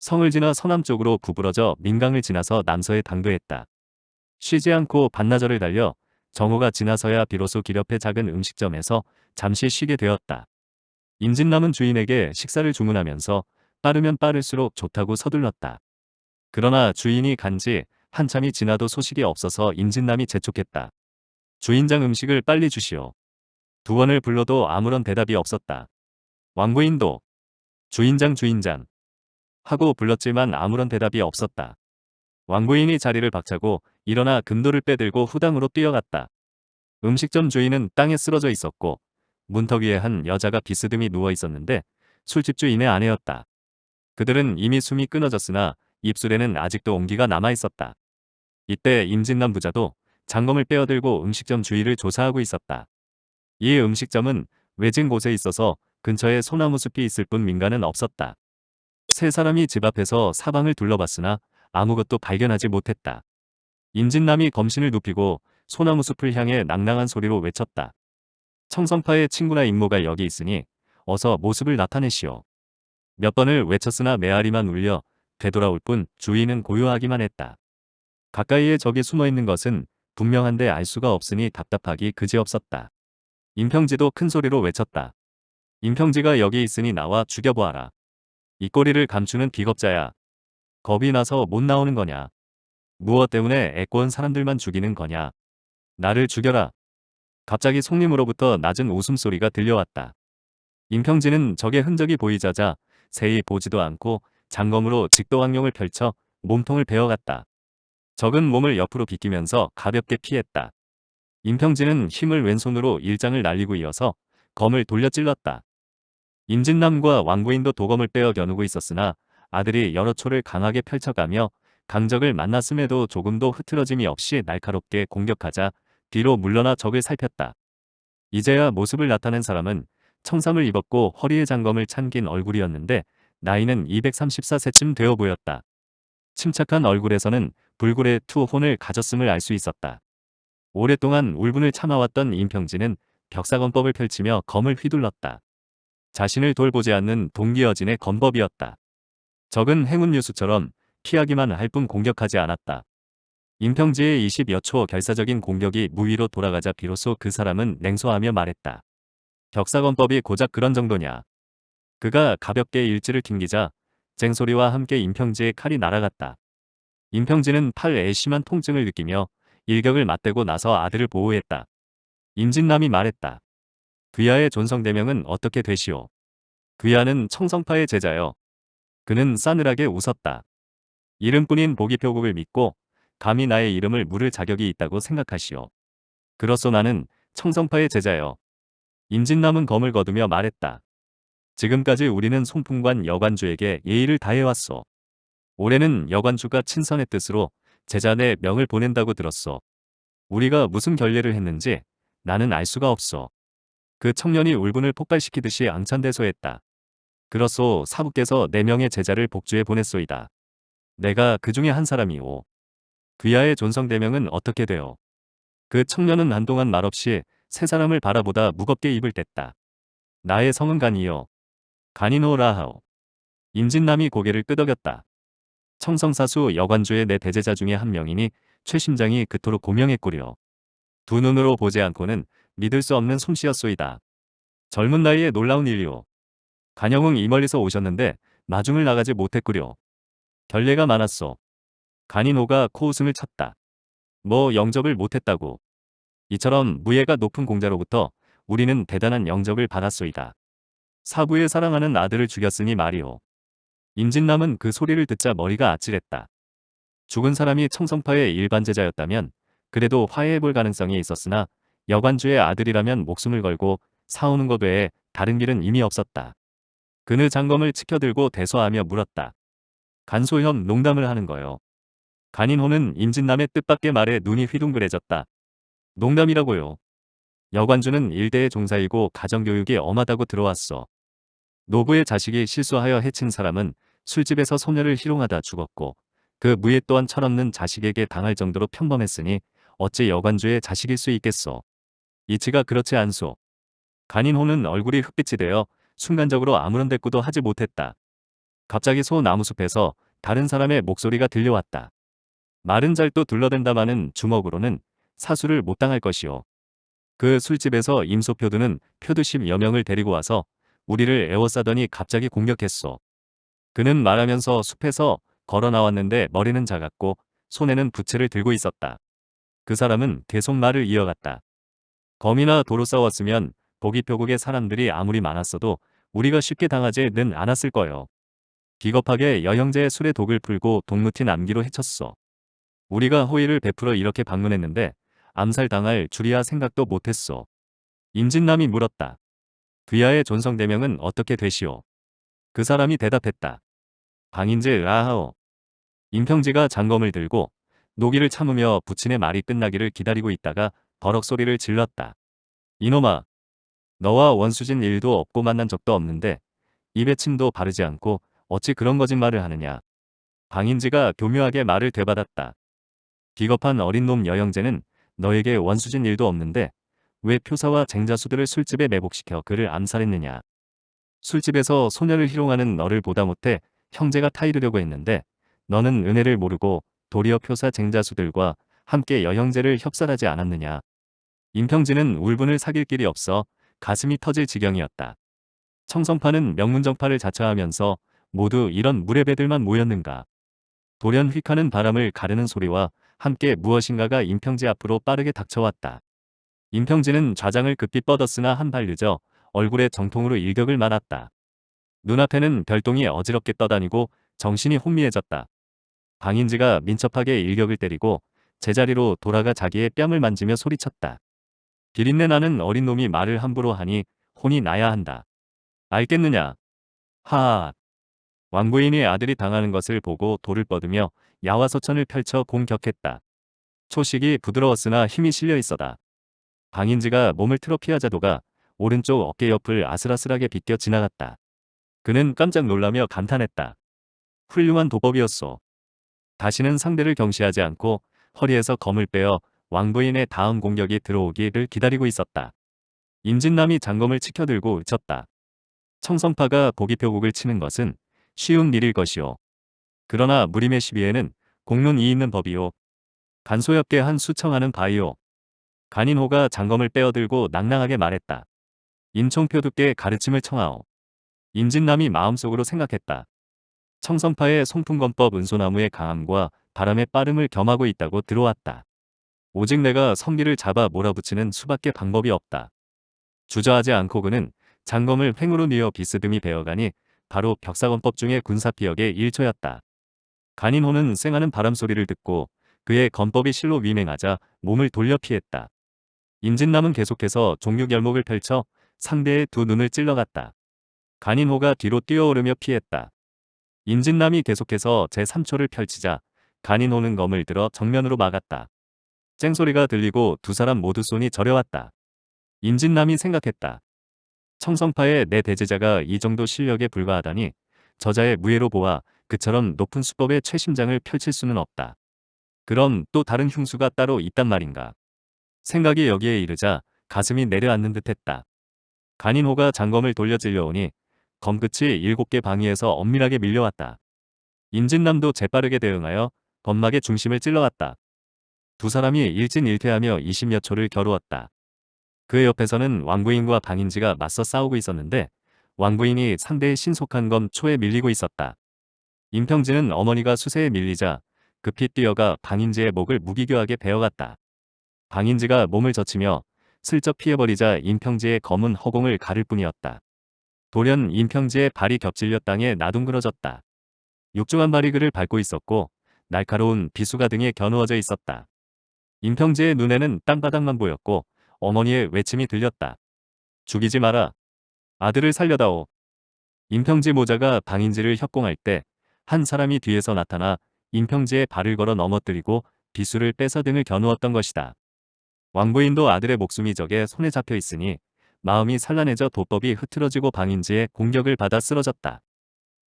성을 지나 서남쪽으로 구부러져 민강을 지나서 남서에 당도했다. 쉬지 않고 반나절을 달려 정오가 지나서야 비로소 길 옆의 작은 음식점에서 잠시 쉬게 되었다. 임진남은 주인에게 식사를 주문하면서 빠르면 빠를수록 좋다고 서둘렀다. 그러나 주인이 간지 한참이 지나도 소식이 없어서 임진남이 재촉했다. 주인장 음식을 빨리 주시오. 두 번을 불러도 아무런 대답이 없었다. 왕부인도 주인장 주인장 하고 불렀지만 아무런 대답이 없었다. 왕부인이 자리를 박차고 일어나 금도를 빼들고 후당으로 뛰어갔다. 음식점 주인은 땅에 쓰러져 있었고 문턱 위에 한 여자가 비스듬히 누워 있었는데 술집 주인의 아내였다. 그들은 이미 숨이 끊어졌으나 입술에는 아직도 온기가 남아 있었다. 이때 임진남 부자도 장검을 빼어들고 음식점 주위를 조사하고 있었다. 이 음식점은 외진 곳에 있어서 근처에 소나무 숲이 있을 뿐 민가는 없었다. 세 사람이 집 앞에서 사방을 둘러봤으나 아무것도 발견하지 못했다. 임진남이 검신을 눕히고 소나무 숲을 향해 낭낭한 소리로 외쳤다. 청성파의 친구나 임모가 여기 있으니 어서 모습을 나타내시오. 몇 번을 외쳤으나 메아리만 울려 되돌아올 뿐 주위는 고요하기만 했다. 가까이에 적이 숨어있는 것은 분명한데 알 수가 없으니 답답하기 그지없었다. 임평지도 큰 소리로 외쳤다. 임평지가 여기 있으니 나와 죽여보아라. 이 꼬리를 감추는 비겁자야. 겁이 나서 못 나오는 거냐. 무엇 때문에 애꺼운 사람들만 죽이는 거냐. 나를 죽여라. 갑자기 송림으로부터 낮은 웃음소리가 들려왔다. 임평진은 적의 흔적이 보이자자 세히 보지도 않고 장검으로 직도왕룡을 펼쳐 몸통을 베어갔다. 적은 몸을 옆으로 비끼면서 가볍게 피했다. 임평진은 힘을 왼손으로 일장을 날리고 이어서 검을 돌려 찔렀다. 임진남과 왕부인도 도검을 빼어 겨누고 있었으나 아들이 여러 초를 강하게 펼쳐가며 강적을 만났음에도 조금도 흐트러짐이 없이 날카롭게 공격하자 뒤로 물러나 적을 살폈다. 이제야 모습을 나타낸 사람은 청삼을 입었고 허리에 장검을 찬긴 얼굴이었는데 나이는 234세쯤 되어 보였다. 침착한 얼굴에서는 불굴의 투혼을 가졌음을 알 수 있었다. 오랫동안 울분을 참아왔던 임평진은 벽사건법을 펼치며 검을 휘둘렀다. 자신을 돌보지 않는 동기어진의 건법이었다. 적은 행운 뉴스처럼 피하기만 할 뿐 공격하지 않았다. 임평지의 20여 초 결사적인 공격이 무위로 돌아가자 비로소 그 사람은 냉소하며 말했다. 격사건법이 고작 그런 정도냐. 그가 가볍게 일지를 튕기자 쟁소리와 함께 임평지의 칼이 날아갔다. 임평지는 팔에 심한 통증을 느끼며 일격을 맞대고 나서 아들을 보호했다. 임진남이 말했다. 귀하의 존성대명은 어떻게 되시오? 귀하는 청성파의 제자여. 그는 싸늘하게 웃었다. 이름뿐인 보기표국을 믿고 감히 나의 이름을 물을 자격이 있다고 생각하시오. 그렇소 나는 청성파의 제자여. 임진남은 검을 거두며 말했다. 지금까지 우리는 송풍관 여관주에게 예의를 다해왔소. 올해는 여관주가 친선의 뜻으로 제자 내 명을 보낸다고 들었소. 우리가 무슨 결례를 했는지 나는 알 수가 없소. 그 청년이 울분을 폭발시키듯이 앙찬대소했다. 그렇소 사부께서 네 명의 제자를 복주에 보냈소이다. 내가 그 중에 한 사람이오. 귀하의 존성대명은 어떻게 되어? 그 청년은 한동안 말없이 세 사람을 바라보다 무겁게 입을 댔다. 나의 성은 간이요. 간이노라 하오. 임진남이 고개를 끄덕였다. 청성사수 여관주의 내 대제자 중에 한 명이니 최 심장이 그토록 고명했구려. 두 눈으로 보지 않고는 믿을 수 없는 솜씨였소이다. 젊은 나이에 놀라운 일이오. 간영웅 이 멀리서 오셨는데 마중을 나가지 못했구려. 결례가 많았소. 간인호가 코웃음을 쳤다. 뭐 영접을 못했다고. 이처럼 무예가 높은 공자로부터 우리는 대단한 영접을 받았소이다. 사부의 사랑하는 아들을 죽였으니 말이오. 임진남은 그 소리를 듣자 머리가 아찔했다. 죽은 사람이 청성파의 일반 제자였다면 그래도 화해해볼 가능성이 있었으나 여관주의 아들이라면 목숨을 걸고 사오는 것 외에 다른 길은 이미 없었다. 그는 장검을 치켜들고 대소하며 물었다. 간소현 농담을 하는 거요. 간인호는 임진남의 뜻밖의 말에 눈이 휘둥그레졌다. 농담이라고요. 여관주는 일대의 종사이고 가정교육이 엄하다고 들어왔어. 노부의 자식이 실수하여 해친 사람은 술집에서 소녀를 희롱하다 죽었고 그 무예 또한 철없는 자식에게 당할 정도로 평범했으니 어찌 여관주의 자식일 수 있겠소. 이치가 그렇지 않소. 간인호는 얼굴이 흑빛이 되어 순간적으로 아무런 대꾸도 하지 못했다. 갑자기 소 나무숲에서 다른 사람의 목소리가 들려왔다. 마른 잘도 둘러댄다마는 주먹으로는 사수를 못 당할 것이오. 그 술집에서 임소표두는 표두십 여명을 데리고 와서 우리를 애워싸더니 갑자기 공격했소. 그는 말하면서 숲에서 걸어 나왔는데 머리는 작았고 손에는 부채를 들고 있었다. 그 사람은 계속 말을 이어갔다. 검이나 도로 싸웠으면 보기표국의 사람들이 아무리 많았어도 우리가 쉽게 당하지는 않았을 거요. 비겁하게 여형제의 술에 독을 풀고 동무티 남기로 해쳤소. 우리가 호의를 베풀어 이렇게 방문했는데 암살당할 줄이야 생각도 못했소. 임진남이 물었다. 귀하의 존성대명은 어떻게 되시오? 그 사람이 대답했다. 방인지 아하오. 임평지가 장검을 들고 노기를 참으며 부친의 말이 끝나기를 기다리고 있다가 버럭 소리를 질렀다. 이놈아, 너와 원수진 일도 없고 만난 적도 없는데 입에 침도 바르지 않고 어찌 그런 거짓말을 하느냐. 방인지가 교묘하게 말을 되받았다. 비겁한 어린 놈 여영재는 너에게 원수진 일도 없는데 왜 표사와 쟁자수들을 술집에 매복시켜 그를 암살했느냐. 술집에서 소녀를 희롱하는 너를 보다 못해 형제가 타이르려고 했는데 너는 은혜를 모르고 도리어 표사 쟁자수들과 함께 여형제를 협살하지 않았느냐. 임평진은 울분을 사귈 길이 없어 가슴이 터질 지경이었다. 청성파는 명문정파를 자처하면서 모두 이런 무례배들만 모였는가. 돌연 휙하는 바람을 가르는 소리와 함께 무엇인가가 임평지 앞으로 빠르게 닥쳐왔다. 임평진은 좌장을 급히 뻗었으나 한 발 늦어 얼굴에 정통으로 일격을 맞았다. 눈앞에는 별똥이 어지럽게 떠다니고 정신이 혼미해졌다. 방인지가 민첩하게 일격을 때리고 제자리로 돌아가 자기의 뺨을 만지며 소리쳤다. 비린내 나는 어린 놈이 말을 함부로 하니 혼이 나야 한다. 알겠느냐? 하하. 왕부인이 아들이 당하는 것을 보고 돌을 뻗으며 야화소천을 펼쳐 공격했다. 초식이 부드러웠으나 힘이 실려 있어다. 방인지가 몸을 틀어 피하자도가 오른쪽 어깨 옆을 아슬아슬하게 비껴 지나갔다. 그는 깜짝 놀라며 감탄했다. 훌륭한 도법이었소. 다시는 상대를 경시하지 않고 허리에서 검을 빼어 왕부인의 다음 공격이 들어오기를 기다리고 있었다. 임진남이 장검을 치켜들고 외쳤다. 청성파가 보기표국을 치는 것은 쉬운 일일 것이오. 그러나 무림의 시비에는 공론이 있는 법이오. 간소엽게 한 수청하는 바이오. 간인호가 장검을 빼어들고 낭낭하게 말했다. 임총표 두께 가르침을 청하오. 임진남이 마음속으로 생각했다. 청성파의 송풍건법 은소나무의 강함과 바람의 빠름을 겸하고 있다고 들어왔다. 오직 내가 성기를 잡아 몰아붙이는 수밖에 방법이 없다. 주저하지 않고 그는 장검을 횡으로 뉘어 비스듬히 베어가니 바로 벽사건법 중의 군사피역의 일초였다. 간인호는 쌩하는 바람 소리를 듣고 그의 건법이 실로 위맹하자 몸을 돌려 피했다. 임진남은 계속해서 종육열목을 펼쳐 상대의 두 눈을 찔러갔다. 간인호가 뒤로 뛰어오르며 피했다. 임진남이 계속해서 제3초를 펼치자 간인호는 검을 들어 정면으로 막았다. 쨍소리가 들리고 두 사람 모두 손이 저려왔다. 임진남이 생각했다. 청성파의 내 대제자가 이 정도 실력에 불과하다니 저자의 무예로 보아 그처럼 높은 수법의 최심장을 펼칠 수는 없다. 그럼 또 다른 흉수가 따로 있단 말인가. 생각이 여기에 이르자 가슴이 내려앉는 듯했다. 간인호가 장검을 돌려 찔려오니 검끝이 일곱 개 방위에서 엄밀하게 밀려왔다. 임진남도 재빠르게 대응하여 건막의 중심을 찔러갔다. 두 사람이 일진일퇴하며 20여 초를 겨루었다. 그 옆에서는 왕부인과 방인지가 맞서 싸우고 있었는데 왕부인이 상대의 신속한 검 초에 밀리고 있었다. 임평진은 어머니가 수세에 밀리자 급히 뛰어가 방인지의 목을 무기교하게 베어갔다. 방인지가 몸을 젖히며 슬쩍 피해버리자 임평지의 검은 허공을 가를 뿐이었다. 돌연 임평지의 발이 겹질려 땅에 나둥그러졌다. 육중한 발이 그를 밟고 있었고 날카로운 비수가 등에 겨누어져 있었다. 임평지의 눈에는 땅바닥만 보였고 어머니의 외침이 들렸다. 죽이지 마라. 아들을 살려다오. 임평지 모자가 방인지를 협공할 때 한 사람이 뒤에서 나타나 임평지의 발을 걸어 넘어뜨리고 비수를 빼서 등을 겨누었던 것이다. 왕부인도 아들의 목숨이 적에 손에 잡혀 있으니 마음이 산란해져 도법이 흐트러지고 방인지의 공격을 받아 쓰러졌다.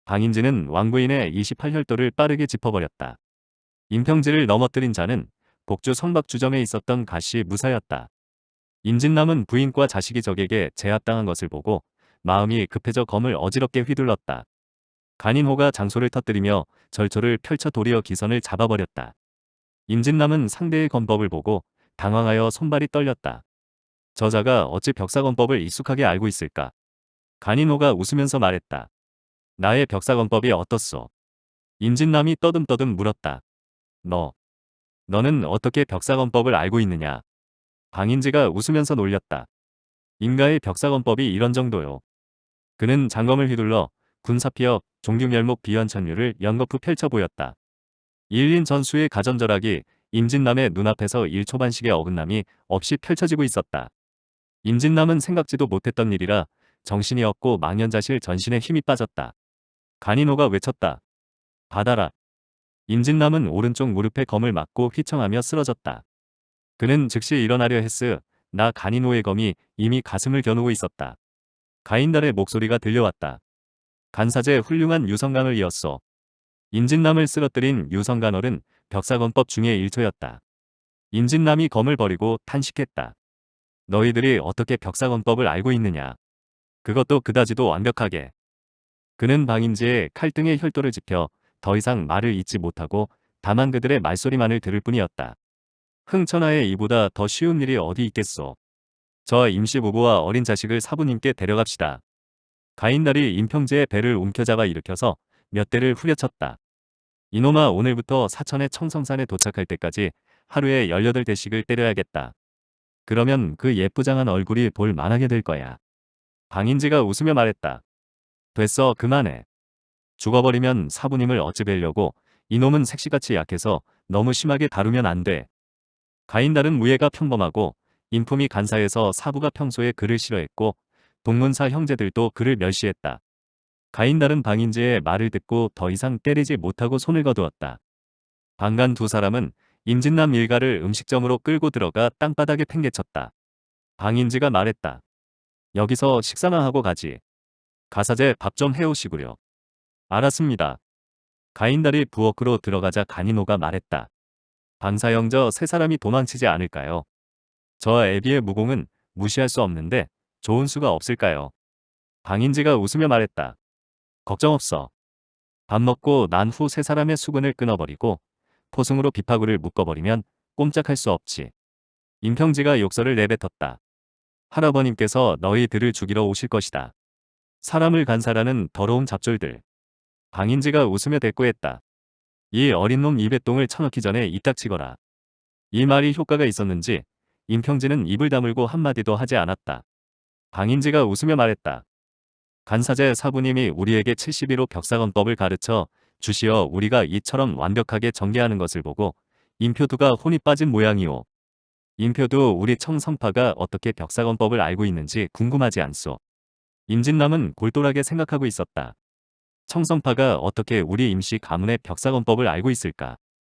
방인지는 왕부인의 28혈도를 빠르게 짚어버렸다. 임평지를 넘어뜨린 자는 복주 성박주점에 있었던 가시 무사였다. 임진남은 부인과 자식이 적에게 제압당한 것을 보고 마음이 급해져 검을 어지럽게 휘둘렀다. 간인호가 장소를 터뜨리며 절초를 펼쳐 도리어 기선을 잡아버렸다. 임진남은 상대의 검법을 보고 당황하여 손발이 떨렸다. 저자가 어찌 벽사검법을 익숙하게 알고 있을까? 간인호가 웃으면서 말했다. 나의 벽사검법이 어떻소? 임진남이 떠듬떠듬 물었다. 너, 너는 어떻게 벽사검법을 알고 있느냐? 방인지가 웃으면서 놀렸다. 인가의 벽사건법이 이런 정도요. 그는 장검을 휘둘러 군사피역 종규멸목 비현천류를 연거푸 펼쳐 보였다. 일인 전수의 가전절약이 임진남의 눈앞에서 일초반식의 어긋남이 없이 펼쳐지고 있었다. 임진남은 생각지도 못했던 일이라 정신이 없고 망연자실 전신에 힘이 빠졌다. 간이노가 외쳤다. 받아라. 임진남은 오른쪽 무릎에 검을 맞고 휘청하며 쓰러졌다. 그는 즉시 일어나려 했으 나 간이노의 검이 이미 가슴을 겨누고 있었다. 가인달의 목소리가 들려왔다. 간사제 훌륭한 유성강을 이었소. 임진남을 쓰러뜨린 유성간얼은 벽사건법 중의 일초였다. 임진남이 검을 버리고 탄식했다. 너희들이 어떻게 벽사건법을 알고 있느냐. 그것도 그다지도 완벽하게. 그는 방임지의 칼등의 혈도를 지펴 더 이상 말을 잇지 못하고 다만 그들의 말소리만을 들을 뿐이었다. 흥천하에 이보다 더 쉬운 일이 어디 있겠소. 저 임시부부와 어린 자식을 사부님께 데려갑시다. 가인날이 임평재의 배를 움켜잡아 일으켜서 몇 대를 후려쳤다. 이놈아 오늘부터 사천의 청성산에 도착할 때까지 하루에 18대씩을 때려야겠다. 그러면 그 예쁘장한 얼굴이 볼 만하게 될 거야. 방인지가 웃으며 말했다. 됐어 그만해. 죽어버리면 사부님을 어찌 뵈려고 이놈은 색시같이 약해서 너무 심하게 다루면 안 돼. 가인달은 무예가 평범하고 인품이 간사해서 사부가 평소에 그를 싫어했고 동문사 형제들도 그를 멸시했다. 가인달은 방인지의 말을 듣고 더 이상 때리지 못하고 손을 거두었다. 방간 두 사람은 임진남 일가를 음식점으로 끌고 들어가 땅바닥에 팽개쳤다. 방인지가 말했다. 여기서 식사나 하고 가지. 가사제 밥 좀 해오시구려. 알았습니다. 가인달이 부엌으로 들어가자 가니노가 말했다. 방사형저 세 사람이 도망치지 않을까요? 저 애비의 무공은 무시할 수 없는데 좋은 수가 없을까요? 방인지가 웃으며 말했다. 걱정 없어. 밥 먹고 난 후 세 사람의 수근을 끊어버리고 포승으로 비파구를 묶어버리면 꼼짝할 수 없지. 임평지가 욕설을 내뱉었다. 할아버님께서 너희들을 죽이러 오실 것이다. 사람을 간사라는 더러운 잡졸들. 방인지가 웃으며 대꾸했다. 이 어린 놈 입에 똥을 쳐넣기 전에 이딱치거라. 이 말이 효과가 있었는지 임평지는 입을 다물고 한마디도 하지 않았다. 방인지가 웃으며 말했다. 간사제 사부님이 우리에게 71호 벽사건법을 가르쳐 주시어 우리가 이처럼 완벽하게 전개하는 것을 보고 임표두가 혼이 빠진 모양이오. 임표두 우리 청성파가 어떻게 벽사건법을 알고 있는지 궁금하지 않소. 임진남은 골똘하게 생각하고 있었다. 청성파가 어떻게 우리 임시 가문의 벽사건법을 알고 있을까?